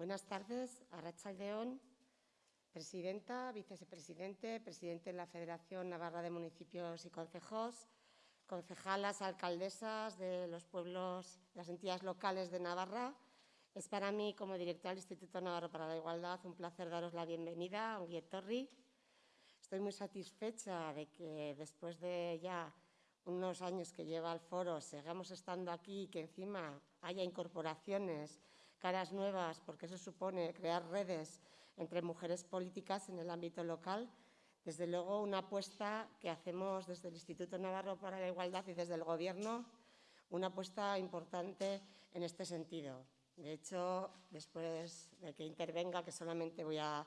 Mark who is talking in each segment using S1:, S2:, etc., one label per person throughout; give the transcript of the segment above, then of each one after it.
S1: Buenas tardes, Arrachaldeón, presidenta, vicepresidente, presidente de la Federación Navarra de Municipios y Concejos, concejalas, alcaldesas de los pueblos, las entidades locales de Navarra. Es para mí, como directora del Instituto Navarro para la Igualdad, un placer daros la bienvenida a Torri. Estoy muy satisfecha de que después de ya unos años que lleva el foro sigamos estando aquí y que encima haya incorporaciones, caras nuevas, porque eso supone crear redes entre mujeres políticas en el ámbito local. Desde luego, una apuesta que hacemos desde el Instituto Navarro para la Igualdad y desde el Gobierno, una apuesta importante en este sentido. De hecho, después de que intervenga, que solamente voy a,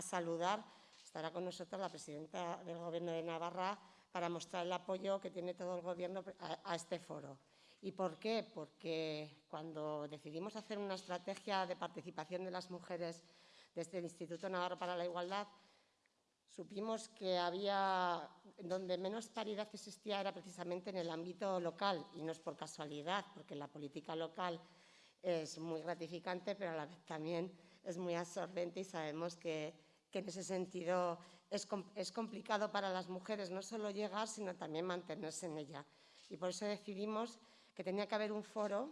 S1: saludar, estará con nosotros la presidenta del Gobierno de Navarra para mostrar el apoyo que tiene todo el Gobierno a este foro. ¿Y por qué? Porque cuando decidimos hacer una estrategia de participación de las mujeres desde el Instituto Navarro para la Igualdad, supimos que había, donde menos paridad existía era precisamente en el ámbito local, y no es por casualidad, porque la política local es muy gratificante, pero a la vez también es muy absorbente y sabemos que, en ese sentido es, es complicado para las mujeres no solo llegar, sino también mantenerse en ella. Y por eso decidimos que tenía que haber un foro,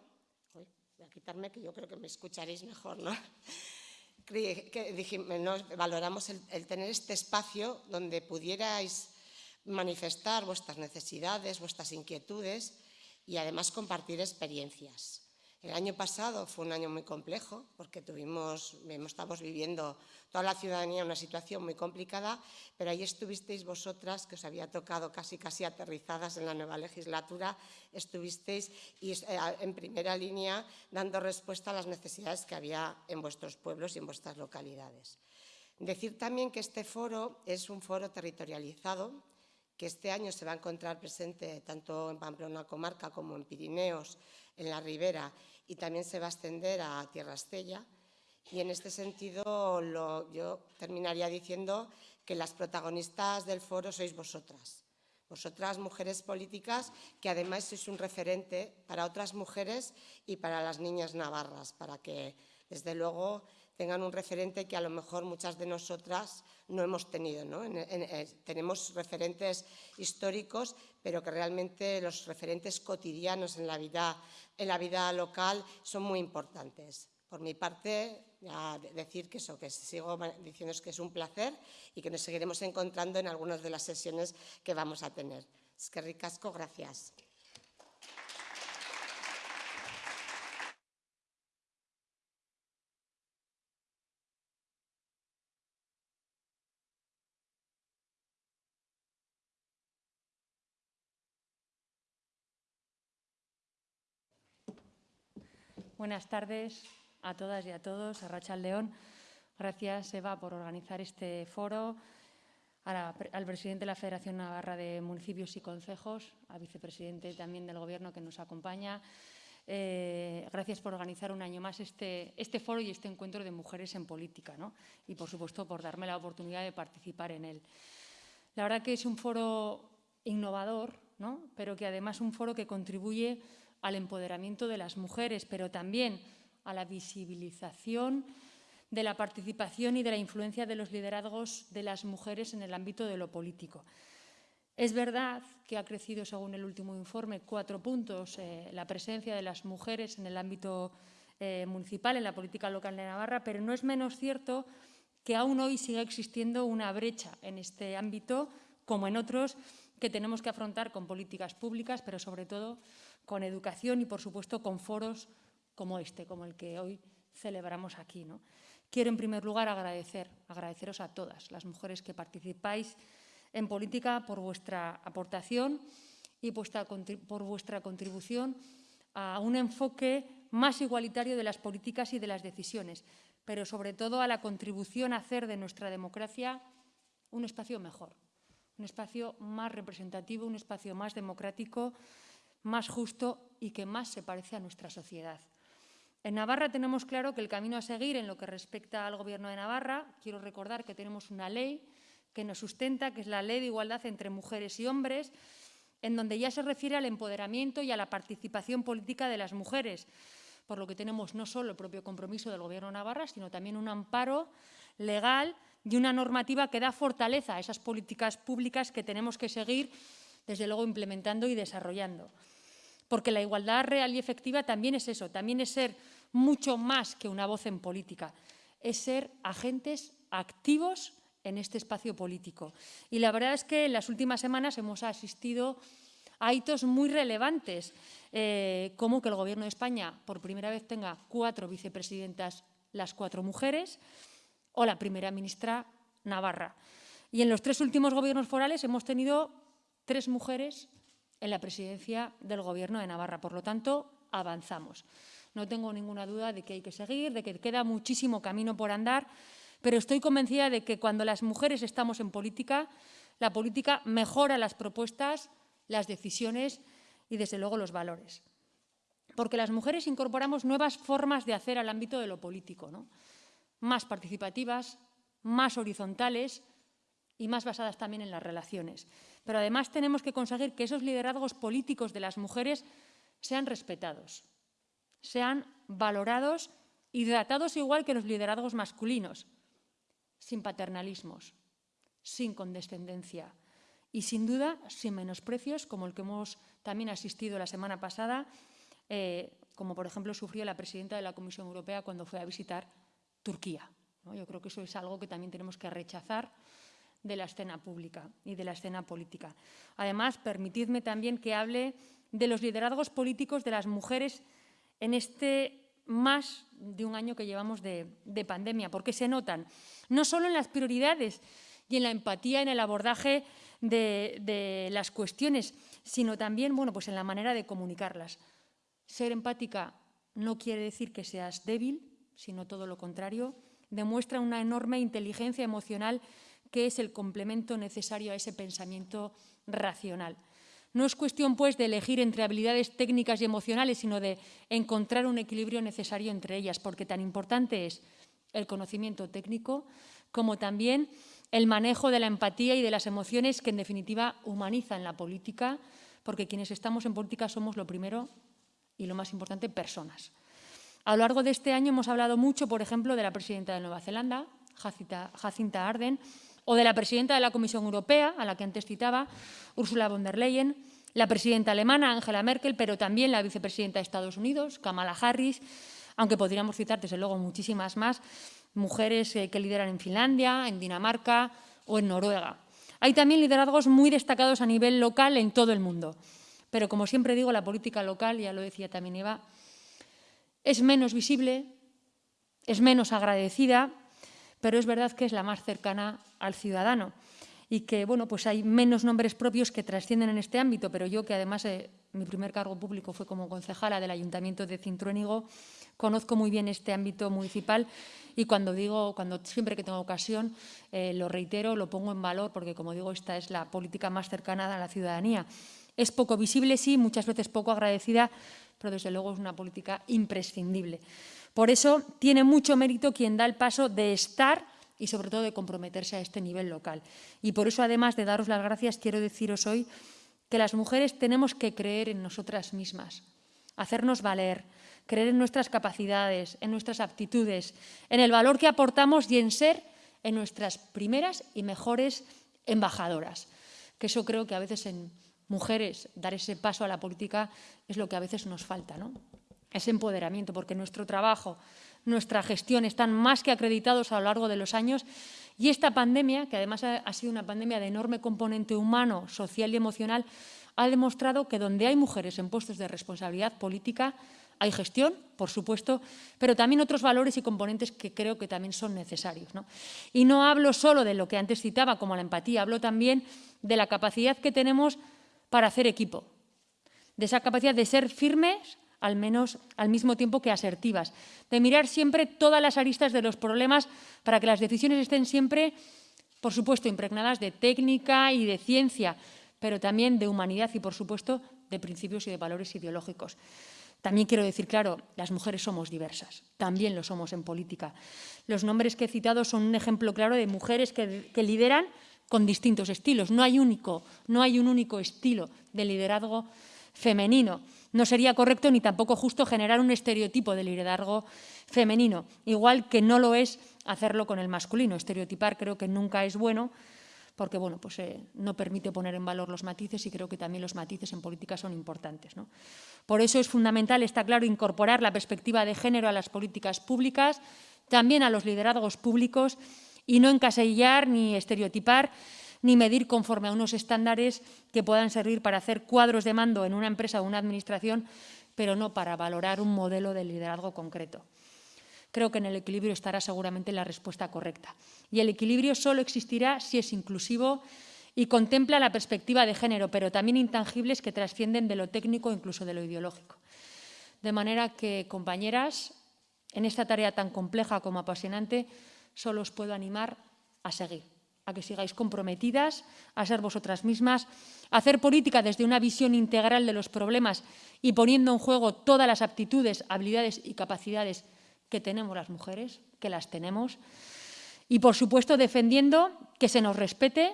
S1: voy a quitarme que yo creo que me escucharéis mejor, ¿no? dijimos, valoramos el tener este espacio donde pudierais manifestar vuestras necesidades, vuestras inquietudes y además compartir experiencias. El año pasado fue un año muy complejo porque tuvimos, estamos viviendo toda la ciudadanía una situación muy complicada, pero ahí estuvisteis vosotras, que os había tocado casi casi aterrizadas en la nueva legislatura, estuvisteis eh, en primera línea dando respuesta a las necesidades que había en vuestros pueblos y en vuestras localidades. Decir también que este foro es un foro territorializado, que este año se va a encontrar presente tanto en Pamplona comarca como en Pirineos, en la Ribera, y también se va a extender a Tierra Estella. Y en este sentido yo terminaría diciendo que las protagonistas del foro sois vosotras. Vosotras, mujeres políticas, que además sois un referente para otras mujeres y para las niñas navarras, para que, desde luego, tengan un referente que a lo mejor muchas de nosotras no hemos tenido. tenemos referentes históricos, pero que realmente los referentes cotidianos en la vida, en la vida local son muy importantes. Por mi parte, decir que eso, que sigo diciendo que es un placer y que nos seguiremos encontrando en algunas de las sesiones que vamos a tener. Es que ricasco, gracias.
S2: Buenas tardes a todas y a todos. A Rachel León, gracias Eva por organizar este foro, al presidente de la Federación Navarra de Municipios y Concejos, al vicepresidente también del Gobierno que nos acompaña. Eh, gracias por organizar un año más este, este, foro y este encuentro de mujeres en política y, por supuesto, por darme la oportunidad de participar en él. La verdad que es un foro innovador, pero que además es un foro que contribuye al empoderamiento de las mujeres, pero también a la visibilización de la participación y de la influencia de los liderazgos de las mujeres en el ámbito de lo político. Es verdad que ha crecido, según el último informe, cuatro puntos eh, la presencia de las mujeres en el ámbito eh, municipal, en la política local de Navarra, pero no es menos cierto que aún hoy sigue existiendo una brecha en este ámbito, como en otros, que tenemos que afrontar con políticas públicas, pero sobre todo con educación y, por supuesto, con foros como este, como el que hoy celebramos aquí. ¿no? Quiero, en primer lugar, agradecer, agradeceros a todas las mujeres que participáis en política por vuestra aportación y por vuestra contribución a un enfoque más igualitario de las políticas y de las decisiones, pero sobre todo a la contribución a hacer de nuestra democracia un espacio mejor, un espacio más representativo, un espacio más democrático, más justo y que más se parece a nuestra sociedad. En Navarra tenemos claro que el camino a seguir en lo que respecta al Gobierno de Navarra, quiero recordar que tenemos una ley que nos sustenta, que es la Ley de Igualdad entre Mujeres y Hombres, en donde ya se refiere al empoderamiento y a la participación política de las mujeres, por lo que tenemos no solo el propio compromiso del Gobierno de Navarra, sino también un amparo legal y una normativa que da fortaleza a esas políticas públicas que tenemos que seguir, desde luego, implementando y desarrollando. Porque la igualdad real y efectiva también es eso, también es ser mucho más que una voz en política, es ser agentes activos en este espacio político. Y la verdad es que en las últimas semanas hemos asistido a hitos muy relevantes, eh, como que el Gobierno de España por primera vez tenga cuatro vicepresidentas, las cuatro mujeres, o la primera ministra Navarra. Y en los tres últimos gobiernos forales hemos tenido tres mujeres en la presidencia del Gobierno de Navarra. Por lo tanto, avanzamos. No tengo ninguna duda de que hay que seguir, de que queda muchísimo camino por andar, pero estoy convencida de que cuando las mujeres estamos en política, la política mejora las propuestas, las decisiones y, desde luego, los valores. Porque las mujeres incorporamos nuevas formas de hacer al ámbito de lo político, más participativas, más horizontales y más basadas también en las relaciones. Pero además tenemos que conseguir que esos liderazgos políticos de las mujeres sean respetados, sean valorados y tratados igual que los liderazgos masculinos, sin paternalismos, sin condescendencia y sin duda sin menosprecios como el que hemos también asistido la semana pasada, eh, como por ejemplo sufrió la presidenta de la Comisión Europea cuando fue a visitar Turquía. Yo creo que eso es algo que también tenemos que rechazar de la escena pública y de la escena política. Además, permitidme también que hable de los liderazgos políticos de las mujeres en este más de un año que llevamos de, pandemia, porque se notan no solo en las prioridades y en la empatía en el abordaje de, de, las cuestiones, sino también bueno, pues en la manera de comunicarlas. Ser empática no quiere decir que seas débil, sino todo lo contrario, demuestra una enorme inteligencia emocional que es el complemento necesario a ese pensamiento racional. No es cuestión, pues, de elegir entre habilidades técnicas y emocionales, sino de encontrar un equilibrio necesario entre ellas, porque tan importante es el conocimiento técnico como también el manejo de la empatía y de las emociones que, en definitiva, humanizan la política, porque quienes estamos en política somos lo primero y lo más importante, personas. A lo largo de este año hemos hablado mucho, por ejemplo, de la presidenta de Nueva Zelanda, Jacinta, Arden, o de la presidenta de la Comisión Europea, a la que antes citaba, Ursula von der Leyen, la presidenta alemana, Angela Merkel, pero también la vicepresidenta de Estados Unidos, Kamala Harris, aunque podríamos citar, desde luego, muchísimas más, mujeres eh, que lideran en Finlandia, en Dinamarca o en Noruega. Hay también liderazgos muy destacados a nivel local en todo el mundo. Pero, como siempre digo, la política local, ya lo decía también Eva, es menos visible, es menos agradecida, pero es verdad que es la más cercana al ciudadano y que bueno, pues hay menos nombres propios que trascienden en este ámbito, pero yo que además eh, mi primer cargo público fue como concejala del Ayuntamiento de Cintruénigo, conozco muy bien este ámbito municipal y cuando digo, cuando siempre que tengo ocasión, eh, lo reitero, lo pongo en valor porque como digo, esta es la política más cercana a la ciudadanía. Es poco visible, sí, muchas veces poco agradecida, pero desde luego es una política imprescindible. Por eso tiene mucho mérito quien da el paso de estar y sobre todo de comprometerse a este nivel local. Y por eso, además de daros las gracias, quiero deciros hoy que las mujeres tenemos que creer en nosotras mismas, hacernos valer, creer en nuestras capacidades, en nuestras aptitudes, en el valor que aportamos y en ser en nuestras primeras y mejores embajadoras. Que eso creo que a veces en mujeres, dar ese paso a la política es lo que a veces nos falta, ¿no? Ese empoderamiento, porque nuestro trabajo, nuestra gestión están más que acreditados a lo largo de los años y esta pandemia, que además ha sido una pandemia de enorme componente humano, social y emocional, ha demostrado que donde hay mujeres en puestos de responsabilidad política, hay gestión, por supuesto, pero también otros valores y componentes que creo que también son necesarios. Y no hablo solo de lo que antes citaba, como la empatía, hablo también de la capacidad que tenemos para hacer equipo, de esa capacidad de ser firmes, al menos al mismo tiempo que asertivas, de mirar siempre todas las aristas de los problemas para que las decisiones estén siempre, por supuesto, impregnadas de técnica y de ciencia, pero también de humanidad y, por supuesto, de principios y de valores ideológicos. También quiero decir, claro, las mujeres somos diversas, también lo somos en política. Los nombres que he citado son un ejemplo claro de mujeres que, lideran con distintos estilos. No hay, único, no hay un único estilo de liderazgo femenino. No sería correcto ni tampoco justo generar un estereotipo de liderazgo femenino, igual que no lo es hacerlo con el masculino. Estereotipar creo que nunca es bueno porque bueno, pues, eh, no permite poner en valor los matices y creo que también los matices en política son importantes. Por eso es fundamental, está claro, incorporar la perspectiva de género a las políticas públicas, también a los liderazgos públicos y no encasillar ni estereotipar ni medir conforme a unos estándares que puedan servir para hacer cuadros de mando en una empresa o una administración, pero no para valorar un modelo de liderazgo concreto. Creo que en el equilibrio estará seguramente la respuesta correcta. Y el equilibrio solo existirá si es inclusivo y contempla la perspectiva de género, pero también intangibles que trascienden de lo técnico incluso de lo ideológico. De manera que, compañeras, en esta tarea tan compleja como apasionante, solo os puedo animar a seguir a que sigáis comprometidas, a ser vosotras mismas, a hacer política desde una visión integral de los problemas y poniendo en juego todas las aptitudes, habilidades y capacidades que tenemos las mujeres, que las tenemos, y por supuesto defendiendo que se nos respete,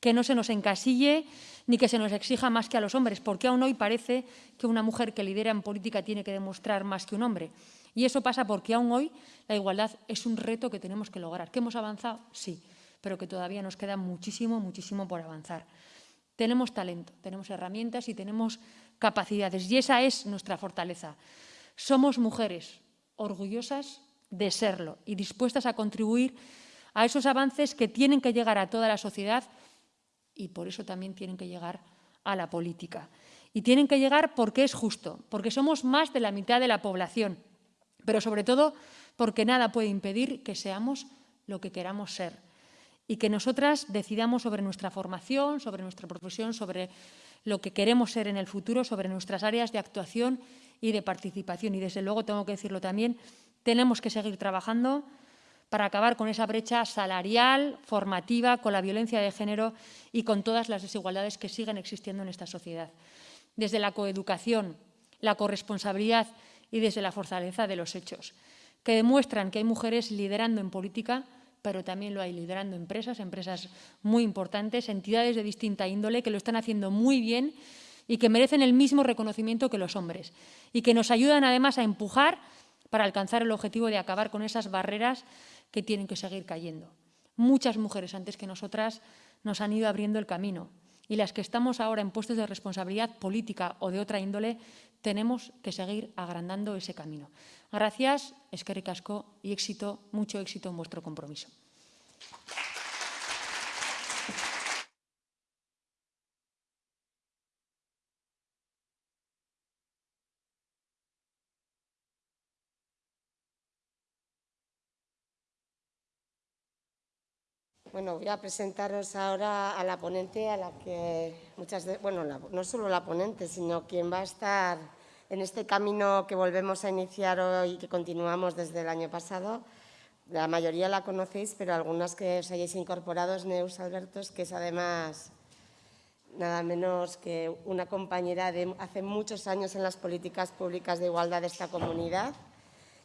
S2: que no se nos encasille ni que se nos exija más que a los hombres, porque aún hoy parece que una mujer que lidera en política tiene que demostrar más que un hombre. Y eso pasa porque aún hoy la igualdad es un reto que tenemos que lograr. ¿Que hemos avanzado? Sí pero que todavía nos queda muchísimo, muchísimo por avanzar. Tenemos talento, tenemos herramientas y tenemos capacidades y esa es nuestra fortaleza. Somos mujeres orgullosas de serlo y dispuestas a contribuir a esos avances que tienen que llegar a toda la sociedad y por eso también tienen que llegar a la política. Y tienen que llegar porque es justo, porque somos más de la mitad de la población, pero sobre todo porque nada puede impedir que seamos lo que queramos ser y que nosotras decidamos sobre nuestra formación, sobre nuestra profesión, sobre lo que queremos ser en el futuro, sobre nuestras áreas de actuación y de participación. Y desde luego, tengo que decirlo también, tenemos que seguir trabajando para acabar con esa brecha salarial, formativa, con la violencia de género y con todas las desigualdades que siguen existiendo en esta sociedad. Desde la coeducación, la corresponsabilidad y desde la fortaleza de los hechos, que demuestran que hay mujeres liderando en política pero también lo hay liderando empresas, empresas muy importantes, entidades de distinta índole que lo están haciendo muy bien y que merecen el mismo reconocimiento que los hombres y que nos ayudan además a empujar para alcanzar el objetivo de acabar con esas barreras que tienen que seguir cayendo. Muchas mujeres antes que nosotras nos han ido abriendo el camino y las que estamos ahora en puestos de responsabilidad política o de otra índole tenemos que seguir agrandando ese camino. Gracias, eskerrik casco y éxito, mucho éxito en vuestro compromiso.
S1: Bueno, voy a presentaros ahora a la ponente, a la que muchas de, bueno, no solo la ponente, sino quien va a estar en este camino que volvemos a iniciar hoy y que continuamos desde el año pasado. La mayoría la conocéis, pero algunas que os hayáis incorporado es Neus Albertos, que es además nada menos que una compañera de hace muchos años en las políticas públicas de igualdad de esta comunidad,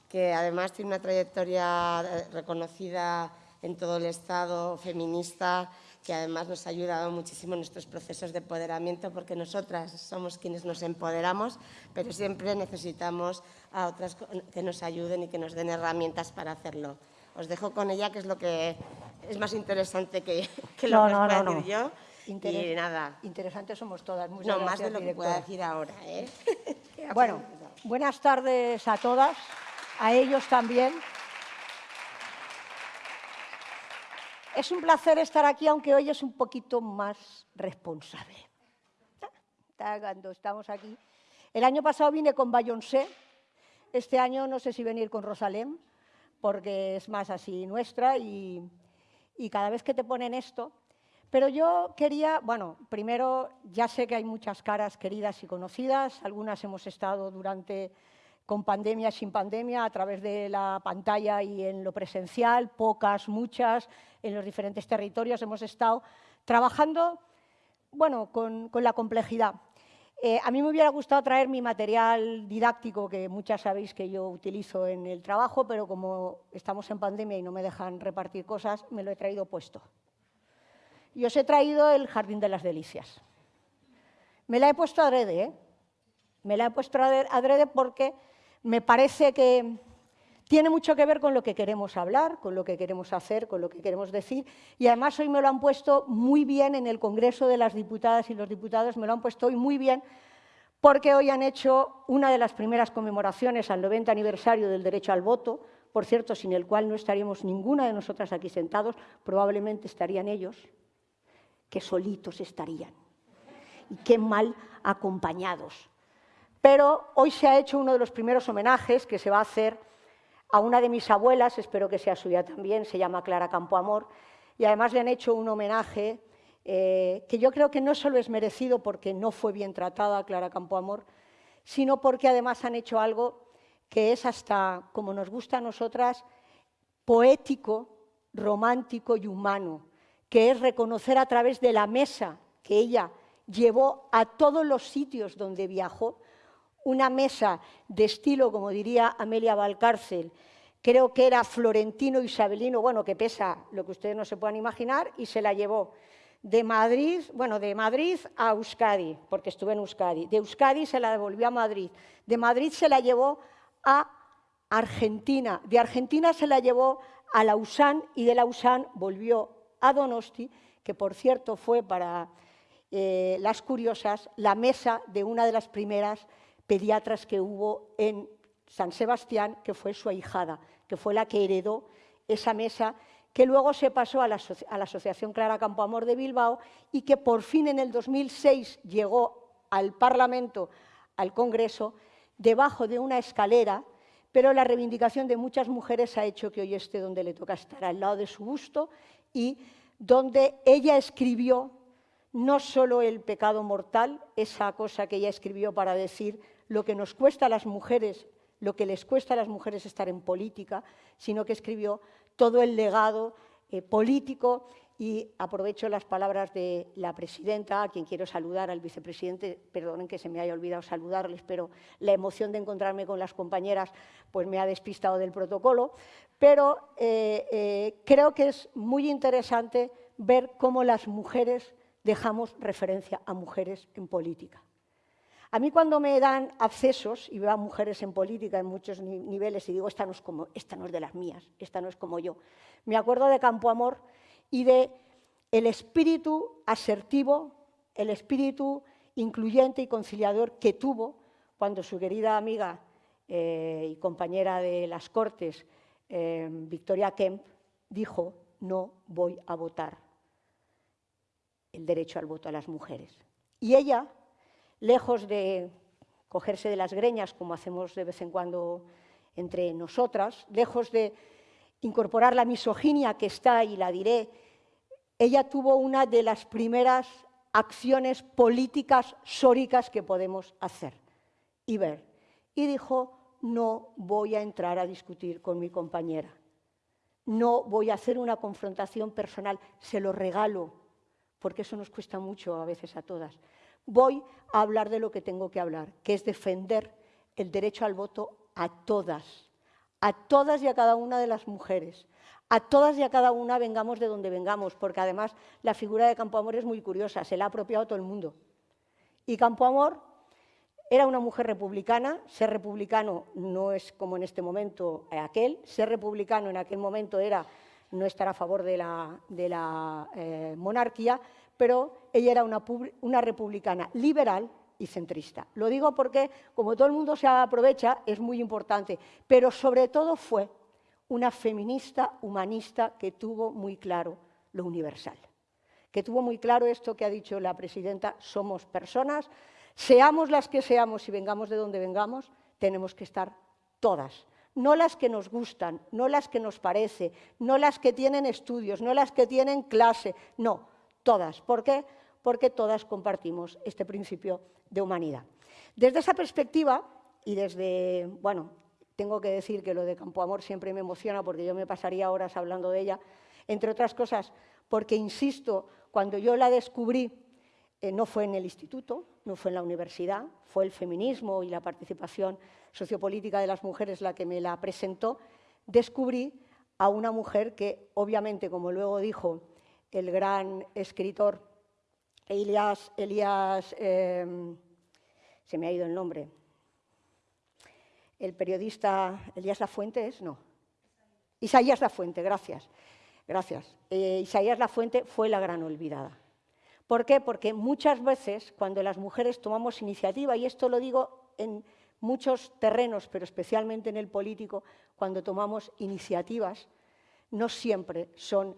S1: que además tiene una trayectoria reconocida en todo el Estado feminista que además nos ha ayudado muchísimo en nuestros procesos de empoderamiento, porque nosotras somos quienes nos empoderamos, pero siempre necesitamos a otras que nos ayuden y que nos den herramientas para hacerlo. Os dejo con ella, que es lo que es más interesante que, que lo que os voy a decir yo. y nada.
S3: Interesantes somos todas.
S1: no, más de lo que pueda decir ahora. ¿eh?
S3: bueno, buenas tardes a todas, a ellos también. Es un placer estar aquí, aunque hoy es un poquito más responsable. Cuando estamos aquí. El año pasado vine con Bayonce, este año no sé si venir con Rosalén, porque es más así nuestra y cada vez que te ponen esto. Pero yo quería, bueno, primero ya sé que hay muchas caras queridas y conocidas, algunas hemos estado durante con pandemia, sin pandemia, a través de la pantalla y en lo presencial, pocas, muchas, en los diferentes territorios hemos estado trabajando bueno, con, la complejidad. Eh, a mí me hubiera gustado traer mi material didáctico, que muchas sabéis que yo utilizo en el trabajo, pero como estamos en pandemia y no me dejan repartir cosas, me lo he traído puesto. Y os he traído el Jardín de las Delicias. Me la he puesto adrede, ¿eh? Me la he puesto adrede porque me parece que tiene mucho que ver con lo que queremos hablar, con lo que queremos hacer, con lo que queremos decir, y además hoy me lo han puesto muy bien en el Congreso de las Diputadas y los Diputados, me lo han puesto hoy muy bien, porque hoy han hecho una de las primeras conmemoraciones al 90 aniversario del derecho al voto, por cierto, sin el cual no estaríamos ninguna de nosotras aquí sentados, probablemente estarían ellos, que solitos estarían, y qué mal acompañados. Pero hoy se ha hecho uno de los primeros homenajes que se va a hacer a una de mis abuelas, espero que sea suya también, se llama Clara Campoamor, y además le han hecho un homenaje eh, que yo creo que no solo es merecido porque no fue bien tratada Clara Campoamor, sino porque además han hecho algo que es hasta, como nos gusta a nosotras, poético, romántico y humano, que es reconocer a través de la mesa que ella llevó a todos los sitios donde viajó, una mesa de estilo, como diría Amelia Valcárcel, creo que era florentino isabelino, bueno, que pesa lo que ustedes no se puedan imaginar, y se la llevó de Madrid, bueno, de Madrid a Euskadi, porque estuve en Euskadi, de Euskadi se la devolvió a Madrid, de Madrid se la llevó a Argentina, de Argentina se la llevó a Lausanne y de Lausanne volvió a Donosti, que por cierto fue para eh, las curiosas la mesa de una de las primeras pediatras que hubo en San Sebastián, que fue su ahijada, que fue la que heredó esa mesa que luego se pasó a la, Asociación Clara Campoamor de Bilbao y que por fin en el 2006 llegó al Parlamento, al Congreso, debajo de una escalera, pero la reivindicación de muchas mujeres ha hecho que hoy esté donde le toca estar, al lado de su busto, y donde ella escribió no solo el pecado mortal, esa cosa que ella escribió para decir lo que nos cuesta a las mujeres, lo que les cuesta a las mujeres estar en política, sino que escribió todo el legado eh, político y aprovecho las palabras de la presidenta, a quien quiero saludar, al vicepresidente, perdonen que se me haya olvidado saludarles, pero la emoción de encontrarme con las compañeras pues me ha despistado del protocolo, pero eh, eh, creo que es muy interesante ver cómo las mujeres dejamos referencia a mujeres en política. A mí cuando me dan accesos y veo a mujeres en política en muchos niveles y digo, esta no es, como, esta no es de las mías, esta no es como yo, me acuerdo de Campo Amor y de el espíritu asertivo, el espíritu incluyente y conciliador que tuvo cuando su querida amiga eh, y compañera de las Cortes, eh, Victoria Kemp, dijo, no voy a votar el derecho al voto a las mujeres. Y ella lejos de cogerse de las greñas, como hacemos de vez en cuando entre nosotras, lejos de incorporar la misoginia que está, y la diré, ella tuvo una de las primeras acciones políticas sóricas que podemos hacer y ver. Y dijo, no voy a entrar a discutir con mi compañera, no voy a hacer una confrontación personal, se lo regalo, porque eso nos cuesta mucho a veces a todas voy a hablar de lo que tengo que hablar, que es defender el derecho al voto a todas, a todas y a cada una de las mujeres, a todas y a cada una vengamos de donde vengamos, porque además la figura de Campoamor es muy curiosa, se la ha apropiado todo el mundo. Y Campoamor era una mujer republicana, ser republicano no es como en este momento aquel, ser republicano en aquel momento era no estar a favor de la, eh, monarquía, pero ella era una, republicana liberal y centrista. Lo digo porque, como todo el mundo se aprovecha, es muy importante, pero sobre todo fue una feminista humanista que tuvo muy claro lo universal, que tuvo muy claro esto que ha dicho la presidenta, somos personas, seamos las que seamos y vengamos de donde vengamos, tenemos que estar todas, no las que nos gustan, no las que nos parece, no las que tienen estudios, no las que tienen clase, no, todas. ¿Por qué? Porque todas compartimos este principio de humanidad. Desde esa perspectiva, y desde, bueno, tengo que decir que lo de Campo Amor siempre me emociona porque yo me pasaría horas hablando de ella, entre otras cosas porque, insisto, cuando yo la descubrí, eh, no fue en el instituto, no fue en la universidad, fue el feminismo y la participación sociopolítica de las mujeres la que me la presentó, descubrí a una mujer que, obviamente, como luego dijo el gran escritor Elías, Elías em, se me ha ido el nombre, el periodista Elías Lafuente es, no, Isaías Lafuente, gracias, gracias. Eh, Isaías Lafuente fue la gran olvidada. ¿Por qué? Porque muchas veces cuando las mujeres tomamos iniciativa, y esto lo digo en muchos terrenos, pero especialmente en el político, cuando tomamos iniciativas, no siempre son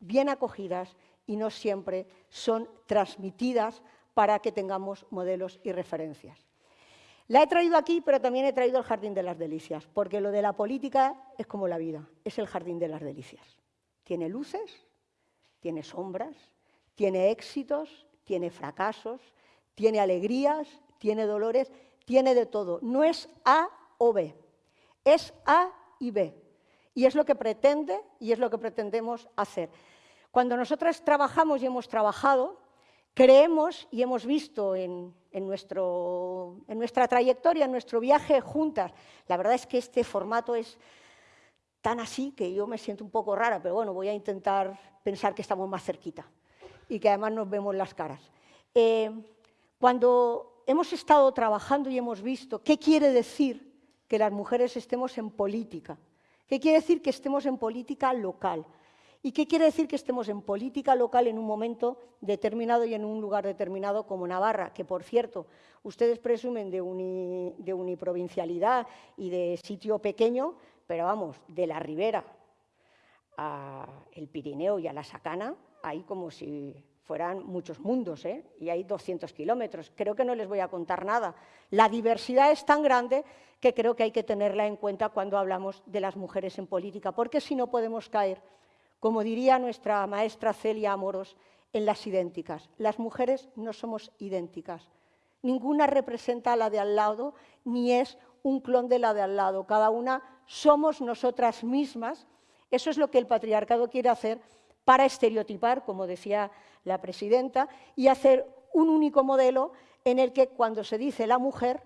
S3: bien acogidas y no siempre son transmitidas para que tengamos modelos y referencias. La he traído aquí, pero también he traído el Jardín de las Delicias, porque lo de la política es como la vida, es el Jardín de las Delicias. Tiene luces, tiene sombras, tiene éxitos, tiene fracasos, tiene alegrías, tiene dolores, tiene de todo. No es A o B, es A y B. Y es lo que pretende y es lo que pretendemos hacer. Cuando nosotras trabajamos y hemos trabajado, creemos y hemos visto en, nuestra trayectoria, en nuestro viaje juntas, la verdad es que este formato es tan así que yo me siento un poco rara, pero bueno, voy a intentar pensar que estamos más cerquita y que además nos vemos las caras. Eh, cuando hemos estado trabajando y hemos visto qué quiere decir que las mujeres estemos en política, qué quiere decir que estemos en política local, ¿Y qué quiere decir que estemos en política local en un momento determinado y en un lugar determinado como Navarra? Que, por cierto, ustedes presumen de, uniprovincialidad y de sitio pequeño, pero vamos, de la Ribera al Pirineo y a la Sacana, hay como si fueran muchos mundos, ¿eh? y hay 200 kilómetros. Creo que no les voy a contar nada. La diversidad es tan grande que creo que hay que tenerla en cuenta cuando hablamos de las mujeres en política, porque si no podemos caer como diría nuestra maestra Celia Amoros, en las idénticas. Las mujeres no somos idénticas. Ninguna representa a la de al lado, ni es un clon de la de al lado. Cada una somos nosotras mismas. Eso es lo que el patriarcado quiere hacer para estereotipar, como decía la presidenta, y hacer un único modelo en el que cuando se dice la mujer,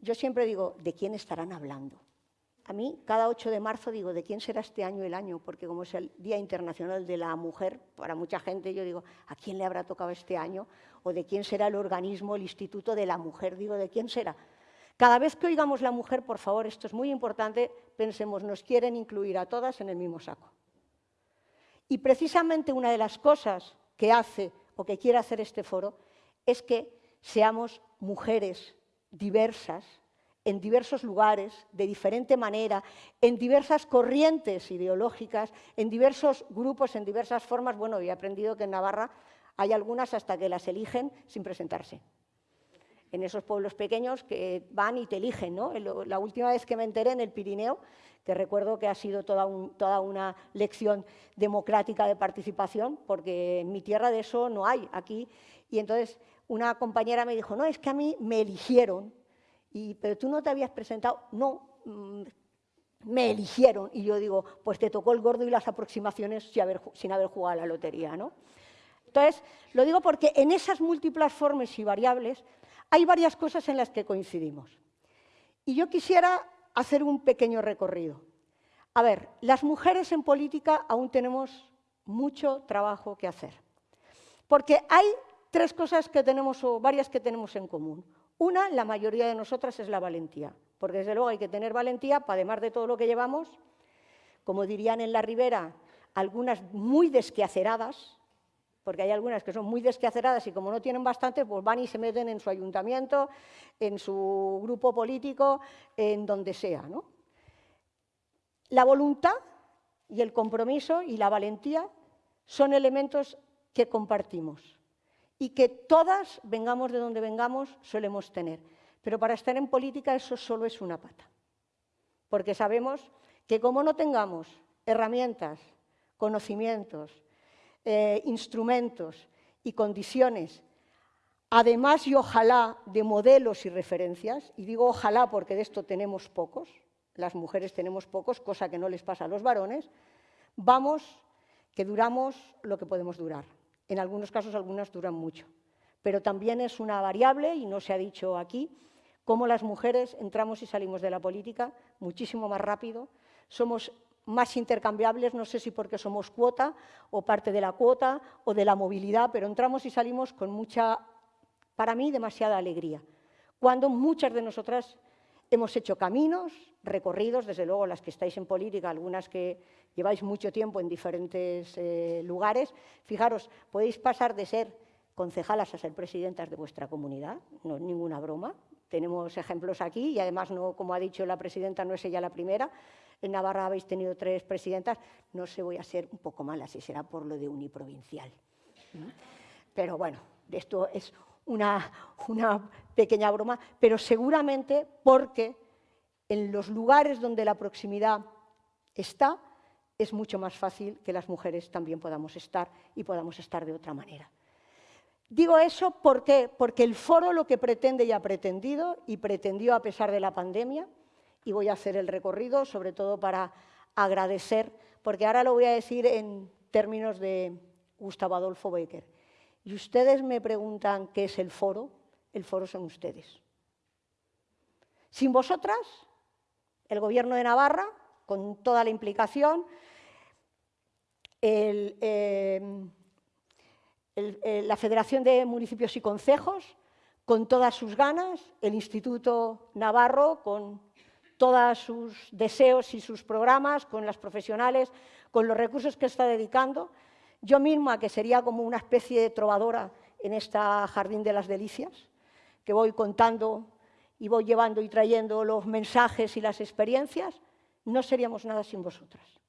S3: yo siempre digo, ¿de quién estarán hablando? A mí, cada 8 de marzo digo, ¿de quién será este año el año? Porque como es el Día Internacional de la Mujer, para mucha gente yo digo, ¿a quién le habrá tocado este año? ¿O de quién será el organismo, el Instituto de la Mujer? Digo, ¿de quién será? Cada vez que oigamos la mujer, por favor, esto es muy importante, pensemos, nos quieren incluir a todas en el mismo saco. Y precisamente una de las cosas que hace o que quiere hacer este foro es que seamos mujeres diversas, en diversos lugares, de diferente manera, en diversas corrientes ideológicas, en diversos grupos, en diversas formas. Bueno, he aprendido que en Navarra hay algunas hasta que las eligen sin presentarse. En esos pueblos pequeños que van y te eligen. ¿no? La última vez que me enteré en el Pirineo, que recuerdo que ha sido toda, toda una lección democrática de participación, porque en mi tierra de eso no hay aquí. Y entonces una compañera me dijo, no, es que a mí me eligieron pero tú no te habías presentado, no, mm, me eligieron. Y yo digo, pues te tocó el gordo y las aproximaciones sin haber, sin haber jugado a la lotería. ¿no? Entonces, lo digo porque en esas múltiples formas y variables hay varias cosas en las que coincidimos. Y yo quisiera hacer un pequeño recorrido. A ver, las mujeres en política aún tenemos mucho trabajo que hacer. Porque hay tres cosas que tenemos, o varias que tenemos en común. Una, la mayoría de nosotras, es la valentía, porque desde luego hay que tener valentía para, además de todo lo que llevamos, como dirían en la ribera, algunas muy desquaceradas, porque hay algunas que son muy desquaceradas y como no tienen bastante, pues van y se meten en su ayuntamiento, en su grupo político, en donde sea. La voluntad y el compromiso y la valentía son elementos que compartimos y que todas, vengamos de donde vengamos, solemos tener. Pero para estar en política eso solo es una pata. Porque sabemos que como no tengamos herramientas, conocimientos, eh, instrumentos y condiciones, además y ojalá de modelos y referencias, y digo ojalá porque de esto tenemos pocos, las mujeres tenemos pocos, cosa que no les pasa a los varones, vamos que duramos lo que podemos durar. En algunos casos algunas duran mucho, pero también es una variable, y no se ha dicho aquí, cómo las mujeres entramos y salimos de la política muchísimo más rápido, somos más intercambiables, no sé si porque somos cuota o parte de la cuota o de la movilidad, pero entramos y salimos con mucha, para mí, demasiada alegría, cuando muchas de nosotras hemos hecho caminos, recorridos, desde luego las que estáis en política, algunas que lleváis mucho tiempo en diferentes eh, lugares, fijaros, podéis pasar de ser concejalas a ser presidentas de vuestra comunidad, no es ninguna broma, tenemos ejemplos aquí y además, no, como ha dicho la presidenta, no es ella la primera, en Navarra habéis tenido tres presidentas, no sé, voy a ser un poco mala, si será por lo de uniprovincial. Pero bueno, esto es una, pequeña broma, pero seguramente porque en los lugares donde la proximidad está, es mucho más fácil que las mujeres también podamos estar y podamos estar de otra manera. Digo eso ¿por porque el foro lo que pretende y ha pretendido, y pretendió a pesar de la pandemia, y voy a hacer el recorrido, sobre todo para agradecer, porque ahora lo voy a decir en términos de Gustavo Adolfo Becker. Y ustedes me preguntan qué es el foro, el foro son ustedes. Sin vosotras, el Gobierno de Navarra, con toda la implicación, eh, eh, la Federación de Municipios y Concejos, con todas sus ganas, el Instituto Navarro, con todos sus deseos y sus programas, con las profesionales, con los recursos que está dedicando. Yo misma, que sería como una especie de trovadora en esta Jardín de las Delicias, que voy contando y voy llevando y trayendo los mensajes y las experiencias, no seríamos nada sin vosotras.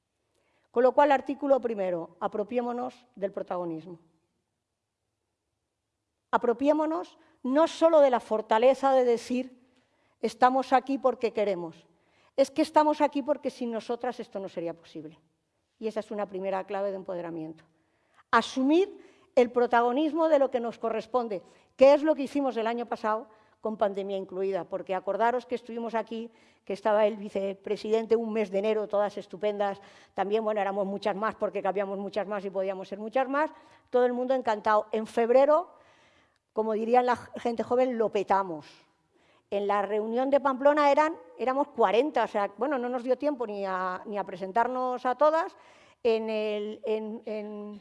S3: Con lo cual, artículo primero, apropiémonos del protagonismo apropiémonos no solo de la fortaleza de decir estamos aquí porque queremos, es que estamos aquí porque sin nosotras esto no sería posible. Y esa es una primera clave de empoderamiento. Asumir el protagonismo de lo que nos corresponde, que es lo que hicimos el año pasado con pandemia incluida, porque acordaros que estuvimos aquí, que estaba el vicepresidente un mes de enero, todas estupendas, también, bueno, éramos muchas más porque cabíamos muchas más y podíamos ser muchas más, todo el mundo encantado. En febrero como dirían la gente joven, lo petamos. En la reunión de Pamplona eran, éramos 40, o sea, bueno, no nos dio tiempo ni a, ni a presentarnos a todas. En, el, en, en,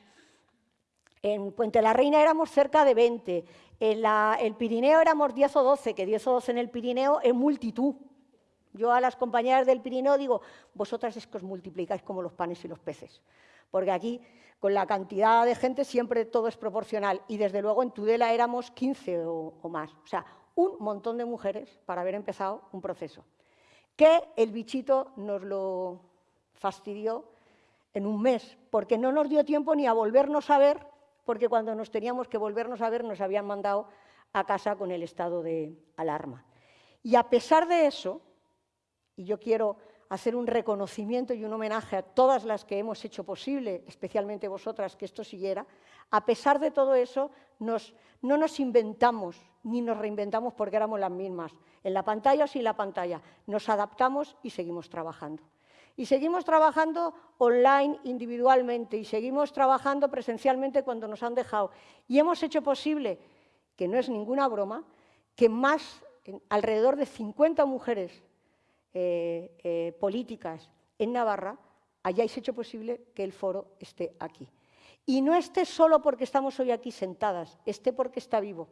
S3: Puente la Reina éramos cerca de 20. En el Pirineo éramos 10 o 12, que 10 o 12 en el Pirineo es multitud. Yo a las compañeras del Pirineo digo, vosotras es que os multiplicáis como los panes y los peces. Porque aquí con la cantidad de gente siempre todo es proporcional y desde luego en Tudela éramos 15 o, más. O sea, un montón de mujeres para haber empezado un proceso. Que el bichito nos lo fastidió en un mes, porque no nos dio tiempo ni a volvernos a ver, porque cuando nos teníamos que volvernos a ver nos habían mandado a casa con el estado de alarma. Y a pesar de eso, y yo quiero hacer un reconocimiento y un homenaje a todas las que hemos hecho posible, especialmente vosotras, que esto siguiera, a pesar de todo eso, no nos inventamos ni nos reinventamos porque éramos las mismas, en la pantalla o sin la pantalla, nos adaptamos y seguimos trabajando. Y seguimos trabajando online individualmente y seguimos trabajando presencialmente cuando nos han dejado. Y hemos hecho posible, que no es ninguna broma, que más, alrededor de 50 mujeres eh, eh, políticas en Navarra, hayáis hecho posible que el foro esté aquí. Y no esté solo porque estamos hoy aquí sentadas, esté porque está vivo.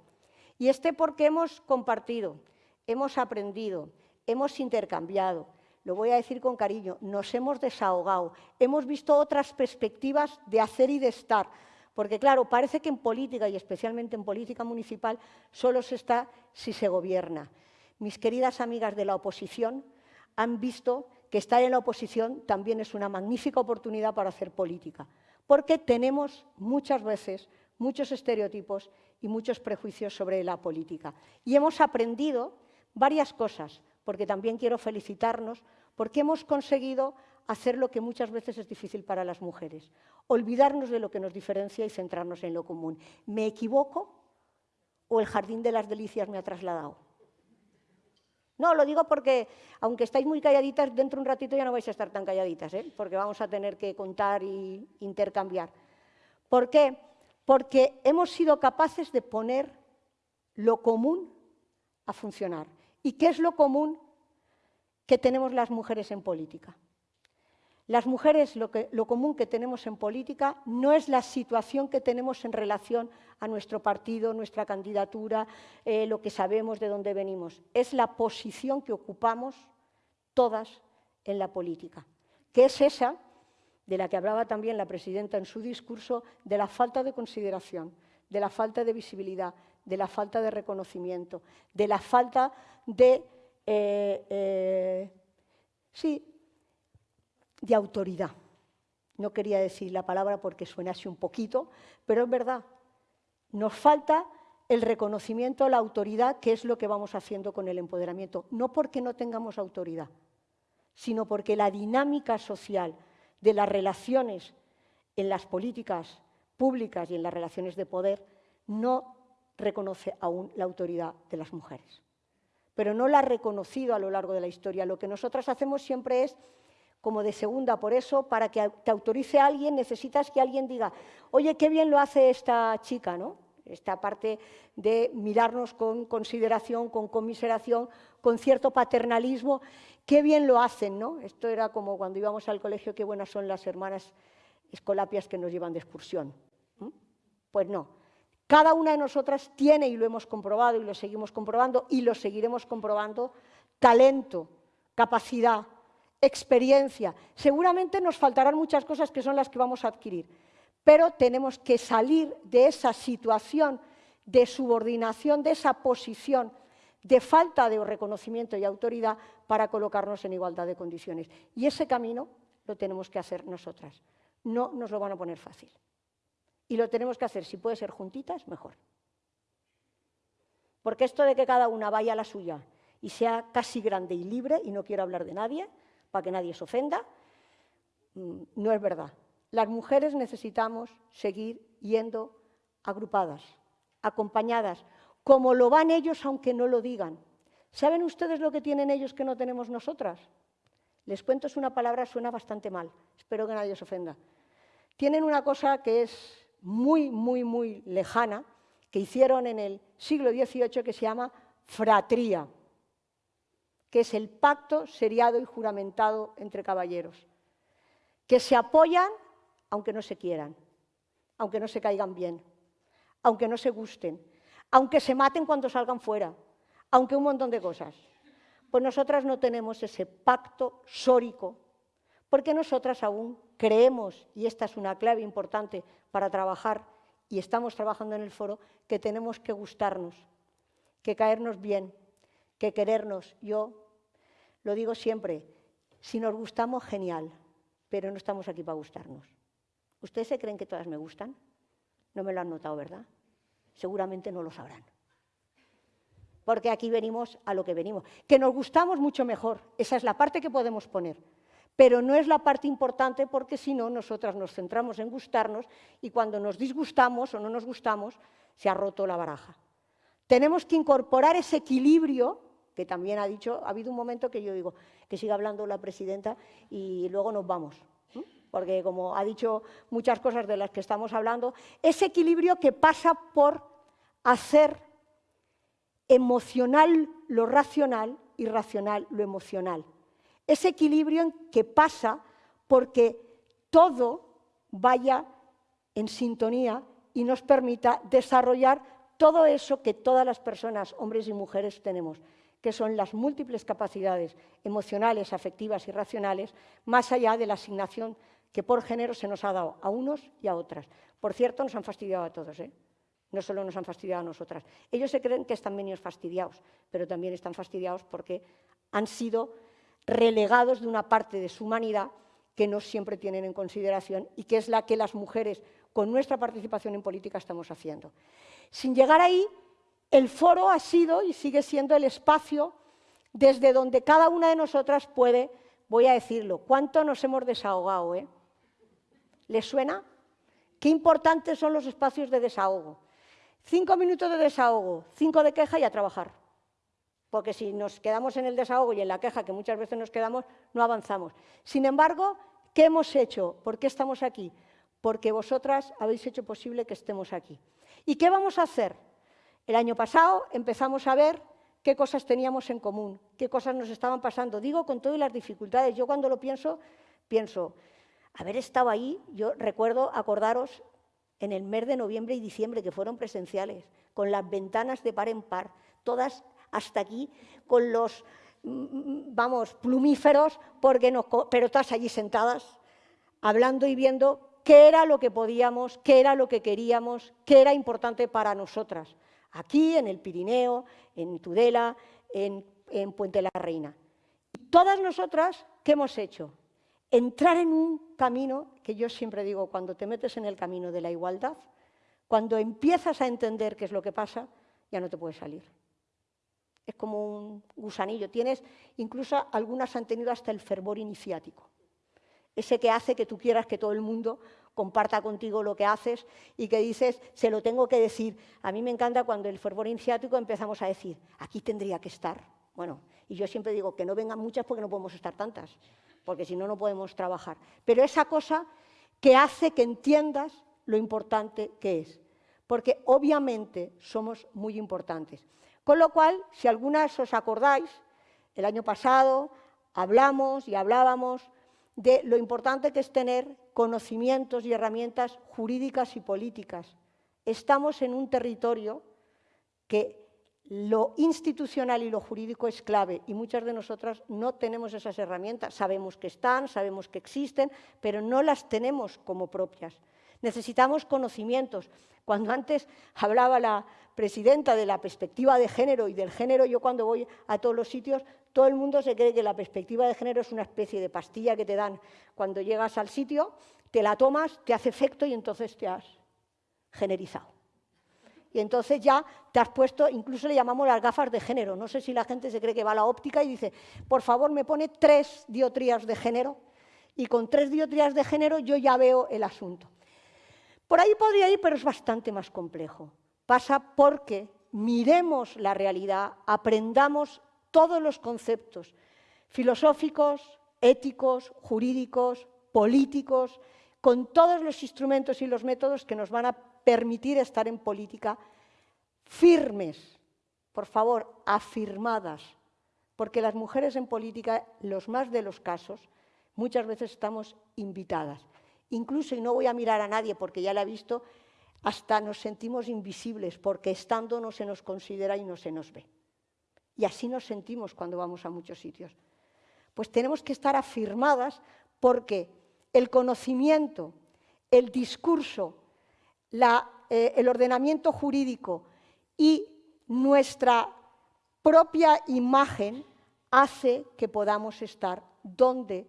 S3: Y esté porque hemos compartido, hemos aprendido, hemos intercambiado, lo voy a decir con cariño, nos hemos desahogado, hemos visto otras perspectivas de hacer y de estar. Porque claro, parece que en política, y especialmente en política municipal, solo se está si se gobierna. Mis queridas amigas de la oposición, han visto que estar en la oposición también es una magnífica oportunidad para hacer política, porque tenemos muchas veces muchos estereotipos y muchos prejuicios sobre la política. Y hemos aprendido varias cosas, porque también quiero felicitarnos, porque hemos conseguido hacer lo que muchas veces es difícil para las mujeres, olvidarnos de lo que nos diferencia y centrarnos en lo común. ¿Me equivoco o el jardín de las delicias me ha trasladado? No, lo digo porque, aunque estáis muy calladitas, dentro de un ratito ya no vais a estar tan calladitas, ¿eh? porque vamos a tener que contar e intercambiar. ¿Por qué? Porque hemos sido capaces de poner lo común a funcionar. ¿Y qué es lo común que tenemos las mujeres en política? Las mujeres lo, común que tenemos en política no es la situación que tenemos en relación a nuestro partido, nuestra candidatura, eh, lo que sabemos de dónde venimos. Es la posición que ocupamos todas en la política, que es esa de la que hablaba también la presidenta en su discurso, de la falta de consideración, de la falta de visibilidad, de la falta de reconocimiento, de la falta de, eh, eh, sí, de autoridad. No quería decir la palabra porque suena así un poquito, pero es verdad. Nos falta el reconocimiento, la autoridad, que es lo que vamos haciendo con el empoderamiento. No porque no tengamos autoridad, sino porque la dinámica social de las relaciones en las políticas públicas y en las relaciones de poder no reconoce aún la autoridad de las mujeres. Pero no la ha reconocido a lo largo de la historia. Lo que nosotras hacemos siempre es como de segunda. Por eso, para que te autorice alguien, necesitas que alguien diga, oye, qué bien lo hace esta chica, ¿no? Esta parte de mirarnos con consideración, con conmiseración, con cierto paternalismo, qué bien lo hacen, ¿no? Esto era como cuando íbamos al colegio, qué buenas son las hermanas escolapias que nos llevan de excursión. Pues no. Cada una de nosotras tiene, y lo hemos comprobado y lo seguimos comprobando y lo seguiremos comprobando, talento, capacidad, experiencia. Seguramente nos faltarán muchas cosas que son las que vamos a adquirir, pero tenemos que salir de esa situación de subordinación, de esa posición de falta de reconocimiento y autoridad para colocarnos en igualdad de condiciones. Y ese camino lo tenemos que hacer nosotras. No nos lo van a poner fácil. Y lo tenemos que hacer, si puede ser juntitas, mejor. Porque esto de que cada una vaya a la suya y sea casi grande y libre, y no quiero hablar de nadie, para que nadie se ofenda, mm, no es verdad. Las mujeres necesitamos seguir yendo agrupadas, acompañadas, como lo van ellos aunque no lo digan. ¿Saben ustedes lo que tienen ellos que no tenemos nosotras? Les cuento, es una palabra, suena bastante mal, espero que nadie se ofenda. Tienen una cosa que es muy, muy, muy lejana, que hicieron en el siglo XVIII, que se llama fratría que es el pacto seriado y juramentado entre caballeros, que se apoyan aunque no se quieran, aunque no se caigan bien, aunque no se gusten, aunque se maten cuando salgan fuera, aunque un montón de cosas. Pues nosotras no tenemos ese pacto sórico, porque nosotras aún creemos, y esta es una clave importante para trabajar, y estamos trabajando en el foro, que tenemos que gustarnos, que caernos bien, que querernos. Yo lo digo siempre, si nos gustamos, genial, pero no estamos aquí para gustarnos. ¿Ustedes se creen que todas me gustan? No me lo han notado, ¿verdad? Seguramente no lo sabrán. Porque aquí venimos a lo que venimos. Que nos gustamos mucho mejor, esa es la parte que podemos poner. Pero no es la parte importante porque si no, nosotras nos centramos en gustarnos y cuando nos disgustamos o no nos gustamos, se ha roto la baraja. Tenemos que incorporar ese equilibrio que también ha dicho, ha habido un momento que yo digo, que siga hablando la presidenta y luego nos vamos. Porque como ha dicho muchas cosas de las que estamos hablando, ese equilibrio que pasa por hacer emocional lo racional y racional lo emocional. Ese equilibrio que pasa porque todo vaya en sintonía y nos permita desarrollar todo eso que todas las personas, hombres y mujeres, tenemos que son las múltiples capacidades emocionales, afectivas y racionales, más allá de la asignación que por género se nos ha dado a unos y a otras. Por cierto, nos han fastidiado a todos, ¿eh? no solo nos han fastidiado a nosotras. Ellos se creen que están menos fastidiados, pero también están fastidiados porque han sido relegados de una parte de su humanidad que no siempre tienen en consideración y que es la que las mujeres, con nuestra participación en política, estamos haciendo. Sin llegar ahí, el foro ha sido y sigue siendo el espacio desde donde cada una de nosotras puede, voy a decirlo, cuánto nos hemos desahogado. ¿eh? ¿Les suena? Qué importantes son los espacios de desahogo. Cinco minutos de desahogo, cinco de queja y a trabajar. Porque si nos quedamos en el desahogo y en la queja, que muchas veces nos quedamos, no avanzamos. Sin embargo, ¿qué hemos hecho? ¿Por qué estamos aquí? Porque vosotras habéis hecho posible que estemos aquí. ¿Y qué vamos a hacer? El año pasado empezamos a ver qué cosas teníamos en común, qué cosas nos estaban pasando. Digo con todas las dificultades. Yo cuando lo pienso pienso, haber estado ahí, yo recuerdo acordaros en el mes de noviembre y diciembre, que fueron presenciales, con las ventanas de par en par, todas hasta aquí, con los, mm, vamos, plumíferos, porque pero todas allí sentadas, hablando y viendo qué era lo que podíamos, qué era lo que queríamos, qué era importante para nosotras, aquí en el Pirineo, en Tudela, en, en Puente la Reina. Todas nosotras, ¿qué hemos hecho? Entrar en un camino que yo siempre digo, cuando te metes en el camino de la igualdad, cuando empiezas a entender qué es lo que pasa, ya no te puedes salir. Es como un gusanillo. Tienes, incluso algunas han tenido hasta el fervor iniciático ese que hace que tú quieras que todo el mundo comparta contigo lo que haces y que dices, se lo tengo que decir. A mí me encanta cuando el fervor iniciático empezamos a decir, aquí tendría que estar. Bueno, y yo siempre digo que no vengan muchas porque no podemos estar tantas, porque si no, no podemos trabajar. Pero esa cosa que hace que entiendas lo importante que es, porque obviamente somos muy importantes. Con lo cual, si algunas os acordáis, el año pasado hablamos y hablábamos de lo importante que es tener conocimientos y herramientas jurídicas y políticas. Estamos en un territorio que lo institucional y lo jurídico es clave y muchas de nosotras no tenemos esas herramientas. Sabemos que están, sabemos que existen, pero no las tenemos como propias. Necesitamos conocimientos. Cuando antes hablaba la presidenta de la perspectiva de género y del género, yo cuando voy a todos los sitios todo el mundo se cree que la perspectiva de género es una especie de pastilla que te dan cuando llegas al sitio, te la tomas, te hace efecto y entonces te has generizado. Y entonces ya te has puesto, incluso le llamamos las gafas de género. No sé si la gente se cree que va a la óptica y dice, por favor, me pone tres diotrías de género y con tres diotrías de género yo ya veo el asunto. Por ahí podría ir, pero es bastante más complejo. Pasa porque miremos la realidad, aprendamos todos los conceptos filosóficos, éticos, jurídicos, políticos, con todos los instrumentos y los métodos que nos van a permitir estar en política firmes, por favor, afirmadas, porque las mujeres en política, los más de los casos, muchas veces estamos invitadas. Incluso, y no voy a mirar a nadie porque ya la he visto, hasta nos sentimos invisibles porque estando no se nos considera y no se nos ve. Y así nos sentimos cuando vamos a muchos sitios. Pues tenemos que estar afirmadas porque el conocimiento, el discurso, eh, el ordenamiento jurídico y nuestra propia imagen hace que podamos estar donde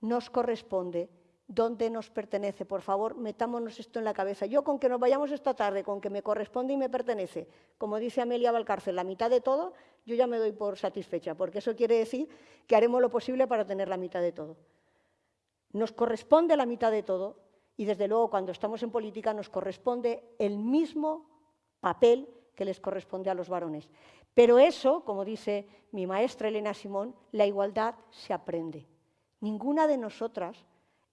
S3: nos corresponde dónde nos pertenece. Por favor, metámonos esto en la cabeza. Yo con que nos vayamos esta tarde, con que me corresponde y me pertenece, como dice Amelia Valcárcel, la mitad de todo, yo ya me doy por satisfecha, porque eso quiere decir que haremos lo posible para tener la mitad de todo. Nos corresponde la mitad de todo y desde luego cuando estamos en política nos corresponde el mismo papel que les corresponde a los varones. Pero eso, como dice mi maestra Elena Simón, la igualdad se aprende. Ninguna de nosotras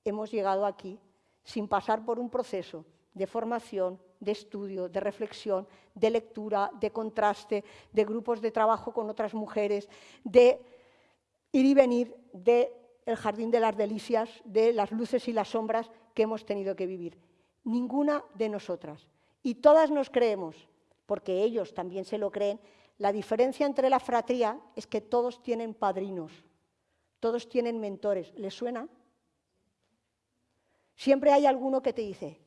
S3: hemos llegado aquí sin pasar por un proceso de formación, de estudio, de reflexión, de lectura, de contraste, de grupos de trabajo con otras mujeres, de ir y venir del jardín de las delicias, de las luces y las sombras que hemos tenido que vivir. Ninguna de nosotras. Y todas nos creemos, porque ellos también se lo creen, la diferencia entre la fratría es que todos tienen padrinos, todos tienen mentores. ¿Les suena? Siempre hay alguno que te dice,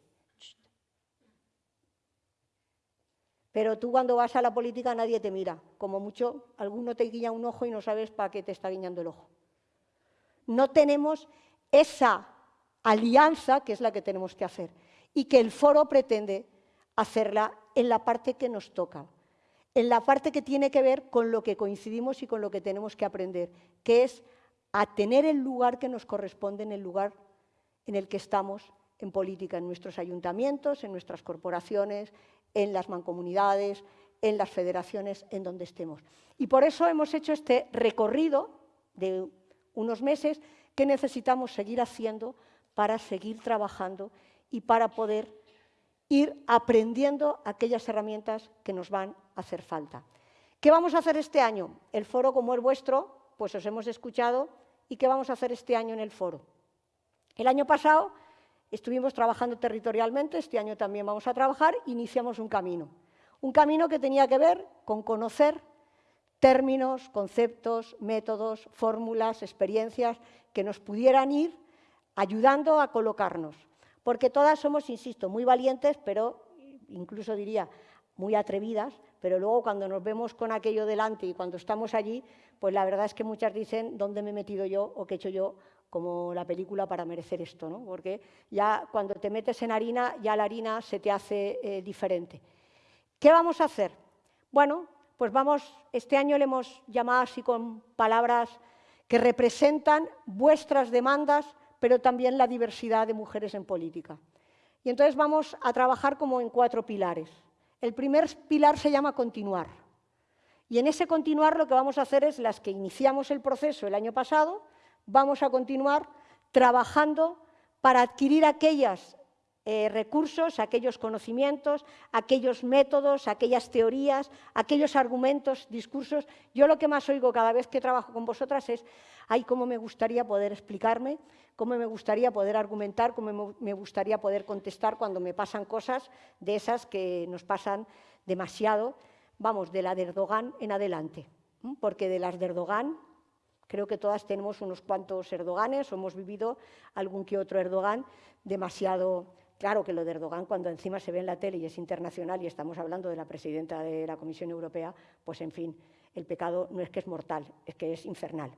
S3: pero tú cuando vas a la política nadie te mira. Como mucho, alguno te guiña un ojo y no sabes para qué te está guiñando el ojo. No tenemos esa alianza que es la que tenemos que hacer y que el foro pretende hacerla en la parte que nos toca, en la parte que tiene que ver con lo que coincidimos y con lo que tenemos que aprender, que es a tener el lugar que nos corresponde en el lugar en el que estamos en política, en nuestros ayuntamientos, en nuestras corporaciones, en las mancomunidades, en las federaciones, en donde estemos. Y por eso hemos hecho este recorrido de unos meses que necesitamos seguir haciendo para seguir trabajando y para poder ir aprendiendo aquellas herramientas que nos van a hacer falta. ¿Qué vamos a hacer este año? El foro como el vuestro, pues os hemos escuchado. ¿Y qué vamos a hacer este año en el foro? El año pasado estuvimos trabajando territorialmente, este año también vamos a trabajar, iniciamos un camino. Un camino que tenía que ver con conocer términos, conceptos, métodos, fórmulas, experiencias que nos pudieran ir ayudando a colocarnos. Porque todas somos, insisto, muy valientes, pero incluso diría muy atrevidas, pero luego cuando nos vemos con aquello delante y cuando estamos allí, pues la verdad es que muchas dicen dónde me he metido yo o qué he hecho yo como la película para merecer esto, ¿no? porque ya cuando te metes en harina, ya la harina se te hace eh, diferente. ¿Qué vamos a hacer? Bueno, pues vamos, este año le hemos llamado así con palabras que representan vuestras demandas, pero también la diversidad de mujeres en política. Y entonces vamos a trabajar como en cuatro pilares. El primer pilar se llama continuar. Y en ese continuar lo que vamos a hacer es las que iniciamos el proceso el año pasado, vamos a continuar trabajando para adquirir aquellas eh, recursos, aquellos conocimientos, aquellos métodos, aquellas teorías, aquellos argumentos, discursos. Yo lo que más oigo cada vez que trabajo con vosotras es, ay, cómo me gustaría poder explicarme, cómo me gustaría poder argumentar, cómo me gustaría poder contestar cuando me pasan cosas de esas que nos pasan demasiado, vamos, de la de Erdogan en adelante. Porque de las de Erdogan Creo que todas tenemos unos cuantos Erdoganes o hemos vivido algún que otro Erdogan demasiado Claro que lo de Erdogan, cuando encima se ve en la tele y es internacional y estamos hablando de la presidenta de la Comisión Europea, pues en fin, el pecado no es que es mortal, es que es infernal.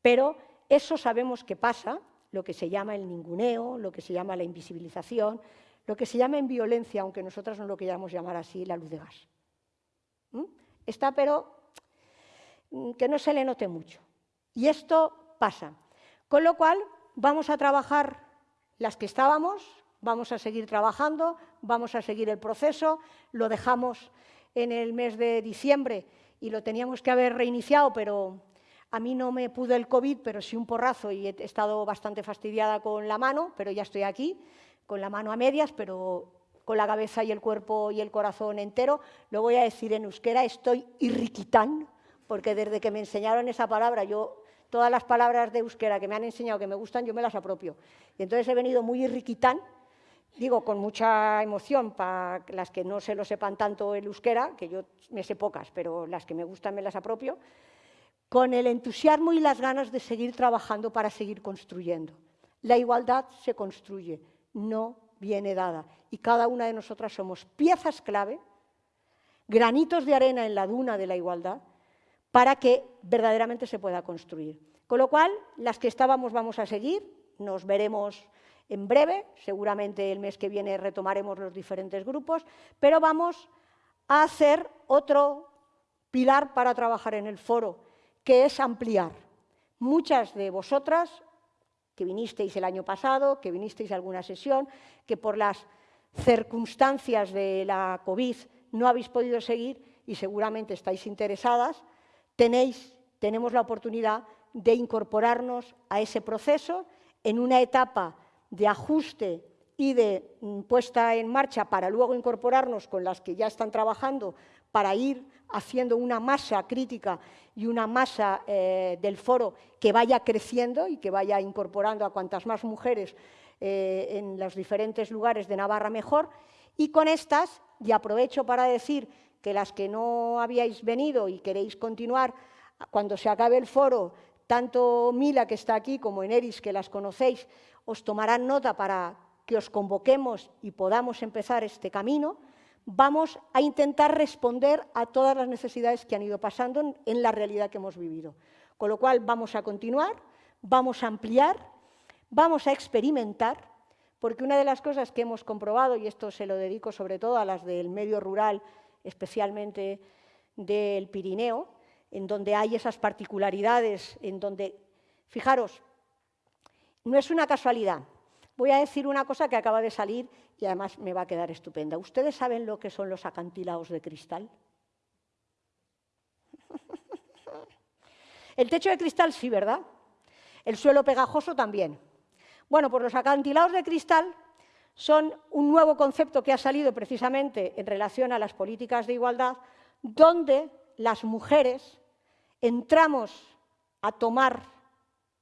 S3: Pero eso sabemos que pasa, lo que se llama el ninguneo, lo que se llama la invisibilización, lo que se llama en violencia, aunque nosotras no lo queramos llamar así, la luz de gas. ¿Mm? Está, pero mm, que no se le note mucho. Y esto pasa. Con lo cual, vamos a trabajar las que estábamos, vamos a seguir trabajando, vamos a seguir el proceso, lo dejamos en el mes de diciembre y lo teníamos que haber reiniciado, pero a mí no me pudo el COVID, pero sí un porrazo y he estado bastante fastidiada con la mano, pero ya estoy aquí, con la mano a medias, pero con la cabeza y el cuerpo y el corazón entero. Lo voy a decir en euskera, estoy irriquitán, porque desde que me enseñaron esa palabra, yo todas las palabras de euskera que me han enseñado que me gustan, yo me las apropio. Y entonces he venido muy irriquitán, digo con mucha emoción para las que no se lo sepan tanto el euskera, que yo me sé pocas, pero las que me gustan me las apropio, con el entusiasmo y las ganas de seguir trabajando para seguir construyendo. La igualdad se construye, no viene dada. Y cada una de nosotras somos piezas clave, granitos de arena en la duna de la igualdad, para que verdaderamente se pueda construir. Con lo cual, las que estábamos vamos a seguir, nos veremos en breve, seguramente el mes que viene retomaremos los diferentes grupos, pero vamos a hacer otro pilar para trabajar en el foro, que es ampliar. Muchas de vosotras que vinisteis el año pasado, que vinisteis a alguna sesión, que por las circunstancias de la COVID no habéis podido seguir y seguramente estáis interesadas, tenéis, tenemos la oportunidad de incorporarnos a ese proceso en una etapa de ajuste y de mm, puesta en marcha para luego incorporarnos con las que ya están trabajando para ir haciendo una masa crítica y una masa eh, del foro que vaya creciendo y que vaya incorporando a cuantas más mujeres eh, en los diferentes lugares de Navarra mejor. Y con estas, y aprovecho para decir que las que no habíais venido y queréis continuar, cuando se acabe el foro, tanto Mila, que está aquí, como Eneris, que las conocéis, os tomarán nota para que os convoquemos y podamos empezar este camino, vamos a intentar responder a todas las necesidades que han ido pasando en la realidad que hemos vivido. Con lo cual vamos a continuar, vamos a ampliar, vamos a experimentar, porque una de las cosas que hemos comprobado, y esto se lo dedico sobre todo a las del medio rural, especialmente del Pirineo, en donde hay esas particularidades, en donde, fijaros, no es una casualidad. Voy a decir una cosa que acaba de salir y además me va a quedar estupenda. ¿Ustedes saben lo que son los acantilados de cristal? El techo de cristal sí, ¿verdad? El suelo pegajoso también. Bueno, pues los acantilados de cristal son un nuevo concepto que ha salido precisamente en relación a las políticas de igualdad, donde las mujeres entramos a tomar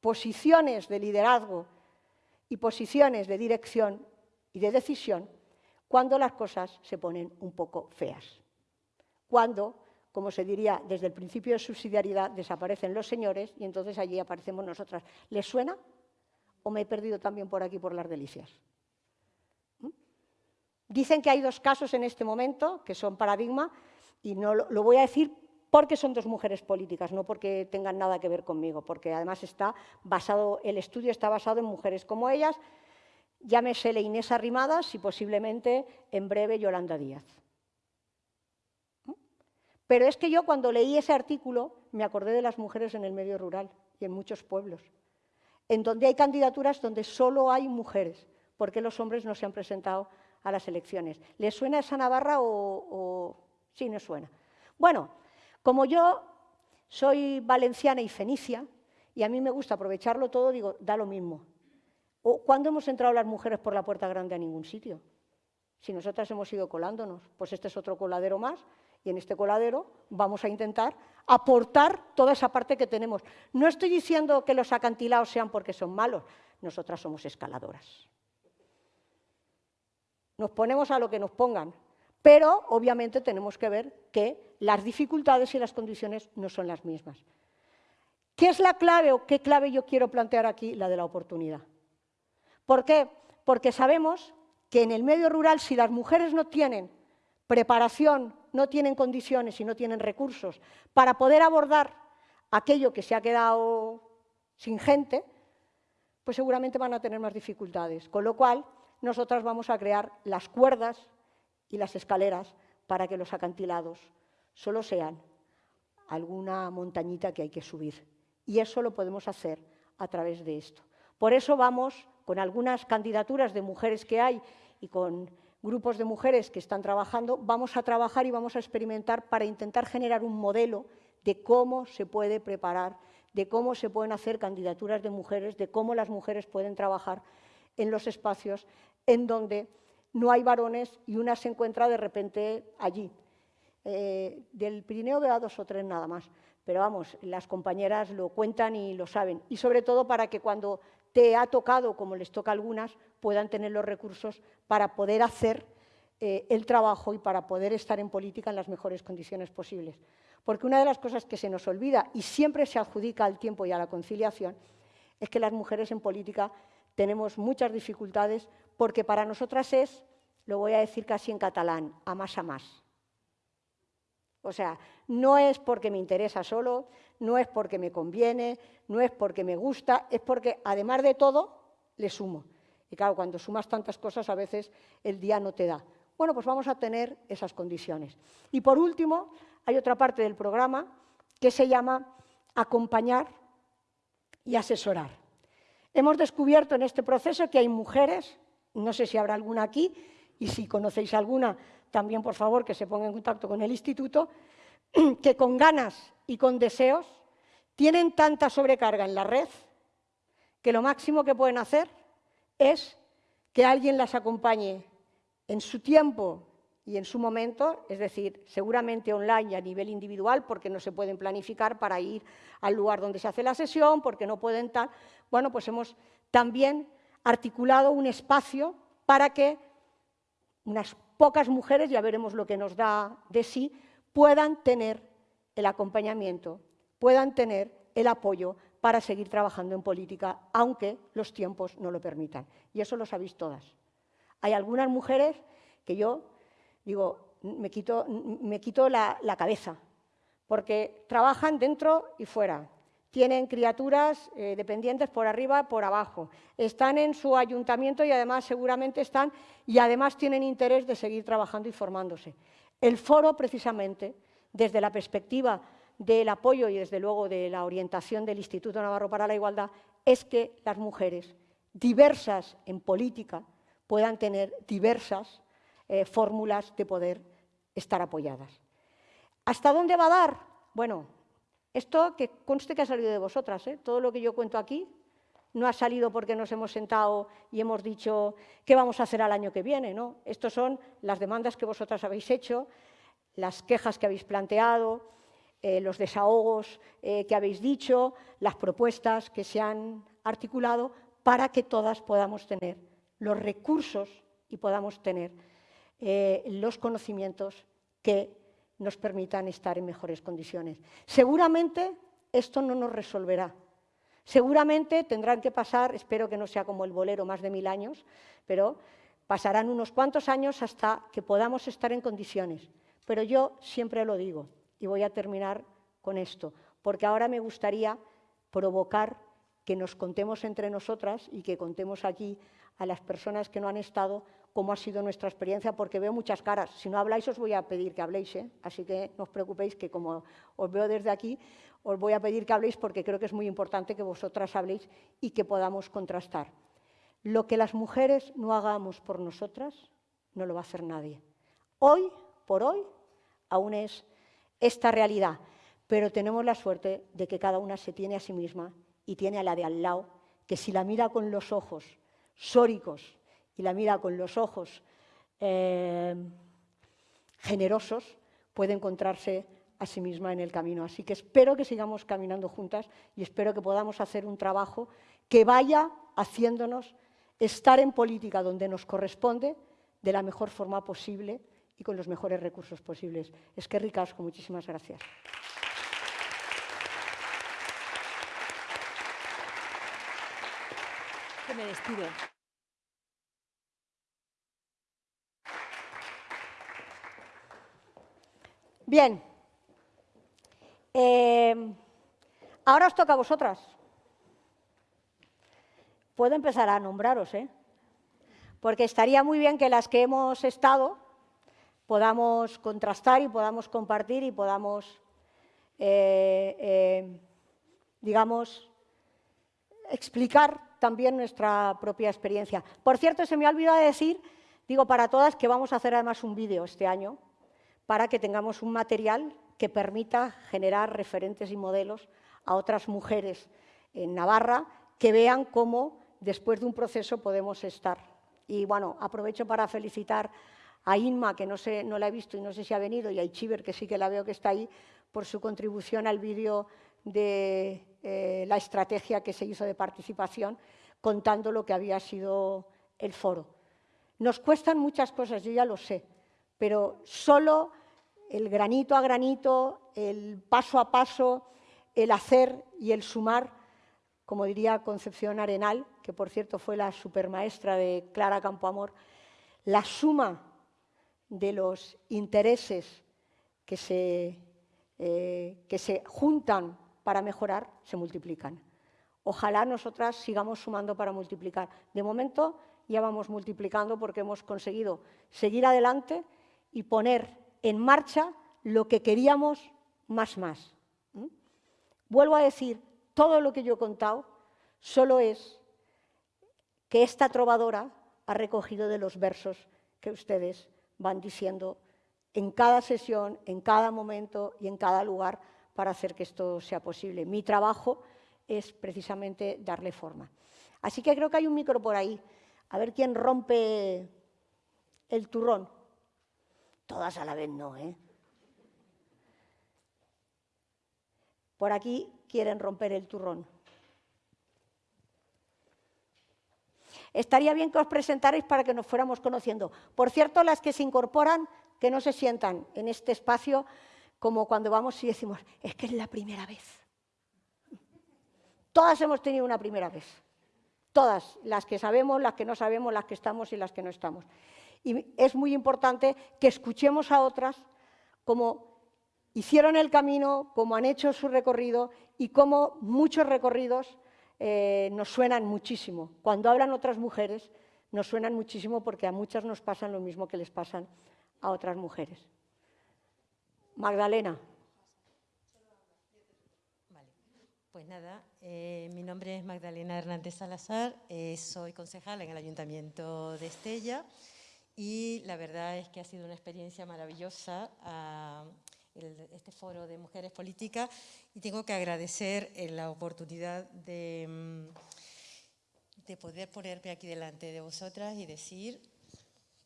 S3: posiciones de liderazgo y posiciones de dirección y de decisión cuando las cosas se ponen un poco feas. Cuando, como se diría desde el principio de subsidiariedad, desaparecen los señores y entonces allí aparecemos nosotras. ¿Les suena? ¿O me he perdido también por aquí por las delicias? ¿Mm? Dicen que hay dos casos en este momento que son paradigma y no lo, voy a decir porque son dos mujeres políticas, no porque tengan nada que ver conmigo, porque además está basado, el estudio está basado en mujeres como ellas, llámese Inés Arrimadas y posiblemente en breve Yolanda Díaz. Pero es que yo cuando leí ese artículo me acordé de las mujeres en el medio rural y en muchos pueblos, en donde hay candidaturas donde solo hay mujeres, porque los hombres no se han presentado a las elecciones. ¿Les suena esa Navarra o, sí, no suena? Bueno, como yo soy valenciana y fenicia, y a mí me gusta aprovecharlo todo, digo, da lo mismo. ¿Cuándo hemos entrado las mujeres por la puerta grande a ningún sitio? Si nosotras hemos ido colándonos, pues este es otro coladero más, y en este coladero vamos a intentar aportar toda esa parte que tenemos. No estoy diciendo que los acantilados sean porque son malos, nosotras somos escaladoras. Nos ponemos a lo que nos pongan, pero obviamente tenemos que ver que las dificultades y las condiciones no son las mismas. ¿Qué es la clave o qué clave yo quiero plantear aquí? La de la oportunidad. ¿Por qué? Porque sabemos que en el medio rural, si las mujeres no tienen preparación, no tienen condiciones y no tienen recursos para poder abordar aquello que se ha quedado sin gente, pues seguramente van a tener más dificultades. Con lo cual, nosotras vamos a crear las cuerdas y las escaleras para que los acantilados solo sean alguna montañita que hay que subir. Y eso lo podemos hacer a través de esto. Por eso vamos, con algunas candidaturas de mujeres que hay y con grupos de mujeres que están trabajando, vamos a trabajar y vamos a experimentar para intentar generar un modelo de cómo se puede preparar, de cómo se pueden hacer candidaturas de mujeres, de cómo las mujeres pueden trabajar en los espacios en donde no hay varones y una se encuentra de repente allí. Eh, del Pirineo veo a dos o tres nada más, pero vamos, las compañeras lo cuentan y lo saben. Y sobre todo para que cuando te ha tocado, como les toca a algunas, puedan tener los recursos para poder hacer eh, el trabajo y para poder estar en política en las mejores condiciones posibles. Porque una de las cosas que se nos olvida y siempre se adjudica al tiempo y a la conciliación es que las mujeres en política tenemos muchas dificultades porque para nosotras es, lo voy a decir casi en catalán, a más a más. O sea, no es porque me interesa solo, no es porque me conviene, no es porque me gusta, es porque además de todo le sumo. Y claro, cuando sumas tantas cosas a veces el día no te da. Bueno, pues vamos a tener esas condiciones. Y por último, hay otra parte del programa que se llama acompañar y asesorar. Hemos descubierto en este proceso que hay mujeres, no sé si habrá alguna aquí, y si conocéis alguna, también por favor que se ponga en contacto con el instituto, que con ganas y con deseos tienen tanta sobrecarga en la red que lo máximo que pueden hacer es que alguien las acompañe en su tiempo y en su momento, es decir, seguramente online y a nivel individual, porque no se pueden planificar para ir al lugar donde se hace la sesión, porque no pueden tal. Bueno, pues hemos también articulado un espacio para que unas pocas mujeres, ya veremos lo que nos da de sí, puedan tener el acompañamiento, puedan tener el apoyo para seguir trabajando en política, aunque los tiempos no lo permitan. Y eso lo sabéis todas. Hay algunas mujeres que yo digo, me quito, me quito la, la cabeza, porque trabajan dentro y fuera, tienen criaturas eh, dependientes por arriba, por abajo, están en su ayuntamiento y además seguramente están y además tienen interés de seguir trabajando y formándose. El foro, precisamente, desde la perspectiva del apoyo y desde luego de la orientación del Instituto Navarro para la Igualdad, es que las mujeres diversas en política puedan tener diversas eh, fórmulas de poder estar apoyadas. ¿Hasta dónde va a dar? Bueno, esto que conste que ha salido de vosotras, ¿eh? todo lo que yo cuento aquí no ha salido porque nos hemos sentado y hemos dicho qué vamos a hacer al año que viene, ¿no? Estas son las demandas que vosotras habéis hecho, las quejas que habéis planteado, eh, los desahogos eh, que habéis dicho, las propuestas que se han articulado para que todas podamos tener los recursos y podamos tener eh, los conocimientos que nos permitan estar en mejores condiciones. Seguramente esto no nos resolverá. Seguramente tendrán que pasar, espero que no sea como el bolero, más de mil años, pero pasarán unos cuantos años hasta que podamos estar en condiciones. Pero yo siempre lo digo, y voy a terminar con esto, porque ahora me gustaría provocar que nos contemos entre nosotras y que contemos aquí a las personas que no han estado cómo ha sido nuestra experiencia, porque veo muchas caras. Si no habláis, os voy a pedir que habléis, ¿eh? así que no os preocupéis que como os veo desde aquí, os voy a pedir que habléis porque creo que es muy importante que vosotras habléis y que podamos contrastar. Lo que las mujeres no hagamos por nosotras, no lo va a hacer nadie. Hoy, por hoy, aún es esta realidad, pero tenemos la suerte de que cada una se tiene a sí misma y tiene a la de al lado, que si la mira con los ojos sóricos y la mira con los ojos eh, generosos, puede encontrarse a sí misma en el camino. Así que espero que sigamos caminando juntas y espero que podamos hacer un trabajo que vaya haciéndonos estar en política donde nos corresponde de la mejor forma posible y con los mejores recursos posibles. Es que ricasco, muchísimas gracias.
S2: despido.
S3: Bien. Eh, ahora os toca a vosotras. Puedo empezar a nombraros, ¿eh? Porque estaría muy bien que las que hemos estado podamos contrastar y podamos compartir y podamos, eh, eh, digamos, explicar también nuestra propia experiencia. Por cierto, se me ha olvidado decir, digo para todas, que vamos a hacer además un vídeo este año para que tengamos un material que permita generar referentes y modelos a otras mujeres en Navarra que vean cómo después de un proceso podemos estar. Y bueno, aprovecho para felicitar a Inma, que no, sé, no la he visto y no sé si ha venido, y a Ichiber, que sí que la veo que está ahí, por su contribución al vídeo de eh, la estrategia que se hizo de participación, contando lo que había sido el foro. Nos cuestan muchas cosas, yo ya lo sé, pero solo el granito a granito, el paso a paso, el hacer y el sumar, como diría Concepción Arenal, que por cierto fue la supermaestra de Clara Campoamor, la suma de los intereses que se, eh, que se juntan para mejorar se multiplican. Ojalá nosotras sigamos sumando para multiplicar. De momento ya vamos multiplicando porque hemos conseguido seguir adelante y poner en marcha lo que queríamos más más. Vuelvo a decir, todo lo que yo he contado solo es que esta trovadora ha recogido de los versos que ustedes van diciendo en cada sesión, en cada momento y en cada lugar para hacer que esto sea posible. Mi trabajo es precisamente darle forma. Así que creo que hay un micro por ahí. A ver quién rompe el turrón. Todas a la vez no, ¿eh? Por aquí quieren romper el turrón. Estaría bien que os presentarais para que nos fuéramos conociendo. Por cierto, las que se incorporan, que no se sientan en este espacio como cuando vamos y decimos, es que es la primera vez. Todas hemos tenido una primera vez. Todas, las que sabemos, las que no sabemos, las que estamos y las que no estamos. Y es muy importante que escuchemos a otras cómo hicieron el camino, cómo han hecho su recorrido y cómo muchos recorridos eh, nos suenan muchísimo. Cuando hablan otras mujeres, nos suenan muchísimo porque a muchas nos pasan lo mismo que les pasan a otras mujeres. Magdalena.
S4: Pues nada, eh, mi nombre es Magdalena Hernández Salazar, eh, soy concejala en el Ayuntamiento de Estella y la verdad es que ha sido una experiencia maravillosa ah, este foro de mujeres políticas y tengo que agradecer eh, la oportunidad de, mm, de poder ponerme aquí delante de vosotras y decir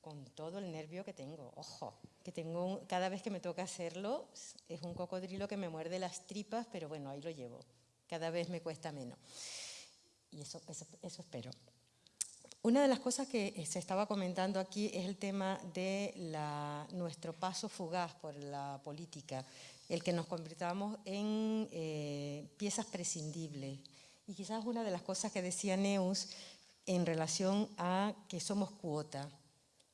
S4: con todo el nervio que tengo, ojo, que tengo cada vez que me toca hacerlo es un cocodrilo que me muerde las tripas, pero bueno, ahí lo llevo, cada vez me cuesta menos. y eso, eso, espero. Una de las cosas que se estaba comentando aquí es el tema de la, nuestro paso fugaz por la política, el que nos convirtamos en eh, piezas prescindibles. Y quizás una de las cosas que decía Neus en relación a que somos cuota,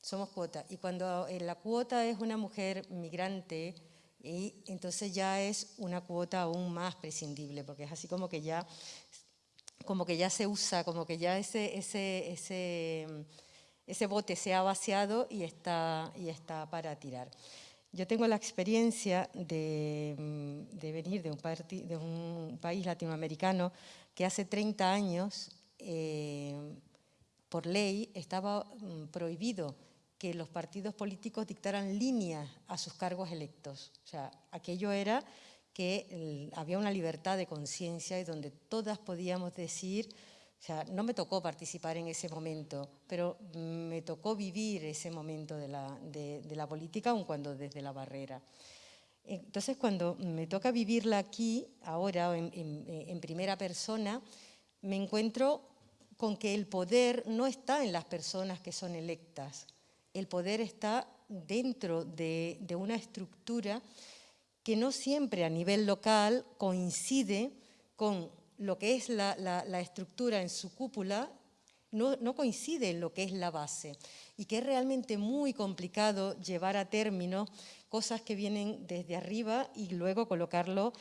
S4: somos cuota. Y cuando eh, la cuota es una mujer migrante, y entonces ya es una cuota aún más prescindible, porque es así como que ya, como que ya se usa, como que ya ese, ese, ese, ese bote se ha vaciado y está, y está para tirar. Yo tengo la experiencia de, de venir de un, de un, país latinoamericano que hace 30 años, eh, por ley, estaba mm, prohibido que los partidos políticos dictaran líneas a sus cargos electos. O sea, aquello era que había una libertad de conciencia y donde todas podíamos decir, o sea, no me tocó participar en ese momento, pero me tocó vivir ese momento de la, de, la política, aun cuando desde la barrera. Entonces, cuando me toca vivirla aquí, ahora, en, en primera persona, me encuentro con que el poder no está en las personas que son electas, el poder está dentro de, una estructura que no siempre a nivel local coincide con lo que es la, estructura en su cúpula, no, no, coincide en lo que es la base. Y que es realmente muy complicado llevar a término cosas que vienen desde arriba y luego colocarlo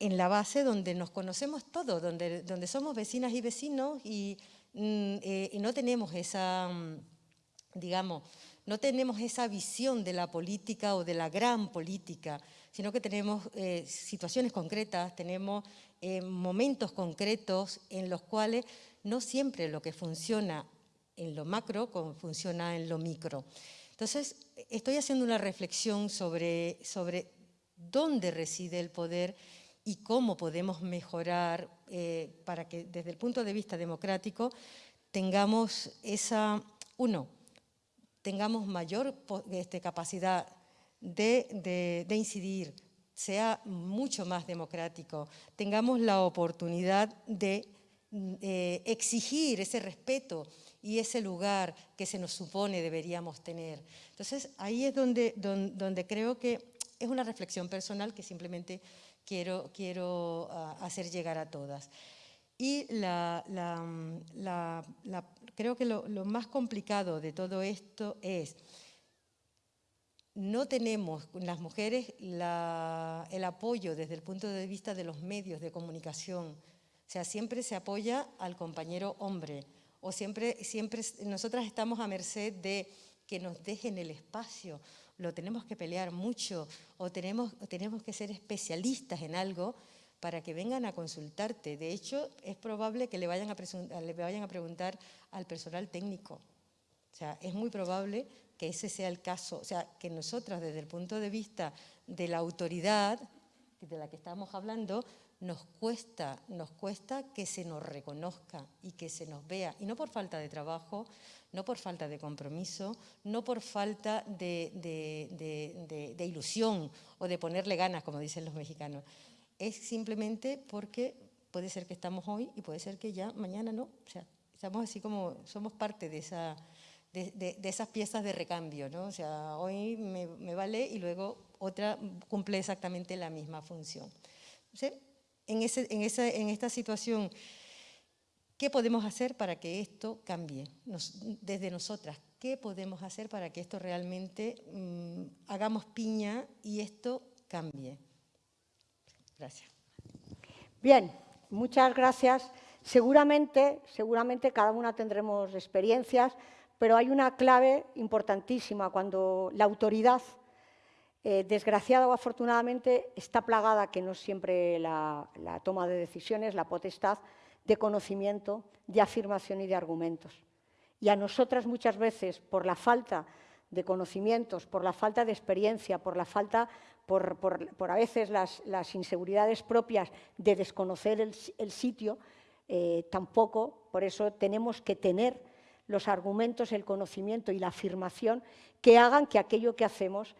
S4: en la base donde nos conocemos todos, donde, donde somos vecinas y vecinos y, mm, eh, y no tenemos esa mm, digamos, no tenemos esa visión de la política o de la gran política, sino que tenemos eh, situaciones concretas, tenemos eh, momentos concretos en los cuales no siempre lo que funciona en lo macro funciona en lo micro. Entonces, estoy haciendo una reflexión sobre, sobre dónde reside el poder y cómo podemos mejorar eh, para que desde el punto de vista democrático tengamos esa, uno, tengamos mayor este, capacidad de, incidir, sea mucho más democrático, tengamos la oportunidad de eh, exigir ese respeto y ese lugar que se nos supone deberíamos tener. Entonces, ahí es donde, donde, creo que es una reflexión personal que simplemente quiero, quiero ah, hacer llegar a todas. Y la, creo que lo, más complicado de todo esto es, no tenemos las mujeres el apoyo desde el punto de vista de los medios de comunicación. O sea, siempre se apoya al compañero hombre o siempre, siempre nosotras estamos a merced de que nos dejen el espacio, lo tenemos que pelear mucho o tenemos, tenemos que ser especialistas en algo para que vengan a consultarte. De hecho, es probable que le vayan a, le vayan a preguntar al personal técnico. O sea, es muy probable que ese sea el caso. O sea, que nosotras, desde el punto de vista de la autoridad de la que estamos hablando, nos cuesta, nos cuesta que se nos reconozca y que se nos vea. Y no por falta de trabajo, no por falta de compromiso, no por falta de, de ilusión o de ponerle ganas, como dicen los mexicanos, es simplemente porque puede ser que estamos hoy y puede ser que ya mañana no. O sea, estamos así como, somos parte de, esa, de, esas piezas de recambio, ¿no? O sea, hoy me, vale y luego otra cumple exactamente la misma función. en, ese, en, esa, en esta situación, ¿qué podemos hacer para que esto cambie? desde nosotras, ¿qué podemos hacer para que esto realmente mm, hagamos piña y esto cambie? Gracias.
S3: Bien, muchas gracias. Seguramente, seguramente cada una tendremos experiencias, pero hay una clave importantísima cuando la autoridad, eh, desgraciada o afortunadamente, está plagada, que no es siempre la, toma de decisiones, la potestad de conocimiento, de afirmación y de argumentos. Y a nosotras muchas veces, por la falta de conocimientos, por la falta de experiencia, por la falta por, a veces las, inseguridades propias de desconocer el, sitio, eh, tampoco, por eso tenemos que tener los argumentos, el conocimiento y la afirmación que hagan que aquello que hacemos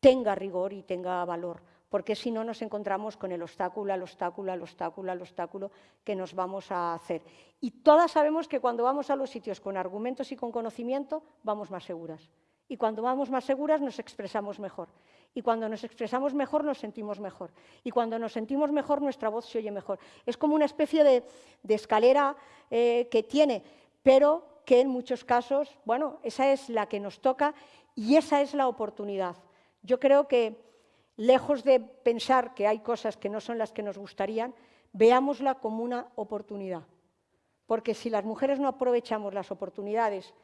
S3: tenga rigor y tenga valor, porque si no nos encontramos con el obstáculo, el obstáculo, el obstáculo, el obstáculo que nos vamos a hacer. Y todas sabemos que cuando vamos a los sitios con argumentos y con conocimiento, vamos más seguras. Y cuando vamos más seguras nos expresamos mejor. Y cuando nos expresamos mejor nos sentimos mejor. Y cuando nos sentimos mejor nuestra voz se oye mejor. Es como una especie de, escalera eh, que tiene, pero que en muchos casos, bueno, esa es la que nos toca y esa es la oportunidad. Yo creo que lejos de pensar que hay cosas que no son las que nos gustarían, veámosla como una oportunidad. Porque si las mujeres no aprovechamos las oportunidades,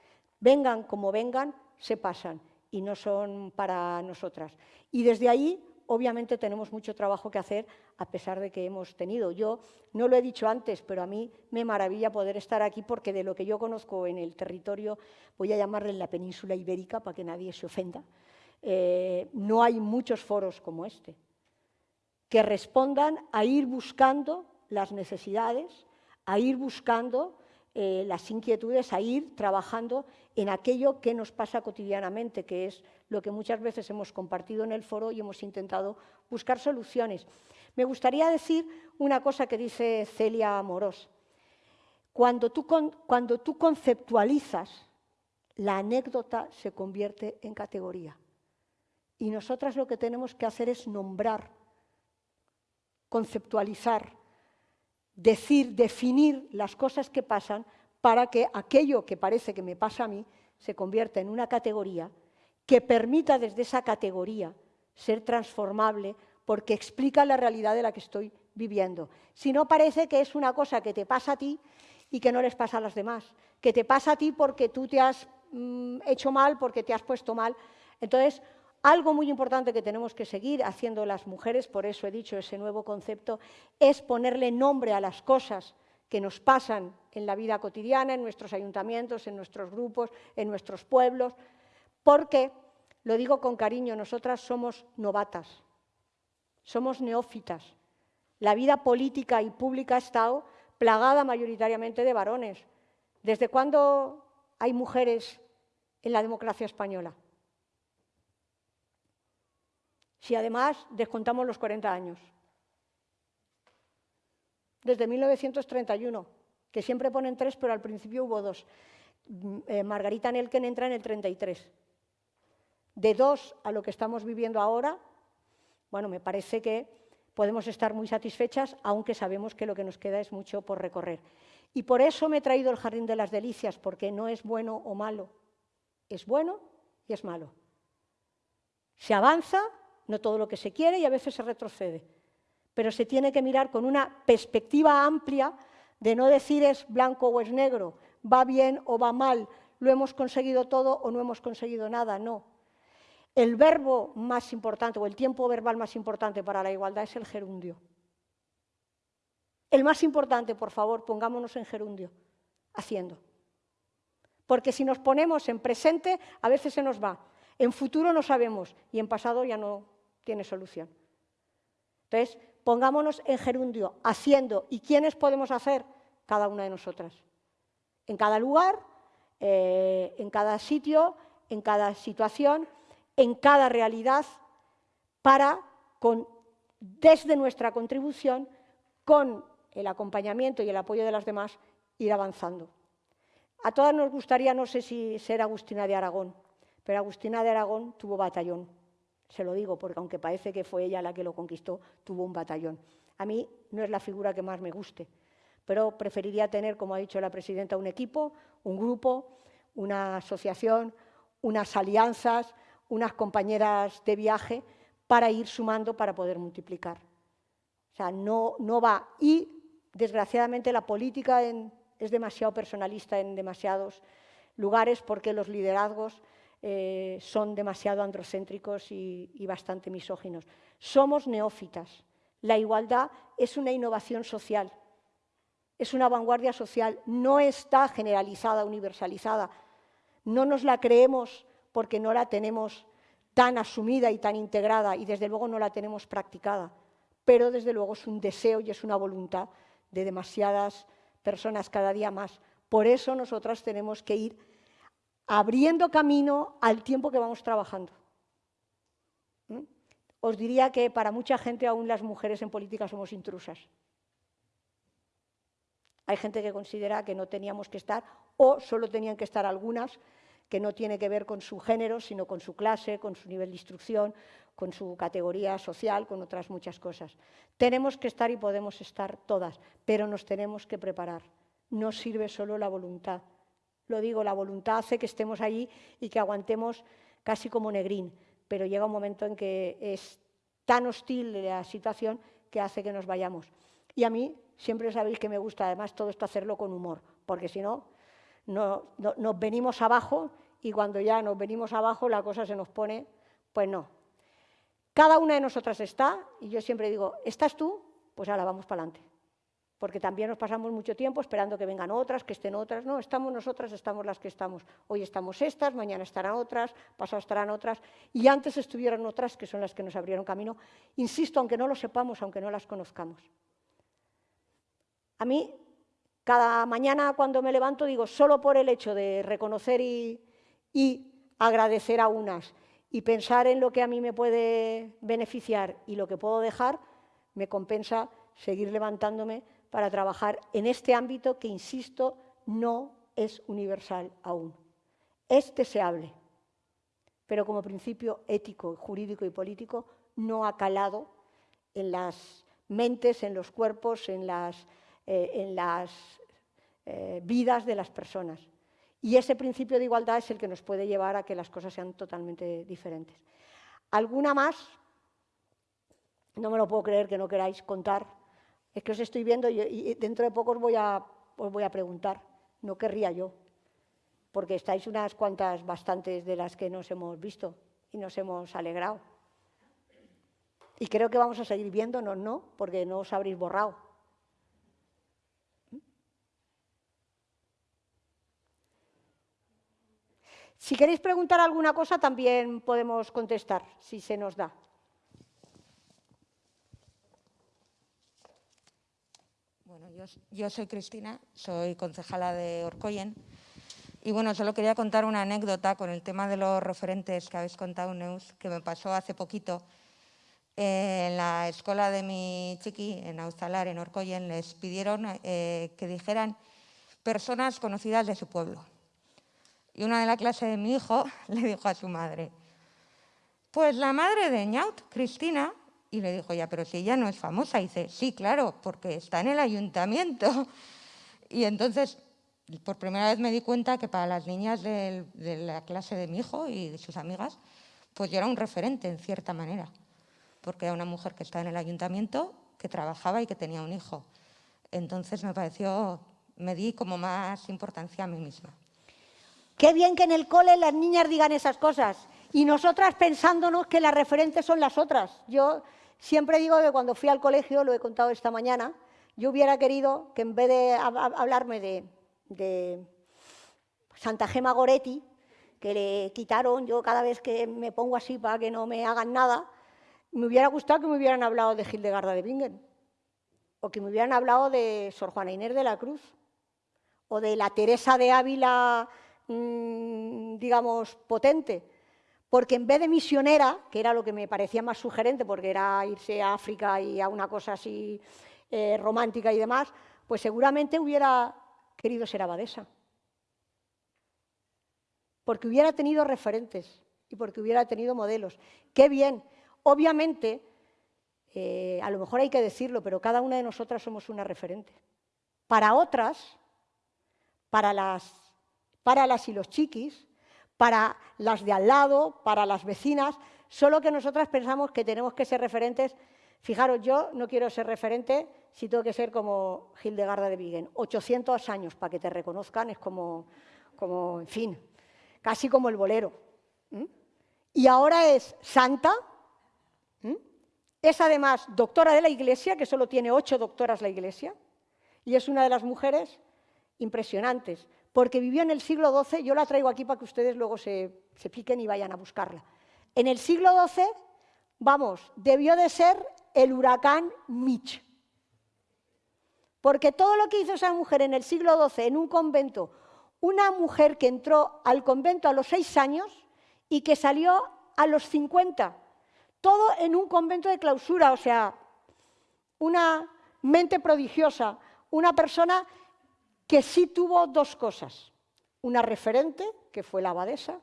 S3: vengan como vengan, se pasan y no son para nosotras. Y desde ahí, obviamente, tenemos mucho trabajo que hacer, a pesar de que hemos tenido. Yo no lo he dicho antes, pero a mí me maravilla poder estar aquí porque de lo que yo conozco en el territorio, voy a llamarle la península ibérica para que nadie se ofenda, eh, no hay muchos foros como este, que respondan a ir buscando las necesidades, a ir buscando eh, las inquietudes, a ir trabajando en aquello que nos pasa cotidianamente, que es lo que muchas veces hemos compartido en el foro y hemos intentado buscar soluciones. Me gustaría decir una cosa que dice Celia Amorós. Cuando tú, cuando tú conceptualizas, la anécdota se convierte en categoría. Y nosotras lo que tenemos que hacer es nombrar, conceptualizar, decir, definir las cosas que pasan para que aquello que parece que me pasa a mí se convierta en una categoría que permita desde esa categoría ser transformable porque explica la realidad de la que estoy viviendo. Si no parece que es una cosa que te pasa a ti y que no les pasa a las demás, que te pasa a ti porque tú te has mm, hecho mal, porque te has puesto mal. Entonces, algo muy importante que tenemos que seguir haciendo las mujeres, por eso he dicho ese nuevo concepto, es ponerle nombre a las cosas que nos pasan en la vida cotidiana, en nuestros ayuntamientos, en nuestros grupos, en nuestros pueblos, porque, lo digo con cariño, nosotras somos novatas, somos neófitas. La vida política y pública ha estado plagada mayoritariamente de varones. ¿Desde cuándo hay mujeres en la democracia española? si además descontamos los 40 años. Desde 1931, que siempre ponen tres, pero al principio hubo dos. Mm, eh, Margarita Nelken entra en el 33. De dos a lo que estamos viviendo ahora, bueno, me parece que podemos estar muy satisfechas, aunque sabemos que lo que nos queda es mucho por recorrer. Y por eso me he traído el Jardín de las Delicias, porque no es bueno o malo, es bueno y es malo. Se avanza no todo lo que se quiere y a veces se retrocede. Pero se tiene que mirar con una perspectiva amplia de no decir es blanco o es negro, va bien o va mal, lo hemos conseguido todo o no hemos conseguido nada, no. El verbo más importante o el tiempo verbal más importante para la igualdad es el gerundio. El más importante, por favor, pongámonos en gerundio, haciendo. Porque si nos ponemos en presente, a veces se nos va. En futuro no sabemos y en pasado ya no tiene solución. Entonces, pongámonos en gerundio, haciendo. ¿Y quiénes podemos hacer? Cada una de nosotras. En cada lugar, eh, en cada sitio, en cada situación, en cada realidad, para, con, desde nuestra contribución, con el acompañamiento y el apoyo de las demás, ir avanzando. A todas nos gustaría, no sé si ser Agustina de Aragón, pero Agustina de Aragón tuvo batallón. Se lo digo porque aunque parece que fue ella la que lo conquistó, tuvo un batallón. A mí no es la figura que más me guste, pero preferiría tener, como ha dicho la presidenta, un equipo, un grupo, una asociación, unas alianzas, unas compañeras de viaje para ir sumando para poder multiplicar. O sea, no, no va. Y, desgraciadamente, la política es demasiado personalista en demasiados lugares porque los liderazgos eh, son demasiado androcéntricos y, y bastante misóginos. Somos neófitas. La igualdad es una innovación social, es una vanguardia social, no está generalizada, universalizada. No nos la creemos porque no la tenemos tan asumida y tan integrada y desde luego no la tenemos practicada, pero desde luego es un deseo y es una voluntad de demasiadas personas cada día más. Por eso nosotras tenemos que ir abriendo camino al tiempo que vamos trabajando. ¿Mm? os diría que para mucha gente aún las mujeres en política somos intrusas. Hay gente que considera que no teníamos que estar o solo tenían que estar algunas, que no tiene que ver con su género, sino con su clase, con su nivel de instrucción, con su categoría social, con otras muchas cosas. Tenemos que estar y podemos estar todas, pero nos tenemos que preparar. No sirve solo la voluntad. Lo digo, la voluntad hace que estemos allí y que aguantemos casi como negrín, pero llega un momento en que es tan hostil la situación que hace que nos vayamos. Y a mí siempre sabéis que me gusta además todo esto hacerlo con humor, porque si no, no, nos venimos abajo y cuando ya nos venimos abajo la cosa se nos pone, pues no. Cada una de nosotras está, y yo siempre digo, ¿estás tú? Pues ahora vamos para adelante. Porque también nos pasamos mucho tiempo esperando que vengan otras, que estén otras. No, estamos nosotras, estamos las que estamos. Hoy estamos estas, mañana estarán otras, pasado estarán otras, y antes estuvieron otras, que son las que nos abrieron camino. Insisto, aunque no lo sepamos, aunque no las conozcamos. A mí, cada mañana cuando me levanto, digo, solo por el hecho de reconocer y, agradecer a unas y pensar en lo que a mí me puede beneficiar y lo que puedo dejar, me compensa seguir levantándome para trabajar en este ámbito que, insisto, no es universal aún. Es deseable, pero como principio ético, jurídico y político no ha calado en las mentes, en los cuerpos, en las eh, en las eh, vidas de las personas. Y ese principio de igualdad es el que nos puede llevar a que las cosas sean totalmente diferentes. ¿Alguna más? No me lo puedo creer que no queráis contar. Es que os estoy viendo y, dentro de poco os voy, a, os voy a preguntar. No querría yo, porque estáis unas cuantas bastantes de las que nos hemos visto y nos hemos alegrado. Y creo que vamos a seguir viéndonos, ¿no? Porque no os habréis borrado. Si queréis preguntar alguna cosa, también podemos contestar, si se nos da.
S5: Bueno, yo, soy Cristina, soy concejala de Orcoyen. Y bueno, solo quería contar una anécdota con el tema de los referentes que habéis contado, Neus, que me pasó hace poquito. en la escuela de mi chiqui, en Austalar, en Orcoyen, les pidieron eh, que dijeran personas conocidas de su pueblo. Y una de la clase de mi hijo le dijo a su madre, pues la madre de Ñaut, Cristina, y le dijo, ya, pero si ella no es famosa. Y dice, sí, claro, porque está en el ayuntamiento. Y entonces, por primera vez me di cuenta que para las niñas de, la clase de mi hijo y de sus amigas, pues yo era un referente en cierta manera, porque era una mujer que estaba en el ayuntamiento, que trabajaba y que tenía un hijo. Entonces me pareció, me di como más importancia a mí misma.
S3: Qué bien que en el cole las niñas digan esas cosas y nosotras pensándonos que las referentes son las otras. Yo siempre digo que cuando fui al colegio, lo he contado esta mañana, yo hubiera querido que en vez de hablarme de, Santa Gema Goretti, que le quitaron, yo cada vez que me pongo así para que no me hagan nada, me hubiera gustado que me hubieran hablado de Hildegarda de Bingen, o que me hubieran hablado de Sor Juana Inés de la Cruz, o de la Teresa de Ávila Mm, digamos, potente, porque en vez de misionera, que era lo que me parecía más sugerente, porque era irse a África y a una cosa así eh, romántica y demás, pues seguramente hubiera querido ser abadesa. Porque hubiera tenido referentes y porque hubiera tenido modelos. ¡Qué bien! Obviamente, eh, a lo mejor hay que decirlo, pero cada una de nosotras somos una referente. Para otras, para las para las y los chiquis, para las de al lado, para las vecinas, solo que nosotras pensamos que tenemos que ser referentes. Fijaros, yo no quiero ser referente si tengo que ser como Hildegarda de Bingen. 800 años para que te reconozcan es como, como en fin, casi como el bolero. Y ahora es santa, es además doctora de la Iglesia, que solo tiene ocho doctoras la Iglesia, y es una de las mujeres impresionantes porque vivió en el siglo XII, yo la traigo aquí para que ustedes luego se, piquen y vayan a buscarla. En el siglo XII, vamos, debió de ser el huracán Mitch. Porque todo lo que hizo esa mujer en el siglo XII en un convento, una mujer que entró al convento a los seis años y que salió a los 50, Todo en un convento de clausura, o sea, una mente prodigiosa, una persona que sí tuvo dos cosas, una referente, que fue la abadesa,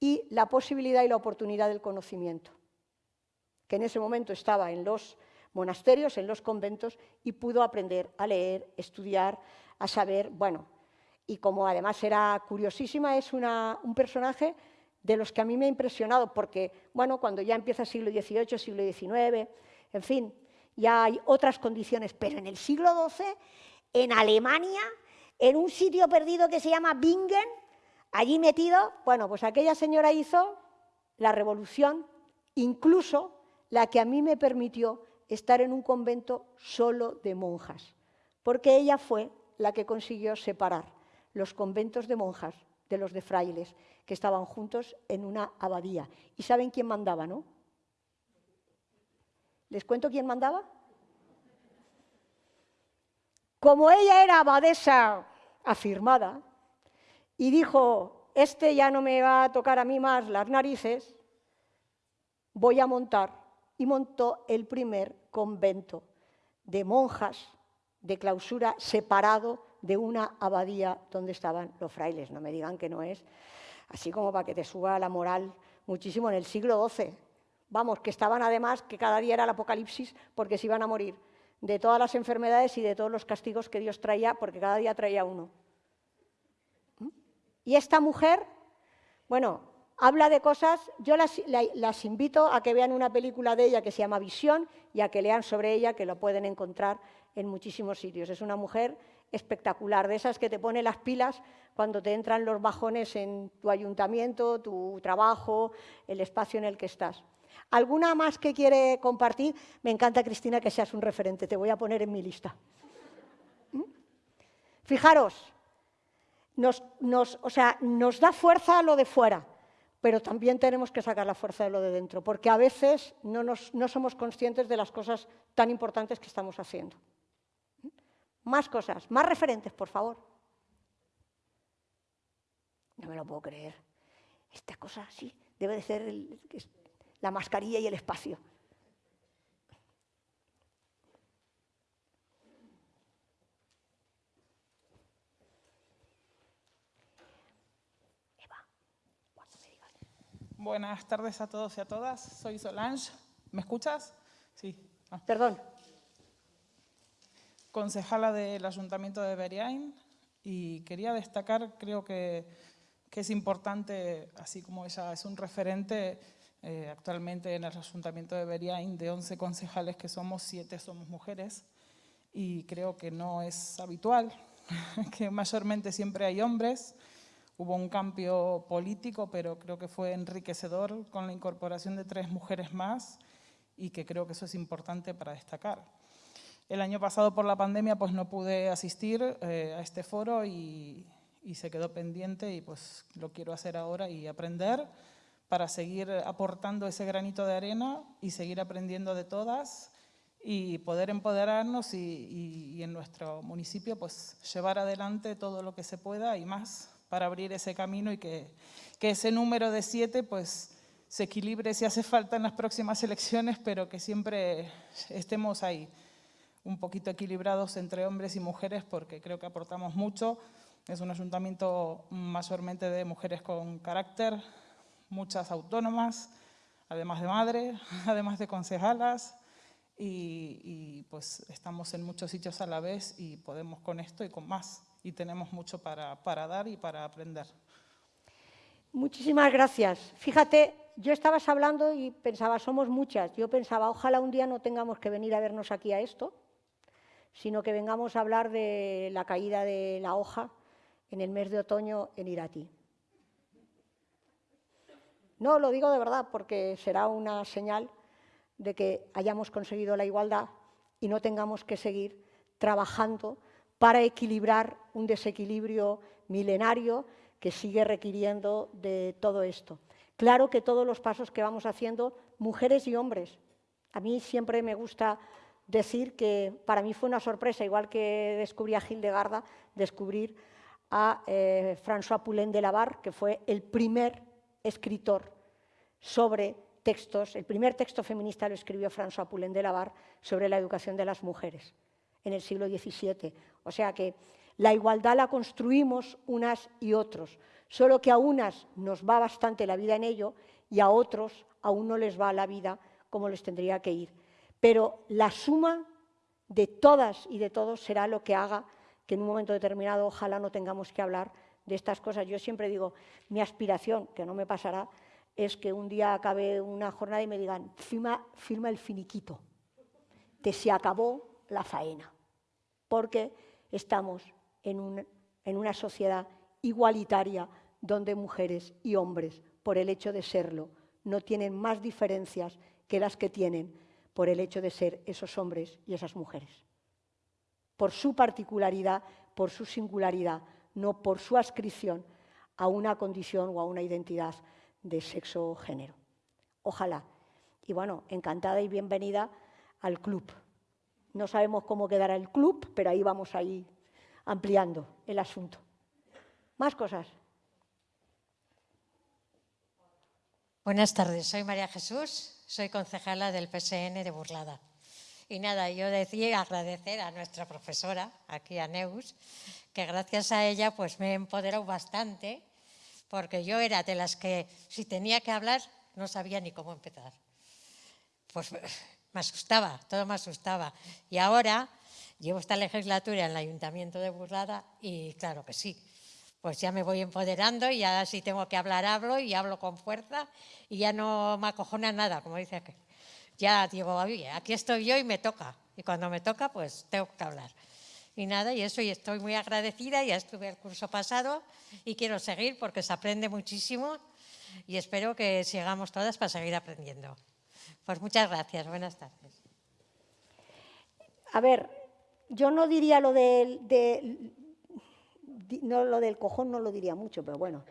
S3: y la posibilidad y la oportunidad del conocimiento, que en ese momento estaba en los monasterios, en los conventos, y pudo aprender a leer, estudiar, a saber, bueno, y como además era curiosísima, es un personaje de los que a mí me ha impresionado, porque, bueno, cuando ya empieza el siglo XVIII, siglo XIX, en fin, ya hay otras condiciones, pero en el siglo XII, en Alemania, en un sitio perdido que se llama Bingen, allí metido, bueno, pues aquella señora hizo la revolución, incluso la que a mí me permitió estar en un convento solo de monjas, porque ella fue la que consiguió separar los conventos de monjas de los de frailes, que estaban juntos en una abadía. ¿Y saben quién mandaba, no? ¿Les cuento quién mandaba? Como ella era abadesa afirmada y dijo, este ya no me va a tocar a mí más las narices, voy a montar, y montó el primer convento de monjas de clausura separado de una abadía donde estaban los frailes. No me digan que no es, así como para que te suba la moral muchísimo en el siglo XII. Vamos, que estaban además, que cada día era el apocalipsis porque se iban a morir de todas las enfermedades y de todos los castigos que Dios traía, porque cada día traía uno. ¿Mm? Y esta mujer, bueno, habla de cosas, yo las, las, invito a que vean una película de ella que se llama Visión y a que lean sobre ella, que lo pueden encontrar en muchísimos sitios. Es una mujer espectacular, de esas que te pone las pilas cuando te entran los bajones en tu ayuntamiento, tu trabajo, el espacio en el que estás. ¿Alguna más que quiere compartir? Me encanta, Cristina, que seas un referente, te voy a poner en mi lista. ¿Mm? Fijaros, nos, o sea, nos da fuerza lo de fuera, pero también tenemos que sacar la fuerza de lo de dentro, porque a veces no, no somos conscientes de las cosas tan importantes que estamos haciendo. ¿Mm? Más cosas, más referentes, por favor. No me lo puedo creer. Esta cosa sí, debe de ser el, la mascarilla y el espacio.
S6: Buenas tardes a todos y a todas. Soy Solange. ¿Me escuchas? Sí.
S3: Ah. Perdón.
S6: Concejala del Ayuntamiento de Beriain y quería destacar, creo que, que es importante, así como ella es un referente, eh, actualmente en el Ayuntamiento de Beriain, de 11 concejales que somos, 7 somos mujeres y creo que no es habitual, que mayormente siempre hay hombres. Hubo un cambio político, pero creo que fue enriquecedor con la incorporación de tres mujeres más y que creo que eso es importante para destacar. El año pasado por la pandemia pues no pude asistir eh, a este foro y, y se quedó pendiente y pues lo quiero hacer ahora y aprender para seguir aportando ese granito de arena y seguir aprendiendo de todas y poder empoderarnos y, en nuestro municipio pues llevar adelante todo lo que se pueda y más para abrir ese camino y que, que ese número de siete pues se equilibre si hace falta en las próximas elecciones, pero que siempre estemos ahí, un poquito equilibrados entre hombres y mujeres, porque creo que aportamos mucho. Es un ayuntamiento mayormente de mujeres con carácter, muchas autónomas, además de madre, además de concejalas, y, pues estamos en muchos sitios a la vez y podemos con esto y con más, y tenemos mucho para, para dar y para aprender.
S3: Muchísimas gracias. Fíjate, yo estabas hablando y pensaba, somos muchas. Yo pensaba, ojalá un día no tengamos que venir a vernos aquí a esto, sino que vengamos a hablar de la caída de la hoja en el mes de otoño en Irati. No, lo digo de verdad porque será una señal de que hayamos conseguido la igualdad y no tengamos que seguir trabajando para equilibrar un desequilibrio milenario que sigue requiriendo de todo esto. Claro que todos los pasos que vamos haciendo, mujeres y hombres. A mí siempre me gusta decir que para mí fue una sorpresa, igual que descubrí a Hildegarda, descubrir a eh, François Poulain de Lavar, que fue el primer escritor sobre textos, el primer texto feminista lo escribió François Poulain de Lavar sobre la educación de las mujeres en el siglo XVII. O sea que la igualdad la construimos unas y otros, solo que a unas nos va bastante la vida en ello y a otros aún no les va la vida como les tendría que ir. Pero la suma de todas y de todos será lo que haga que en un momento determinado ojalá no tengamos que hablar de estas cosas. Yo siempre digo, mi aspiración, que no me pasará, es que un día acabe una jornada y me digan, firma, firma el finiquito, te se acabó la faena, porque estamos en, en una sociedad igualitaria donde mujeres y hombres, por el hecho de serlo, no tienen más diferencias que las que tienen por el hecho de ser esos hombres y esas mujeres. Por su particularidad, por su singularidad, no por su adscripción a una condición o a una identidad de sexo o género. Ojalá. Y bueno, encantada y bienvenida al club. No sabemos cómo quedará el club, pero ahí vamos ahí ampliando el asunto. Más cosas.
S7: Buenas tardes, soy María Jesús, soy concejala del PSN de Burlada. Y nada, yo decía agradecer a nuestra profesora, aquí a Neus, que gracias a ella pues me he empoderado bastante, porque yo era de las que si tenía que hablar no sabía ni cómo empezar. Pues me asustaba, todo me asustaba. Y ahora llevo esta legislatura en el Ayuntamiento de Burlada y claro que sí, pues ya me voy empoderando y ya si tengo que hablar, hablo y hablo con fuerza y ya no me acojona nada, como dice que Ya digo, aquí estoy yo y me toca. Y cuando me toca, pues tengo que hablar. Y nada, y eso, y estoy muy agradecida, ya estuve el curso pasado y quiero seguir porque se aprende muchísimo y espero que sigamos todas para seguir aprendiendo. Pues muchas gracias, buenas tardes.
S3: A ver, yo no diría lo del, no, lo del cojón no lo diría mucho, pero bueno.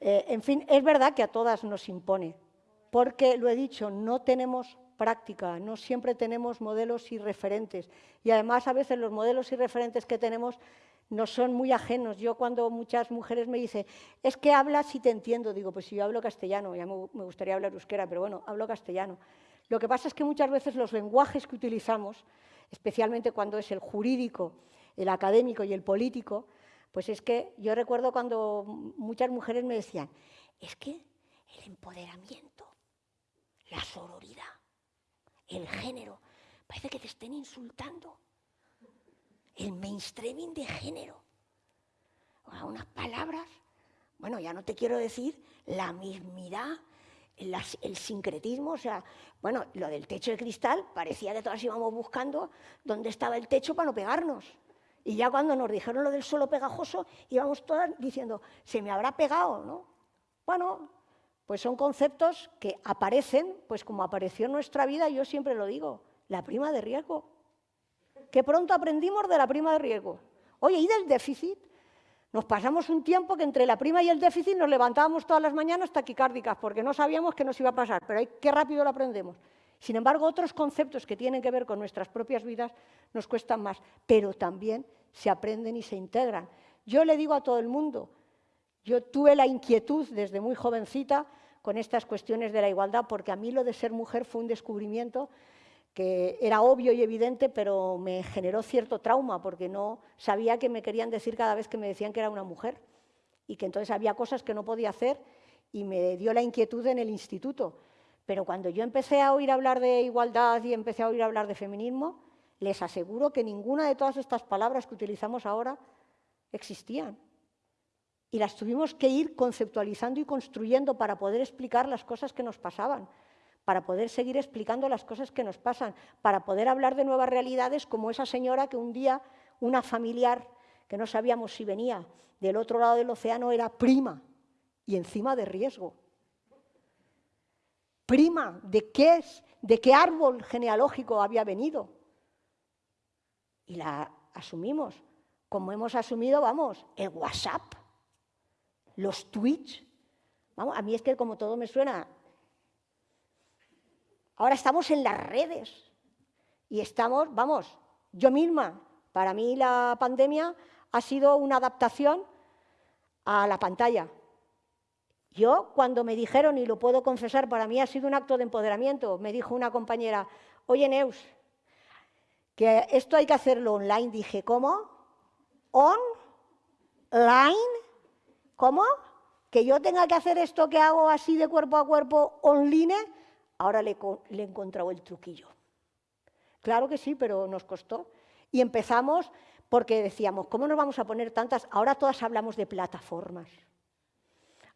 S3: Eh, en fin, es verdad que a todas nos impone, porque, lo he dicho, no tenemos práctica, no siempre tenemos modelos y referentes. Y además, a veces los modelos y referentes que tenemos no son muy ajenos. Yo cuando muchas mujeres me dicen, es que hablas y te entiendo, digo, pues si yo hablo castellano, ya me gustaría hablar euskera, pero bueno, hablo castellano. Lo que pasa es que muchas veces los lenguajes que utilizamos, especialmente cuando es el jurídico, el académico y el político, pues es que yo recuerdo cuando muchas mujeres me decían, es que el empoderamiento, la sororidad, el género, parece que te estén insultando. El mainstreaming de género. unas palabras, bueno, ya no te quiero decir la mismidad, el sincretismo, o sea, bueno, lo del techo de cristal, parecía que todas íbamos buscando dónde estaba el techo para no pegarnos. Y ya cuando nos dijeron lo del suelo pegajoso, íbamos todas diciendo, se me habrá pegado, ¿no? Bueno, pues son conceptos que aparecen, pues como apareció en nuestra vida, yo siempre lo digo, la prima de riesgo. Que pronto aprendimos de la prima de riesgo. Oye, ¿y del déficit? Nos pasamos un tiempo que entre la prima y el déficit nos levantábamos todas las mañanas taquicárdicas porque no sabíamos qué nos iba a pasar, pero qué rápido lo aprendemos. Sin embargo, otros conceptos que tienen que ver con nuestras propias vidas nos cuestan más, pero también se aprenden y se integran. Yo le digo a todo el mundo, yo tuve la inquietud desde muy jovencita con estas cuestiones de la igualdad, porque a mí lo de ser mujer fue un descubrimiento que era obvio y evidente, pero me generó cierto trauma, porque no sabía que me querían decir cada vez que me decían que era una mujer, y que entonces había cosas que no podía hacer, y me dio la inquietud en el instituto. Pero cuando yo empecé a oír hablar de igualdad y empecé a oír hablar de feminismo, les aseguro que ninguna de todas estas palabras que utilizamos ahora existían. Y las tuvimos que ir conceptualizando y construyendo para poder explicar las cosas que nos pasaban, para poder seguir explicando las cosas que nos pasan, para poder hablar de nuevas realidades como esa señora que un día una familiar que no sabíamos si venía del otro lado del océano era prima y encima de riesgo. Prima de qué es, de qué árbol genealógico había venido. Y la asumimos, como hemos asumido, vamos, el WhatsApp, los tweets. Vamos, a mí es que como todo me suena. Ahora estamos en las redes y estamos, vamos, yo misma, para mí la pandemia ha sido una adaptación a la pantalla. Yo, cuando me dijeron, y lo puedo confesar, para mí ha sido un acto de empoderamiento, me dijo una compañera, oye Neus, que esto hay que hacerlo online. Dije, ¿cómo? ¿Online? ¿Cómo? ¿Que yo tenga que hacer esto que hago así de cuerpo a cuerpo online? Ahora le, he encontrado el truquillo. Claro que sí, pero nos costó. Y empezamos porque decíamos, ¿cómo nos vamos a poner tantas? Ahora todas hablamos de plataformas,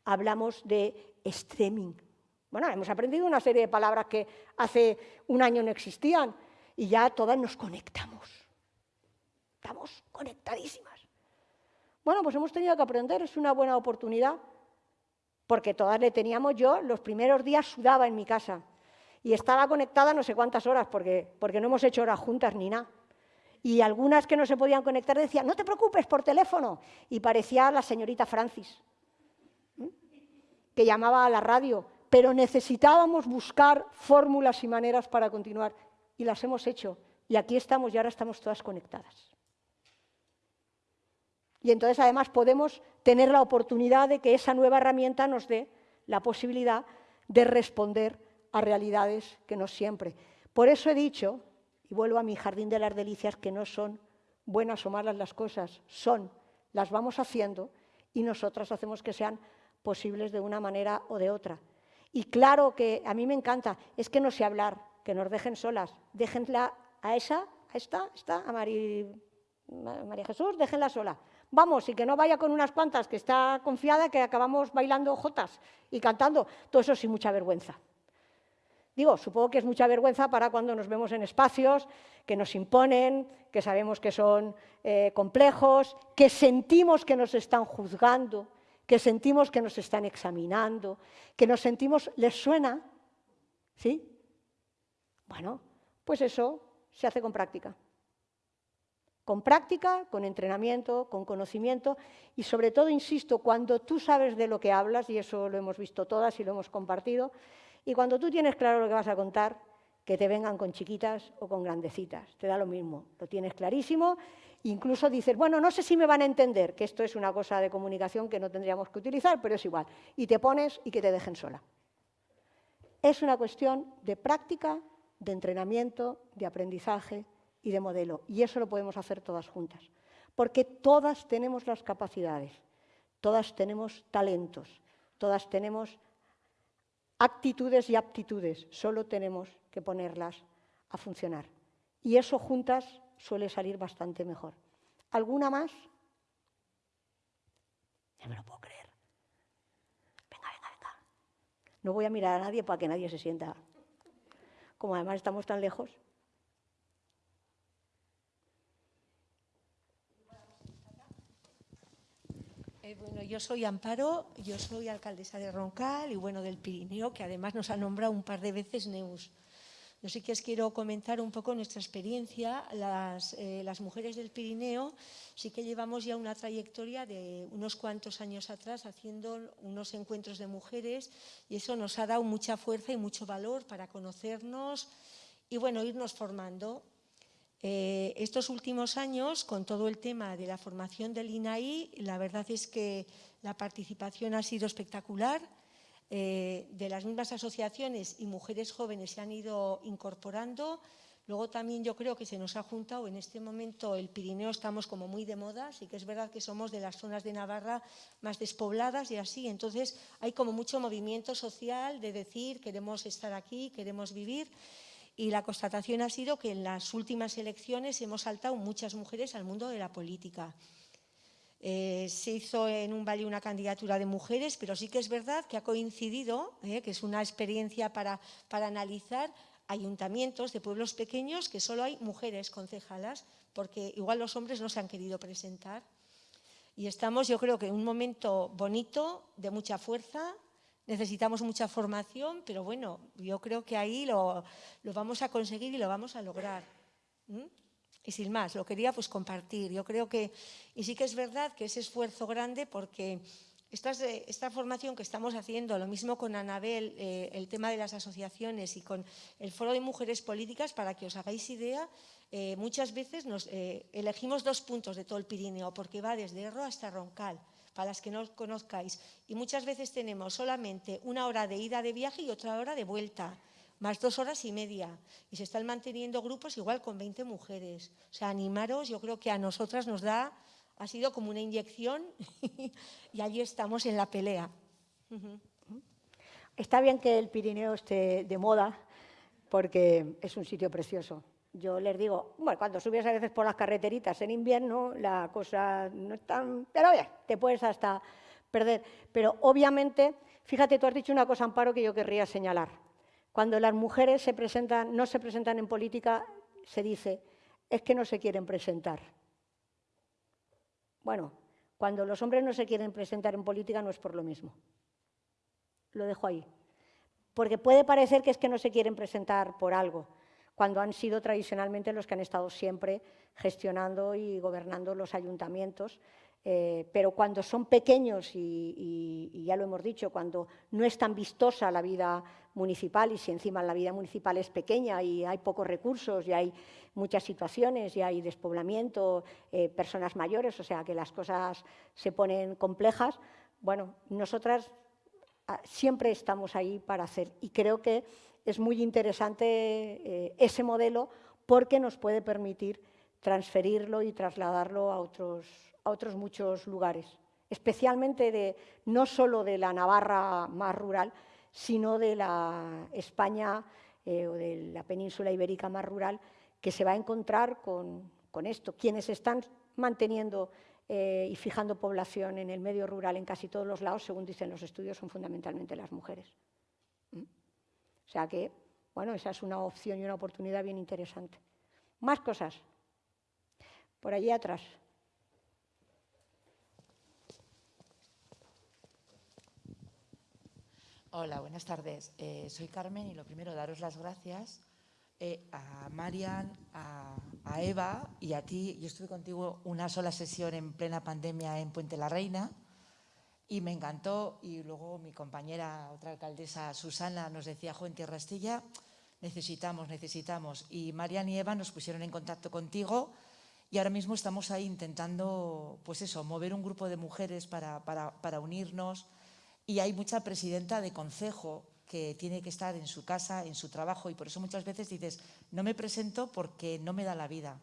S3: hablamos de streaming. Bueno, hemos aprendido una serie de palabras que hace un año no existían y ya todas nos conectamos. Estamos conectadísimas. Bueno, pues hemos tenido que aprender, es una buena oportunidad, porque todas le teníamos yo, los primeros días sudaba en mi casa y estaba conectada no sé cuántas horas, porque, porque no hemos hecho horas juntas ni nada y algunas que no se podían conectar decían, no te preocupes, por teléfono. Y parecía la señorita Francis, que llamaba a la radio, pero necesitábamos buscar fórmulas y maneras para continuar. Y las hemos hecho. Y aquí estamos y ahora estamos todas conectadas. Y entonces además podemos tener la oportunidad de que esa nueva herramienta nos dé la posibilidad de responder a realidades que no siempre. Por eso he dicho y vuelvo a mi jardín de las delicias, que no son buenas o malas las cosas, son, las vamos haciendo y nosotras hacemos que sean posibles de una manera o de otra. Y claro que a mí me encanta, es que no sé hablar, que nos dejen solas, déjenla a esa, a esta, esta, a María Jesús, déjenla sola. Vamos, y que no vaya con unas cuantas que está confiada que acabamos bailando jotas y cantando, todo eso sin mucha vergüenza. Digo, supongo que es mucha vergüenza para cuando nos vemos en espacios que nos imponen, que sabemos que son eh, complejos, que sentimos que nos están juzgando, que sentimos que nos están examinando, que nos sentimos, ¿les suena? ¿Sí? Bueno, pues eso se hace con práctica. Con práctica, con entrenamiento, con conocimiento. Y sobre todo, insisto, cuando tú sabes de lo que hablas, y eso lo hemos visto todas y lo hemos compartido, y cuando tú tienes claro lo que vas a contar, que te vengan con chiquitas o con grandecitas, te da lo mismo, lo tienes clarísimo, incluso dices, bueno, no sé si me van a entender, que esto es una cosa de comunicación que no tendríamos que utilizar, pero es igual, y te pones y que te dejen sola. Es una cuestión de práctica, de entrenamiento, de aprendizaje y de modelo, y eso lo podemos hacer todas juntas, porque todas tenemos las capacidades, todas tenemos talentos, todas tenemos actitudes y aptitudes, solo tenemos que ponerlas a funcionar. Y eso juntas suele salir bastante mejor. ¿Alguna más? Ya me lo puedo creer. Venga, venga, venga. No voy a mirar a nadie para que nadie se sienta. Como además estamos tan lejos.
S8: Bueno, yo soy Amparo, yo soy alcaldesa de Roncal y bueno, del Pirineo, que además nos ha nombrado un par de veces Neus. Yo sí que os quiero comentar un poco nuestra experiencia. Las, eh, las, mujeres del Pirineo sí que llevamos ya una trayectoria de unos cuantos años atrás haciendo unos encuentros de mujeres y eso nos ha dado mucha fuerza y mucho valor para conocernos y bueno, irnos formando. Eh, estos últimos años, con todo el tema de la formación del INAI, la verdad es que la participación ha sido espectacular. Eh, de las mismas asociaciones y mujeres jóvenes se han ido incorporando. Luego también yo creo que se nos ha juntado en este momento el Pirineo, estamos como muy de moda, sí que es verdad que somos de las zonas de Navarra más despobladas y así, entonces hay como mucho movimiento social de decir queremos estar aquí, queremos vivir y la constatación ha sido que en las últimas elecciones hemos saltado muchas mujeres al mundo de la política. Eh, se hizo en un valle una candidatura de mujeres, pero sí que es verdad que ha coincidido, eh, que es una experiencia para, para analizar ayuntamientos de pueblos pequeños que solo hay mujeres concejalas, porque igual los hombres no se han querido presentar. Y estamos, yo creo que en un momento bonito, de mucha fuerza, Necesitamos mucha formación, pero bueno, yo creo que ahí lo, vamos a conseguir y lo vamos a lograr. Y sin más, lo quería pues compartir. Yo creo que, y sí que es verdad que ese esfuerzo grande porque esta, formación que estamos haciendo, lo mismo con Anabel, eh, el tema de las asociaciones y con el Foro de Mujeres Políticas, para que os hagáis idea, eh, muchas veces eh, elegimos dos puntos de todo el Pirineo, porque va desde Erro hasta Roncal, para las que no os conozcáis. Y muchas veces tenemos solamente una hora de ida de viaje y otra hora de vuelta, más dos horas y media. Y se están manteniendo grupos igual con 20 mujeres. O sea, animaros, yo creo que a nosotras nos da ha sido como una inyección y allí estamos en la pelea.
S3: Está bien que el Pirineo esté de moda porque es un sitio precioso. Yo les digo, bueno, cuando subes a veces por las carreteritas en invierno, la cosa no es tan... Pero bien, te puedes hasta perder. Pero obviamente, fíjate, tú has dicho una cosa, Amparo, que yo querría señalar. Cuando las mujeres se presentan, no se presentan en política, se dice, es que no se quieren presentar. Bueno, cuando los hombres no se quieren presentar en política no es por lo mismo. Lo dejo ahí. Porque puede parecer que es que no se quieren presentar por algo, cuando han sido tradicionalmente los que han estado siempre gestionando y gobernando los ayuntamientos. Eh, pero cuando son pequeños, y, ya lo hemos dicho, cuando no es tan vistosa la vida municipal y si encima la vida municipal es pequeña y hay pocos recursos y hay muchas situaciones y hay despoblamiento, eh, personas mayores, o sea que las cosas se ponen complejas, bueno, nosotras ah, siempre estamos ahí para hacer. Y creo que es muy interesante eh, ese modelo porque nos puede permitir transferirlo y trasladarlo a otros, muchos lugares, especialmente no solo de la Navarra más rural, sino de la España eh, o de la península ibérica más rural, que se va a encontrar con, esto. Quienes están manteniendo eh, y fijando población en el medio rural en casi todos los lados, según dicen los estudios, son fundamentalmente las mujeres. O sea que, bueno, esa es una opción y una oportunidad bien interesante. Más cosas. Por allí atrás.
S9: Hola, buenas tardes. Eh, soy Carmen y lo primero, daros las gracias eh, a Marian, a, Eva y a ti. Yo estuve contigo una sola sesión en plena pandemia en Puente la Reina y me encantó. Y luego mi compañera, otra alcaldesa, Susana, nos decía, jo, en necesitamos, necesitamos. Y Marian y Eva nos pusieron en contacto contigo y ahora mismo estamos ahí intentando, pues eso, mover un grupo de mujeres para, para, para unirnos, y hay mucha presidenta de consejo que tiene que estar en su casa, en su trabajo, y por eso muchas veces dices, no me presento porque no me da la vida.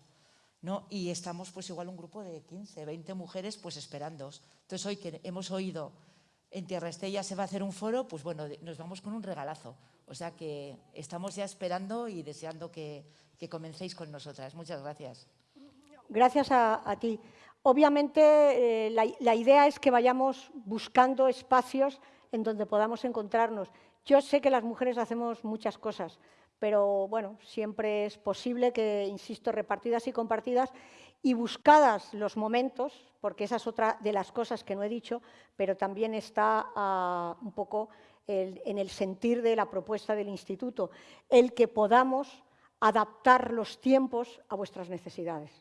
S9: ¿No? Y estamos pues igual un grupo de 15, 20 mujeres pues esperando. Entonces hoy que hemos oído en Tierra Estella se va a hacer un foro, pues bueno, nos vamos con un regalazo. O sea que estamos ya esperando y deseando que, comencéis con nosotras. Muchas gracias.
S3: Gracias a, ti. Obviamente, eh, la, idea es que vayamos buscando espacios en donde podamos encontrarnos. Yo sé que las mujeres hacemos muchas cosas, pero bueno, siempre es posible que, insisto, repartidas y compartidas y buscadas los momentos, porque esa es otra de las cosas que no he dicho, pero también está ah, un poco en el sentir de la propuesta del Instituto, el que podamos adaptar los tiempos a vuestras necesidades.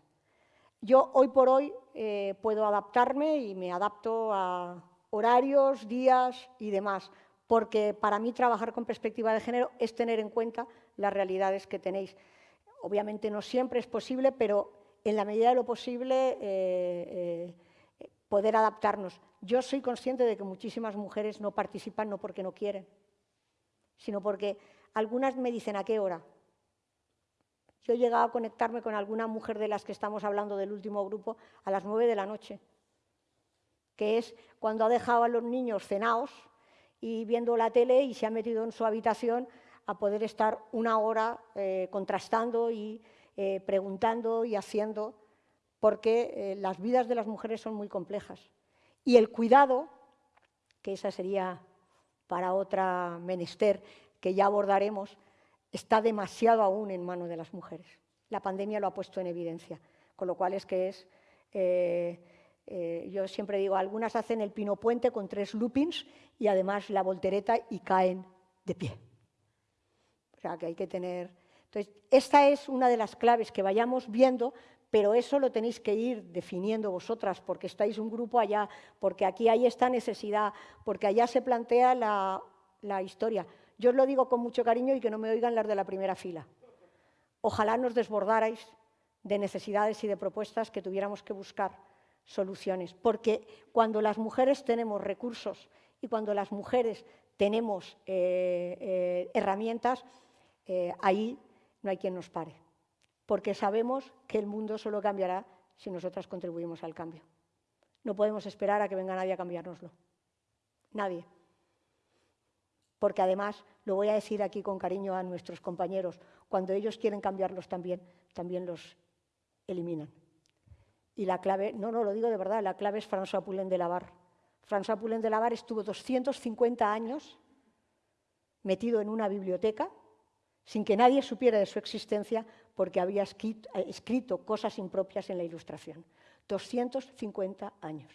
S3: Yo hoy por hoy eh, puedo adaptarme y me adapto a horarios, días y demás, porque para mí trabajar con perspectiva de género es tener en cuenta las realidades que tenéis. Obviamente no siempre es posible, pero en la medida de lo posible eh, eh, poder adaptarnos. Yo soy consciente de que muchísimas mujeres no participan no porque no quieren, sino porque algunas me dicen a qué hora, yo he llegado a conectarme con alguna mujer de las que estamos hablando del último grupo a las nueve de la noche, que es cuando ha dejado a los niños cenados y viendo la tele y se ha metido en su habitación a poder estar una hora eh, contrastando y eh, preguntando y haciendo, porque eh, las vidas de las mujeres son muy complejas. Y el cuidado, que esa sería para otra menester que ya abordaremos, está demasiado aún en manos de las mujeres. La pandemia lo ha puesto en evidencia, con lo cual es que es, yo siempre digo, algunas hacen el pino puente con tres loopings y además la voltereta y caen de pie. O sea que hay que tener... Entonces, esta es una de las claves que vayamos viendo, pero eso lo tenéis que ir definiendo vosotras, porque estáis un grupo allá, porque aquí hay esta necesidad, porque allá se plantea la, historia. Yo os lo digo con mucho cariño y que no me oigan las de la primera fila. Ojalá nos desbordarais de necesidades y de propuestas que tuviéramos que buscar soluciones, porque cuando las mujeres tenemos recursos y cuando las mujeres tenemos eh, eh, herramientas, eh, ahí no hay quien nos pare, porque sabemos que el mundo solo cambiará si nosotras contribuimos al cambio. No podemos esperar a que venga nadie a cambiárnoslo. Nadie. Porque además, lo voy a decir aquí con cariño a nuestros compañeros, cuando ellos quieren cambiarlos también, también los eliminan. Y la clave, no, no, lo digo de verdad, la clave es François Poulain de Lavar. François Poulain de Lavar estuvo 250 años metido en una biblioteca sin que nadie supiera de su existencia porque había escrito, cosas impropias en la ilustración. 250 años.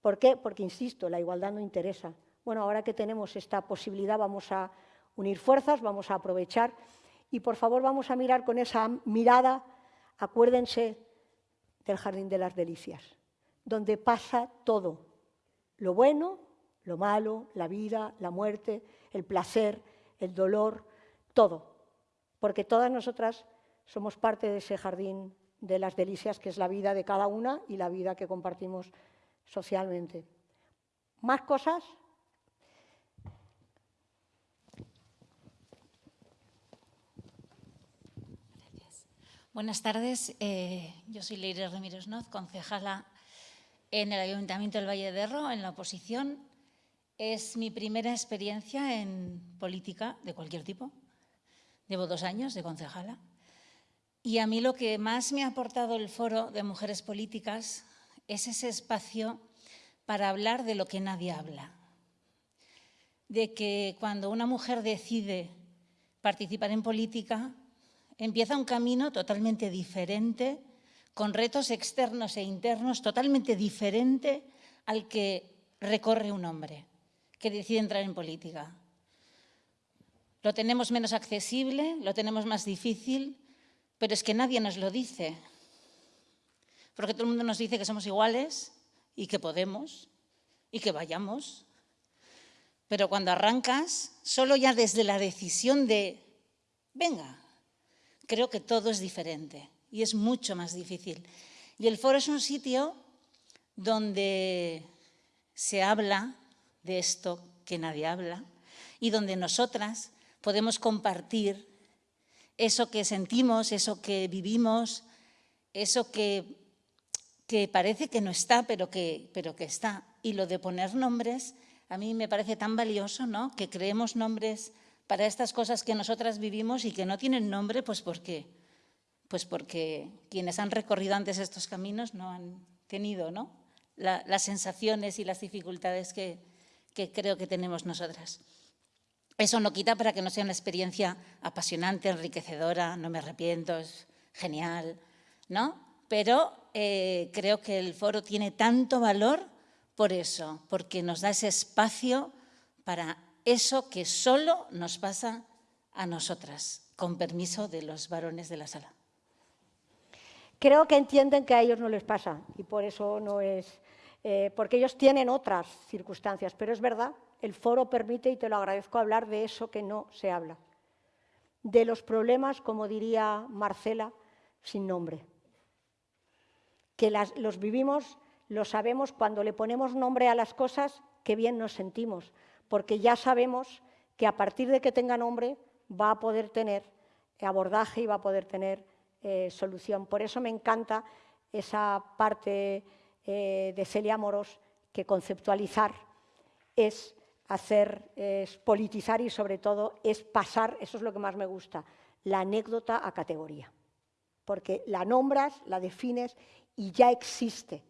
S3: ¿Por qué? Porque, insisto, la igualdad no interesa. Bueno, ahora que tenemos esta posibilidad vamos a unir fuerzas, vamos a aprovechar y por favor vamos a mirar con esa mirada, acuérdense del Jardín de las Delicias, donde pasa todo, lo bueno, lo malo, la vida, la muerte, el placer, el dolor, todo, porque todas nosotras somos parte de ese jardín de las delicias que es la vida de cada una y la vida que compartimos socialmente. Más cosas,
S10: Buenas tardes, eh, yo soy Leire Ramírez Noz, concejala en el Ayuntamiento del Valle de Erro, en la oposición. Es mi primera experiencia en política de cualquier tipo. Llevo dos años de concejala. Y a mí lo que más me ha aportado el Foro de Mujeres Políticas es ese espacio para hablar de lo que nadie habla. De que cuando una mujer decide participar en política, empieza un camino totalmente diferente, con retos externos e internos totalmente diferente al que recorre un hombre que decide entrar en política. Lo tenemos menos accesible, lo tenemos más difícil, pero es que nadie nos lo dice. Porque todo el mundo nos dice que somos iguales y que podemos y que vayamos. Pero cuando arrancas, solo ya desde la decisión de, venga, creo que todo es diferente y es mucho más difícil. Y el foro es un sitio donde se habla de esto que nadie habla y donde nosotras podemos compartir eso que sentimos, eso que vivimos, eso que, que parece que no está, pero que, pero que está. Y lo de poner nombres, a mí me parece tan valioso, ¿no? Que creemos nombres para estas cosas que nosotras vivimos y que no tienen nombre, pues ¿por qué? Pues porque quienes han recorrido antes estos caminos no han tenido ¿no? las sensaciones y las dificultades que, que creo que tenemos nosotras. Eso no quita para que no sea una experiencia apasionante, enriquecedora, no me arrepiento, es genial, ¿no? Pero eh, creo que el foro tiene tanto valor por eso, porque nos da ese espacio para eso que solo nos pasa a nosotras, con permiso de los varones de la sala.
S3: Creo que entienden que a ellos no les pasa y por eso no es, eh, porque ellos tienen otras circunstancias, pero es verdad, el foro permite, y te lo agradezco, hablar de eso que no se habla, de los problemas, como diría Marcela, sin nombre, que los vivimos, lo sabemos cuando le ponemos nombre a las cosas, que bien nos sentimos, porque ya sabemos que a partir de que tenga nombre va a poder tener abordaje y va a poder tener eh, solución. Por eso me encanta esa parte eh, de Celia Moros, que conceptualizar es hacer, es politizar y sobre todo es pasar, eso es lo que más me gusta, la anécdota a categoría. Porque la nombras, la defines y ya existe.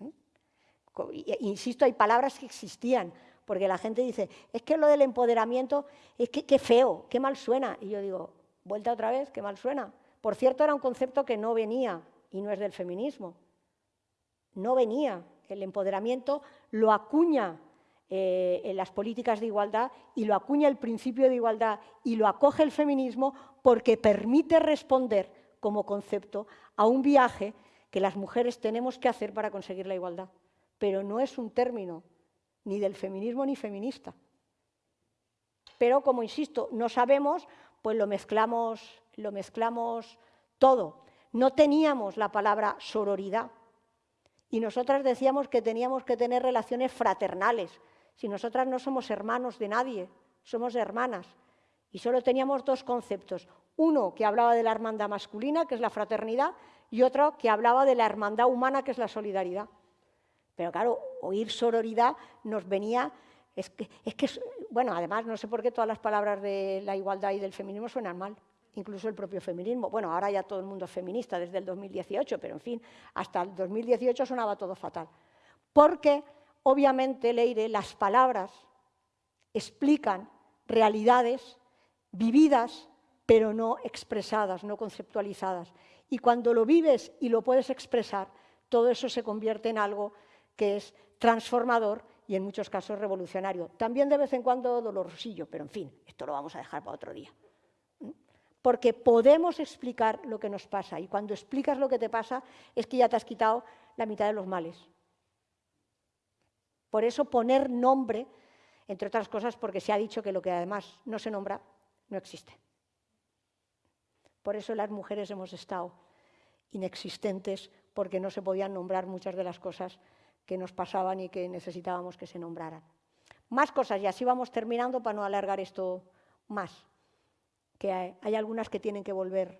S3: ¿eh? Insisto, hay palabras que existían, porque la gente dice, es que lo del empoderamiento, es que qué feo, qué mal suena. Y yo digo, vuelta otra vez, qué mal suena. Por cierto, era un concepto que no venía, y no es del feminismo. No venía. El empoderamiento lo acuña eh, en las políticas de igualdad y lo acuña el principio de igualdad y lo acoge el feminismo porque permite responder como concepto a un viaje que las mujeres tenemos que hacer para conseguir la igualdad. Pero no es un término ni del feminismo ni feminista. Pero, como insisto, no sabemos, pues lo mezclamos, lo mezclamos todo. No teníamos la palabra sororidad. Y nosotras decíamos que teníamos que tener relaciones fraternales. Si nosotras no somos hermanos de nadie, somos hermanas. Y solo teníamos dos conceptos. Uno que hablaba de la hermandad masculina, que es la fraternidad, y otro que hablaba de la hermandad humana, que es la solidaridad. Pero claro, oír sororidad nos venía... Es que, es que, bueno, además no sé por qué todas las palabras de la igualdad y del feminismo suenan mal incluso el propio feminismo. Bueno, ahora ya todo el mundo es feminista desde el 2018, pero en fin, hasta el 2018 sonaba todo fatal. Porque, obviamente, Leire, las palabras explican realidades vividas, pero no expresadas, no conceptualizadas. Y cuando lo vives y lo puedes expresar, todo eso se convierte en algo que es transformador y en muchos casos revolucionario. También de vez en cuando dolorosillo, pero en fin, esto lo vamos a dejar para otro día porque podemos explicar lo que nos pasa y cuando explicas lo que te pasa es que ya te has quitado la mitad de los males. Por eso poner nombre, entre otras cosas porque se ha dicho que lo que además no se nombra no existe. Por eso las mujeres hemos estado inexistentes porque no se podían nombrar muchas de las cosas que nos pasaban y que necesitábamos que se nombraran. Más cosas y así vamos terminando para no alargar esto más que hay, algunas que tienen que volver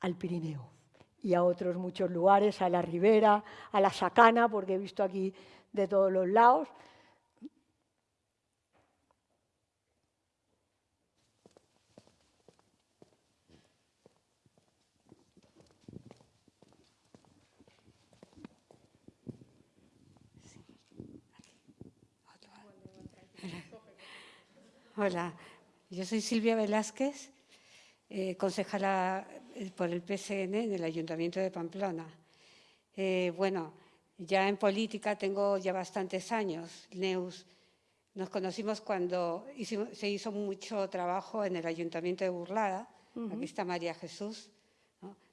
S3: al Pirineo y a otros muchos lugares, a la ribera, a la sacana, porque he visto aquí de todos los lados.
S11: Hola, yo soy Silvia Velázquez, eh, concejala eh, por el PCN en el Ayuntamiento de Pamplona. Eh, bueno, ya en política tengo ya bastantes años. Neus, nos conocimos cuando se hizo mucho trabajo en el Ayuntamiento de Burlada. Aquí está María Jesús,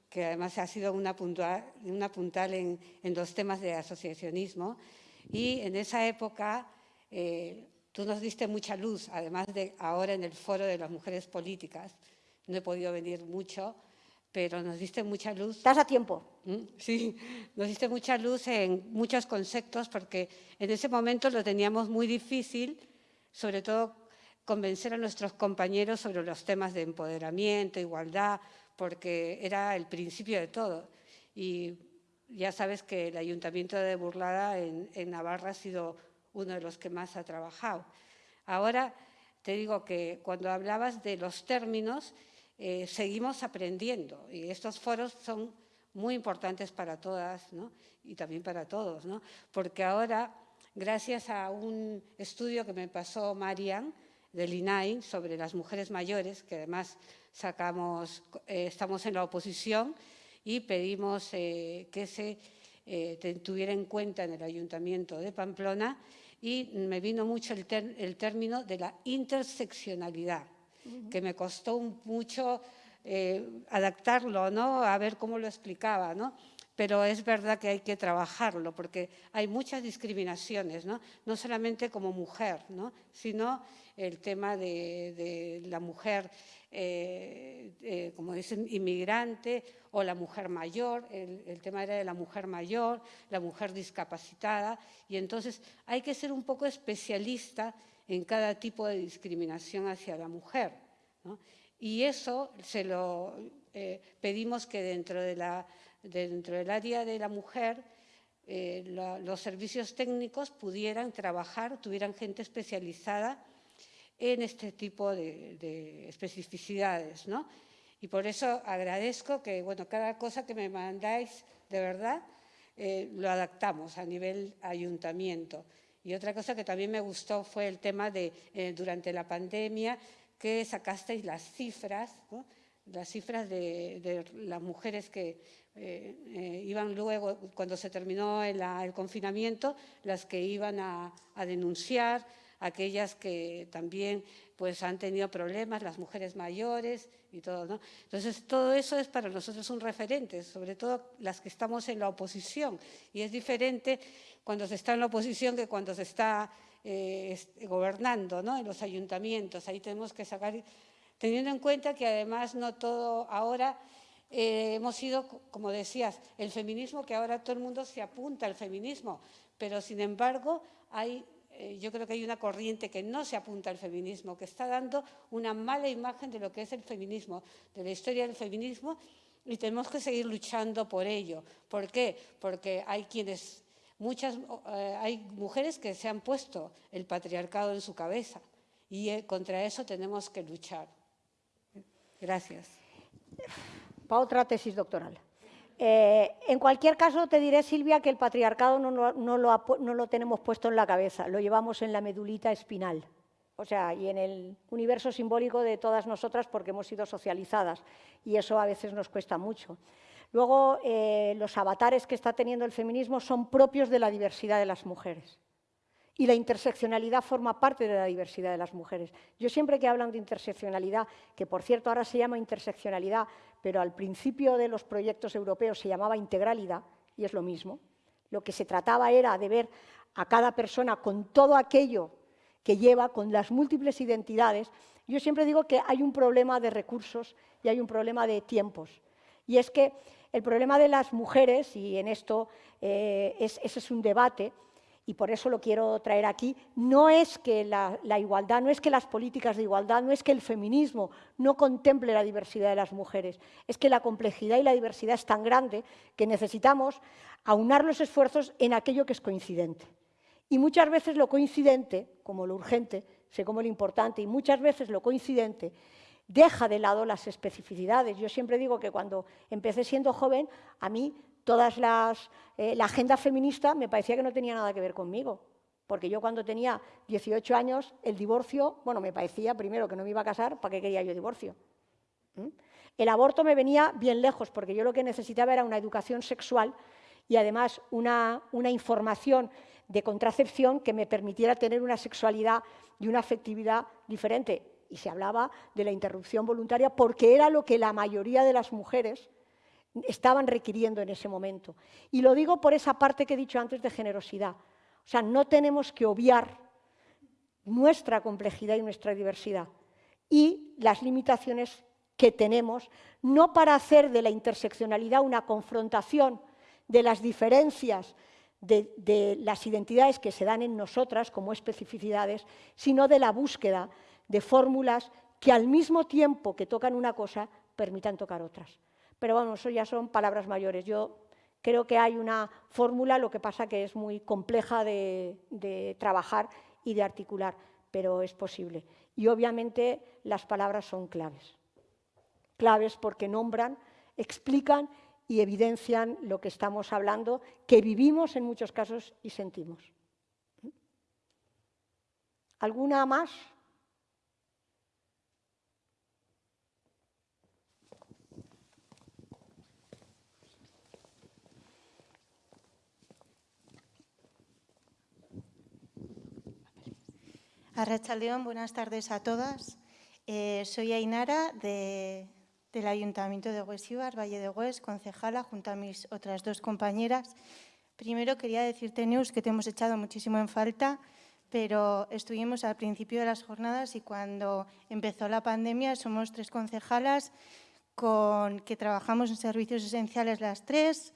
S11: que además ha sido una puntual, una puntal en, en, los temas de asociacionismo. Y en esa época Tú nos diste mucha luz, además de ahora en el foro de las mujeres políticas. No he podido venir mucho, pero nos diste mucha luz.
S3: ¿Estás a tiempo?
S11: ¿Mm? Sí, nos diste mucha luz en muchos conceptos porque en ese momento lo teníamos muy difícil, sobre todo convencer a nuestros compañeros sobre los temas de empoderamiento, igualdad, porque era el principio de todo. Y ya sabes que el Ayuntamiento de Burlada en, en Navarra ha sido uno de los que más ha trabajado. Ahora te digo que cuando hablabas de los términos, eh, seguimos aprendiendo y estos foros son muy importantes para todas y también para todos, ¿no? porque ahora, gracias a un estudio que me pasó Marian del INAI sobre las mujeres mayores, que además sacamos, eh, estamos en la oposición y pedimos eh, que se tuviera en cuenta en el Ayuntamiento de Pamplona y me vino mucho el, término de la interseccionalidad, que me costó mucho eh, adaptarlo, ¿no? a ver cómo lo explicaba. ¿no? Pero es verdad que hay que trabajarlo, porque hay muchas discriminaciones, no, no solamente como mujer, ¿no? sino el tema de, la mujer, eh, eh, como dicen, inmigrante o la mujer mayor, el, tema era de la mujer mayor, la mujer discapacitada, y entonces hay que ser un poco especialista en cada tipo de discriminación hacia la mujer. Y eso se lo eh, pedimos que dentro, de la, dentro del área de la mujer los servicios técnicos pudieran trabajar, tuvieran gente especializada en este tipo de, especificidades. ¿no? Y por eso agradezco que bueno, cada cosa que me mandáis, de verdad, eh, lo adaptamos a nivel ayuntamiento. Y otra cosa que también me gustó fue el tema de, eh, durante la pandemia, que sacasteis las cifras, las cifras de, las mujeres que eh, iban luego, cuando se terminó el, confinamiento, las que iban a denunciar, aquellas que también pues, han tenido problemas, las mujeres mayores y todo. ¿no? Entonces, todo eso es para nosotros un referente, sobre todo las que estamos en la oposición. Y es diferente cuando se está en la oposición que cuando se está eh, gobernando ¿no? en los ayuntamientos. Ahí tenemos que sacar, teniendo en cuenta que además no todo ahora eh, hemos sido, como decías, el feminismo, que ahora todo el mundo se apunta al feminismo, pero sin embargo hay, eh, yo creo que hay una corriente que no se apunta al feminismo, que está dando una mala imagen de lo que es el feminismo, de la historia del feminismo, y tenemos que seguir luchando por ello. ¿Por qué? Porque hay quienes, muchas, eh, hay mujeres que se han puesto el patriarcado en su cabeza y contra eso tenemos que luchar. Gracias
S3: para otra tesis doctoral. Eh, en cualquier caso, te diré, Silvia, que el patriarcado no, lo, tenemos puesto en la cabeza, lo llevamos en la medulita espinal, o sea, y en el universo simbólico de todas nosotras porque hemos sido socializadas, y eso a veces nos cuesta mucho. Luego, eh, los avatares que está teniendo el feminismo son propios de la diversidad de las mujeres. Y la interseccionalidad forma parte de la diversidad de las mujeres. Yo siempre que hablan de interseccionalidad, que por cierto ahora se llama interseccionalidad, pero al principio de los proyectos europeos se llamaba integralidad, y es lo mismo. Lo que se trataba era de ver a cada persona con todo aquello que lleva, con las múltiples identidades. Yo siempre digo que hay un problema de recursos y hay un problema de tiempos. Y es que el problema de las mujeres, y en esto eh, ese es un debate, y por eso lo quiero traer aquí, no es que la, igualdad, no es que las políticas de igualdad, no es que el feminismo no contemple la diversidad de las mujeres, es que la complejidad y la diversidad es tan grande que necesitamos aunar los esfuerzos en aquello que es coincidente. Y muchas veces lo coincidente, como lo urgente, sé como lo importante, y muchas veces lo coincidente deja de lado las especificidades. Yo siempre digo que cuando empecé siendo joven, a mí todas las, eh, la agenda feminista me parecía que no tenía nada que ver conmigo, porque yo cuando tenía 18 años, el divorcio, bueno, me parecía primero que no me iba a casar, ¿para qué quería yo divorcio? ¿Mm? El aborto me venía bien lejos, porque yo lo que necesitaba era una educación sexual y además una, una información de contracepción que me permitiera tener una sexualidad y una afectividad diferente. Y se hablaba de la interrupción voluntaria porque era lo que la mayoría de las mujeres estaban requiriendo en ese momento. Y lo digo por esa parte que he dicho antes de generosidad. O sea, no tenemos que obviar nuestra complejidad y nuestra diversidad y las limitaciones que tenemos, no para hacer de la interseccionalidad una confrontación de las diferencias de, de, las identidades que se dan en nosotras como especificidades, sino de la búsqueda de fórmulas que al mismo tiempo que tocan una cosa permitan tocar otras pero bueno, eso ya son palabras mayores. Yo creo que hay una fórmula, lo que pasa que es muy compleja de, trabajar y de articular, pero es posible. Y obviamente las palabras son claves. Claves porque nombran, explican y evidencian lo que estamos hablando, que vivimos en muchos casos y sentimos. ¿Alguna más?
S12: Arracha buenas tardes a todas. Eh, soy Ainara del Ayuntamiento de Huesíbar, Valle de Hues, concejala, junto a mis otras dos compañeras. Primero quería decirte, Neus, que te hemos echado muchísimo en falta, pero estuvimos al principio de las jornadas y cuando empezó la pandemia somos tres concejalas con que trabajamos en servicios esenciales las tres,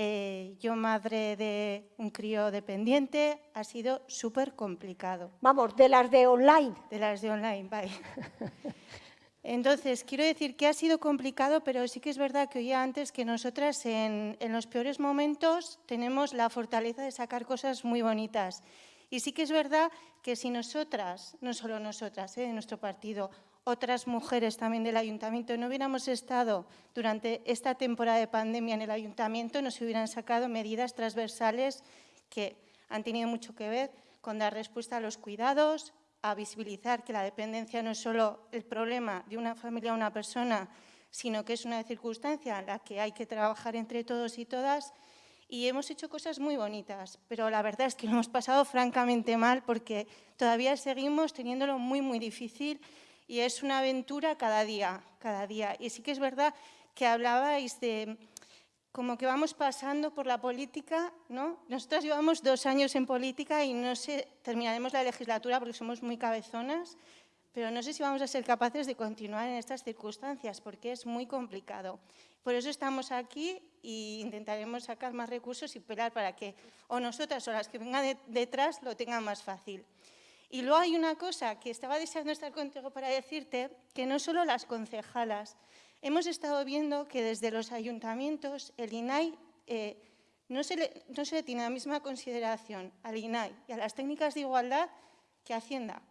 S12: eh, yo madre de un crío dependiente, ha sido súper complicado.
S3: Vamos, de las de online.
S12: De las de online, vale. Entonces, quiero decir que ha sido complicado, pero sí que es verdad que oía antes que nosotras en, en los peores momentos tenemos la fortaleza de sacar cosas muy bonitas. Y sí que es verdad que si nosotras, no solo nosotras, eh, de nuestro partido, otras mujeres también del ayuntamiento no hubiéramos estado durante esta temporada de pandemia en el ayuntamiento, nos hubieran sacado medidas transversales que han tenido mucho que ver con dar respuesta a los cuidados, a visibilizar que la dependencia no es solo el problema de una familia o una persona, sino que es una circunstancia en la que hay que trabajar entre todos y todas. Y hemos hecho cosas muy bonitas, pero la verdad es que lo hemos pasado francamente mal porque todavía seguimos teniéndolo muy, muy difícil y es una aventura cada día, cada día. Y sí que es verdad que hablabais de como que vamos pasando por la política, ¿no? Nosotras llevamos dos años en política y no sé, terminaremos la legislatura porque somos muy cabezonas, pero no sé si vamos a ser capaces de continuar en estas circunstancias porque es muy complicado. Por eso estamos aquí e intentaremos sacar más recursos y pelear para que o nosotras o las que vengan detrás lo tengan más fácil. Y luego hay una cosa que estaba deseando estar contigo para decirte, que no solo las concejalas, hemos estado viendo que desde los ayuntamientos el INAI eh, no, se le, no se le tiene la misma consideración al INAI y a las técnicas de igualdad que a Hacienda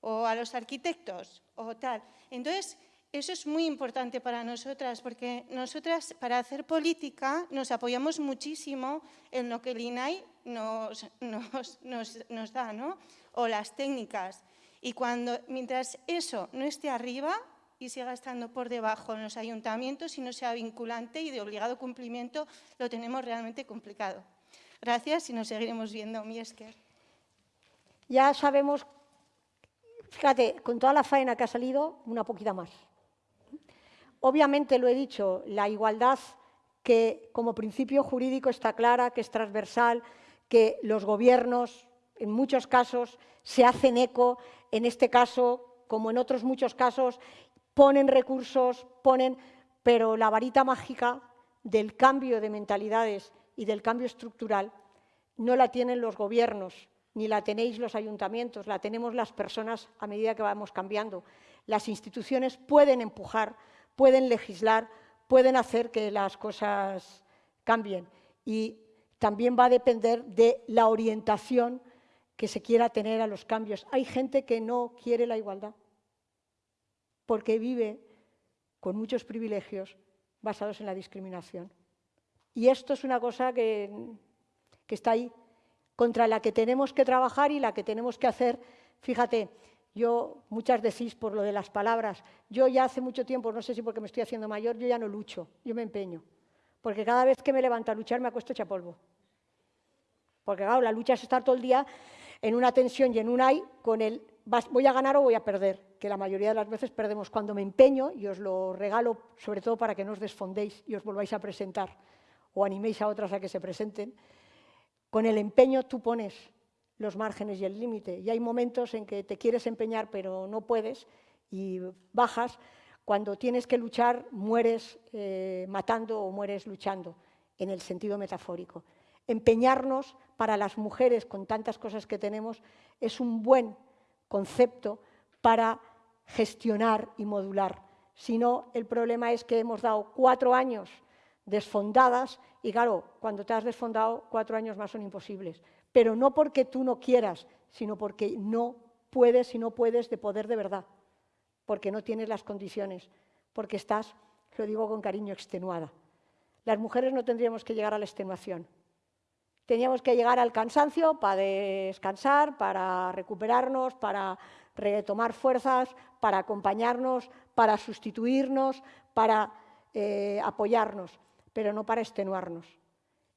S12: o a los arquitectos o tal. Entonces, eso es muy importante para nosotras, porque nosotras para hacer política nos apoyamos muchísimo en lo que el INAI nos, da, ¿no? o las técnicas. Y cuando, mientras eso no esté arriba y siga estando por debajo en los ayuntamientos y no sea vinculante y de obligado cumplimiento, lo tenemos realmente complicado. Gracias y nos seguiremos viendo, Miesker.
S3: Ya sabemos Fíjate, con toda la faena que ha salido, una poquita más. Obviamente, lo he dicho, la igualdad que como principio jurídico está clara, que es transversal, que los gobiernos, en muchos casos, se hacen eco, en este caso, como en otros muchos casos, ponen recursos, ponen, pero la varita mágica del cambio de mentalidades y del cambio estructural no la tienen los gobiernos, ni la tenéis los ayuntamientos, la tenemos las personas a medida que vamos cambiando. Las instituciones pueden empujar, pueden legislar, pueden hacer que las cosas cambien. Y también va a depender de la orientación que se quiera tener a los cambios. Hay gente que no quiere la igualdad porque vive con muchos privilegios basados en la discriminación. Y esto es una cosa que, que está ahí contra la que tenemos que trabajar y la que tenemos que hacer. Fíjate, yo, muchas decís por lo de las palabras, yo ya hace mucho tiempo, no sé si porque me estoy haciendo mayor, yo ya no lucho, yo me empeño. Porque cada vez que me levanto a luchar me acuesto hecha polvo. Porque claro, la lucha es estar todo el día en una tensión y en un ay con el voy a ganar o voy a perder, que la mayoría de las veces perdemos. Cuando me empeño, y os lo regalo sobre todo para que no os desfondéis y os volváis a presentar o animéis a otras a que se presenten, con el empeño tú pones los márgenes y el límite. Y hay momentos en que te quieres empeñar pero no puedes y bajas. Cuando tienes que luchar, mueres eh, matando o mueres luchando, en el sentido metafórico. Empeñarnos para las mujeres, con tantas cosas que tenemos, es un buen concepto para gestionar y modular. Si no, el problema es que hemos dado cuatro años desfondadas y claro, cuando te has desfondado, cuatro años más son imposibles. Pero no porque tú no quieras, sino porque no puedes y no puedes de poder de verdad, porque no tienes las condiciones, porque estás, lo digo con cariño, extenuada. Las mujeres no tendríamos que llegar a la extenuación. Teníamos que llegar al cansancio para descansar, para recuperarnos, para retomar fuerzas, para acompañarnos, para sustituirnos, para eh, apoyarnos pero no para extenuarnos.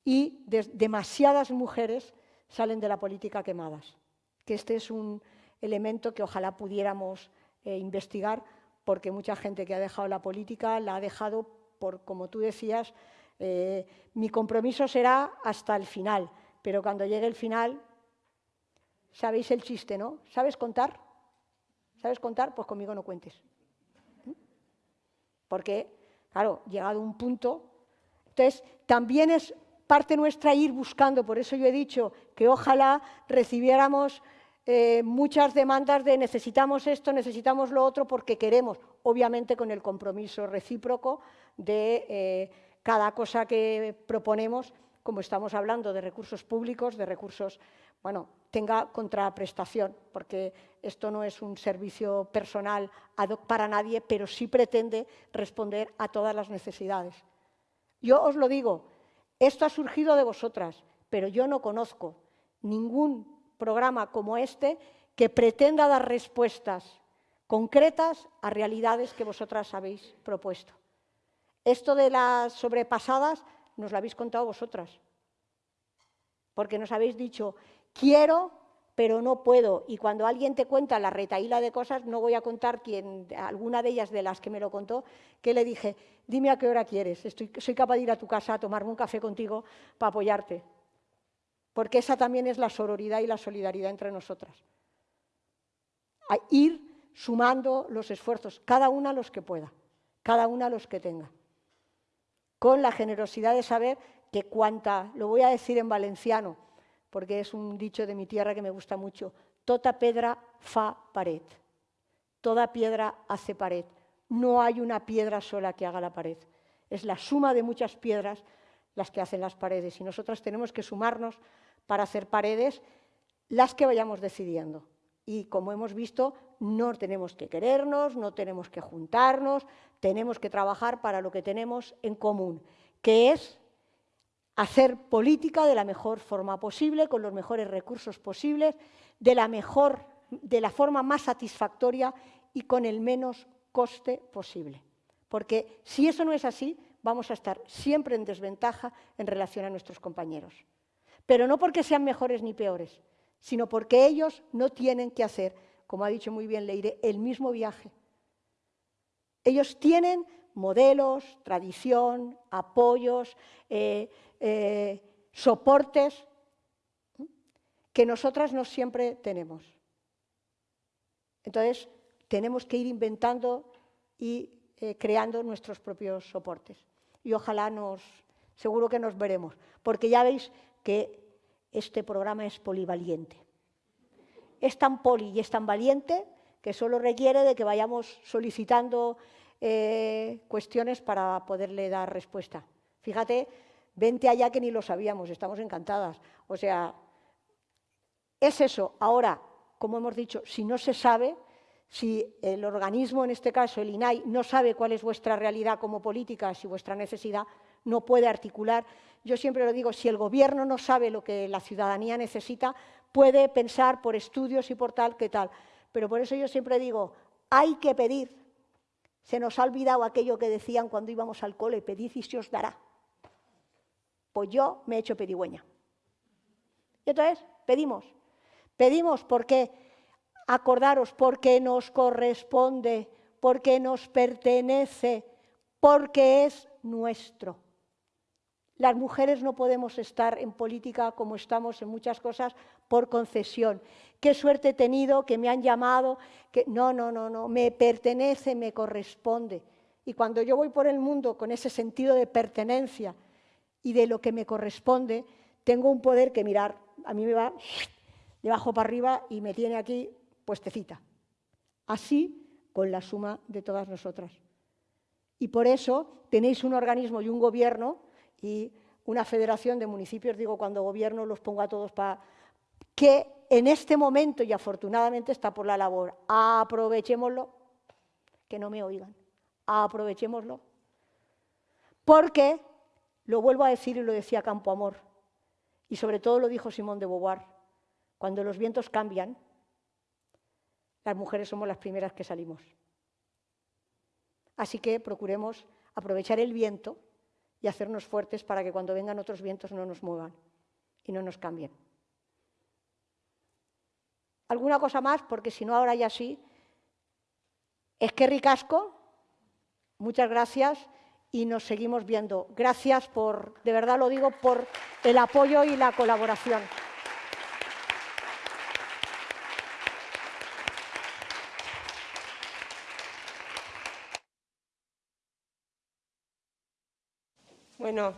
S3: Y demasiadas mujeres salen de la política quemadas, que este es un elemento que ojalá pudiéramos eh, investigar, porque mucha gente que ha dejado la política la ha dejado por, como tú decías, eh, mi compromiso será hasta el final, pero cuando llegue el final, sabéis el chiste, ¿no? ¿Sabes contar? ¿Sabes contar? Pues conmigo no cuentes. ¿Mm? Porque, claro, llegado un punto entonces, también es parte nuestra ir buscando, por eso yo he dicho que ojalá recibiéramos eh, muchas demandas de necesitamos esto, necesitamos lo otro, porque queremos, obviamente con el compromiso recíproco de eh, cada cosa que proponemos, como estamos hablando de recursos públicos, de recursos, bueno, tenga contraprestación, porque esto no es un servicio personal ad hoc para nadie, pero sí pretende responder a todas las necesidades. Yo os lo digo, esto ha surgido de vosotras, pero yo no conozco ningún programa como este que pretenda dar respuestas concretas a realidades que vosotras habéis propuesto. Esto de las sobrepasadas nos la habéis contado vosotras. Porque nos habéis dicho, quiero, pero no puedo. Y cuando alguien te cuenta la retaíla de cosas, no voy a contar quién, alguna de ellas de las que me lo contó, que le dije, dime a qué hora quieres, Estoy, soy capaz de ir a tu casa a tomarme un café contigo para apoyarte. Porque esa también es la sororidad y la solidaridad entre nosotras. A ir sumando los esfuerzos, cada una los que pueda, cada una los que tenga, con la generosidad de saber que cuanta, lo voy a decir en valenciano, porque es un dicho de mi tierra que me gusta mucho, tota pedra fa pared, toda piedra hace pared, no hay una piedra sola que haga la pared, es la suma de muchas piedras las que hacen las paredes y nosotras tenemos que sumarnos para hacer paredes las que vayamos decidiendo. Y como hemos visto, no tenemos que querernos, no tenemos que juntarnos, tenemos que trabajar para lo que tenemos en común, que es hacer política de la mejor forma posible, con los mejores recursos posibles, de la, mejor, de la forma más satisfactoria y con el menos coste posible. Porque si eso no es así, vamos a estar siempre en desventaja en relación a nuestros compañeros. Pero no porque sean mejores ni peores, sino porque ellos no tienen que hacer, como ha dicho muy bien Leire, el mismo viaje. Ellos tienen modelos, tradición, apoyos, eh, eh, soportes que nosotras no siempre tenemos. Entonces, tenemos que ir inventando y eh, creando nuestros propios soportes. Y ojalá nos, seguro que nos veremos, porque ya veis que este programa es polivaliente. Es tan poli y es tan valiente que solo requiere de que vayamos solicitando eh, cuestiones para poderle dar respuesta. Fíjate, vente allá que ni lo sabíamos, estamos encantadas. O sea, es eso. Ahora, como hemos dicho, si no se sabe, si el organismo, en este caso el INAI, no sabe cuál es vuestra realidad como política, si vuestra necesidad, no puede articular. Yo siempre lo digo, si el gobierno no sabe lo que la ciudadanía necesita, puede pensar por estudios y por tal que tal. Pero por eso yo siempre digo, hay que pedir, se nos ha olvidado aquello que decían cuando íbamos al cole, pedid y se os dará. Pues yo me he hecho pedigüeña. Y entonces pedimos. Pedimos porque, acordaros, porque nos corresponde, porque nos pertenece, porque es nuestro. Las mujeres no podemos estar en política como estamos en muchas cosas por concesión. Qué suerte he tenido, que me han llamado, que no, no, no, no, me pertenece, me corresponde. Y cuando yo voy por el mundo con ese sentido de pertenencia y de lo que me corresponde, tengo un poder que mirar, a mí me va de abajo para arriba y me tiene aquí puestecita. Así con la suma de todas nosotras. Y por eso tenéis un organismo y un gobierno y una federación de municipios, digo, cuando gobierno los pongo a todos para... que en este momento, y afortunadamente está por la labor, aprovechémoslo, que no me oigan, aprovechémoslo, porque, lo vuelvo a decir y lo decía Campo Amor, y sobre todo lo dijo Simón de Beauvoir, cuando los vientos cambian, las mujeres somos las primeras que salimos. Así que procuremos aprovechar el viento y hacernos fuertes para que cuando vengan otros vientos no nos muevan y no nos cambien. ¿Alguna cosa más? Porque si no, ahora ya sí. Es que ricasco, muchas gracias y nos seguimos viendo. Gracias por, de verdad lo digo, por el apoyo y la colaboración.
S1: Bueno,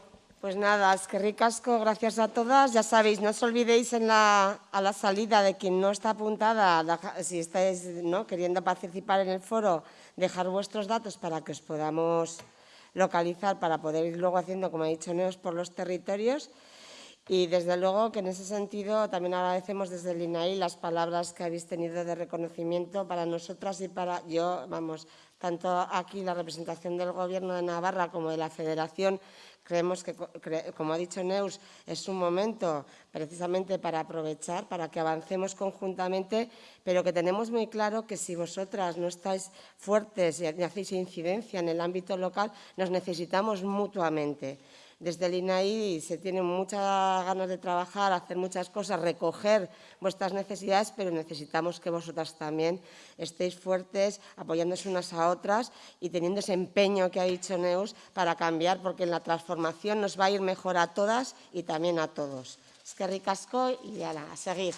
S1: pues nada, es que ricasco, gracias a todas. Ya sabéis, no os olvidéis en la, a la salida de quien no está apuntada, si estáis queriendo participar en el foro, dejar vuestros datos para que os podamos localizar, para poder ir luego haciendo, como ha dicho Neos, por los territorios. Y desde luego que en ese sentido también agradecemos desde el INAI las palabras que habéis tenido de reconocimiento para nosotras y para yo, vamos, tanto aquí la representación del Gobierno de Navarra como de la Federación, Creemos que, como ha dicho Neus, es un momento precisamente para aprovechar, para que avancemos conjuntamente, pero que tenemos muy claro que si vosotras no estáis fuertes y hacéis incidencia en el ámbito local, nos necesitamos mutuamente. Desde el INAI se tienen muchas ganas de trabajar, hacer muchas cosas, recoger vuestras necesidades, pero necesitamos que vosotras también estéis fuertes, apoyándose unas a otras y teniendo ese empeño que ha dicho Neus para cambiar, porque en la transformación nos va a ir mejor a todas y también a todos. Es que ricasco y a seguir.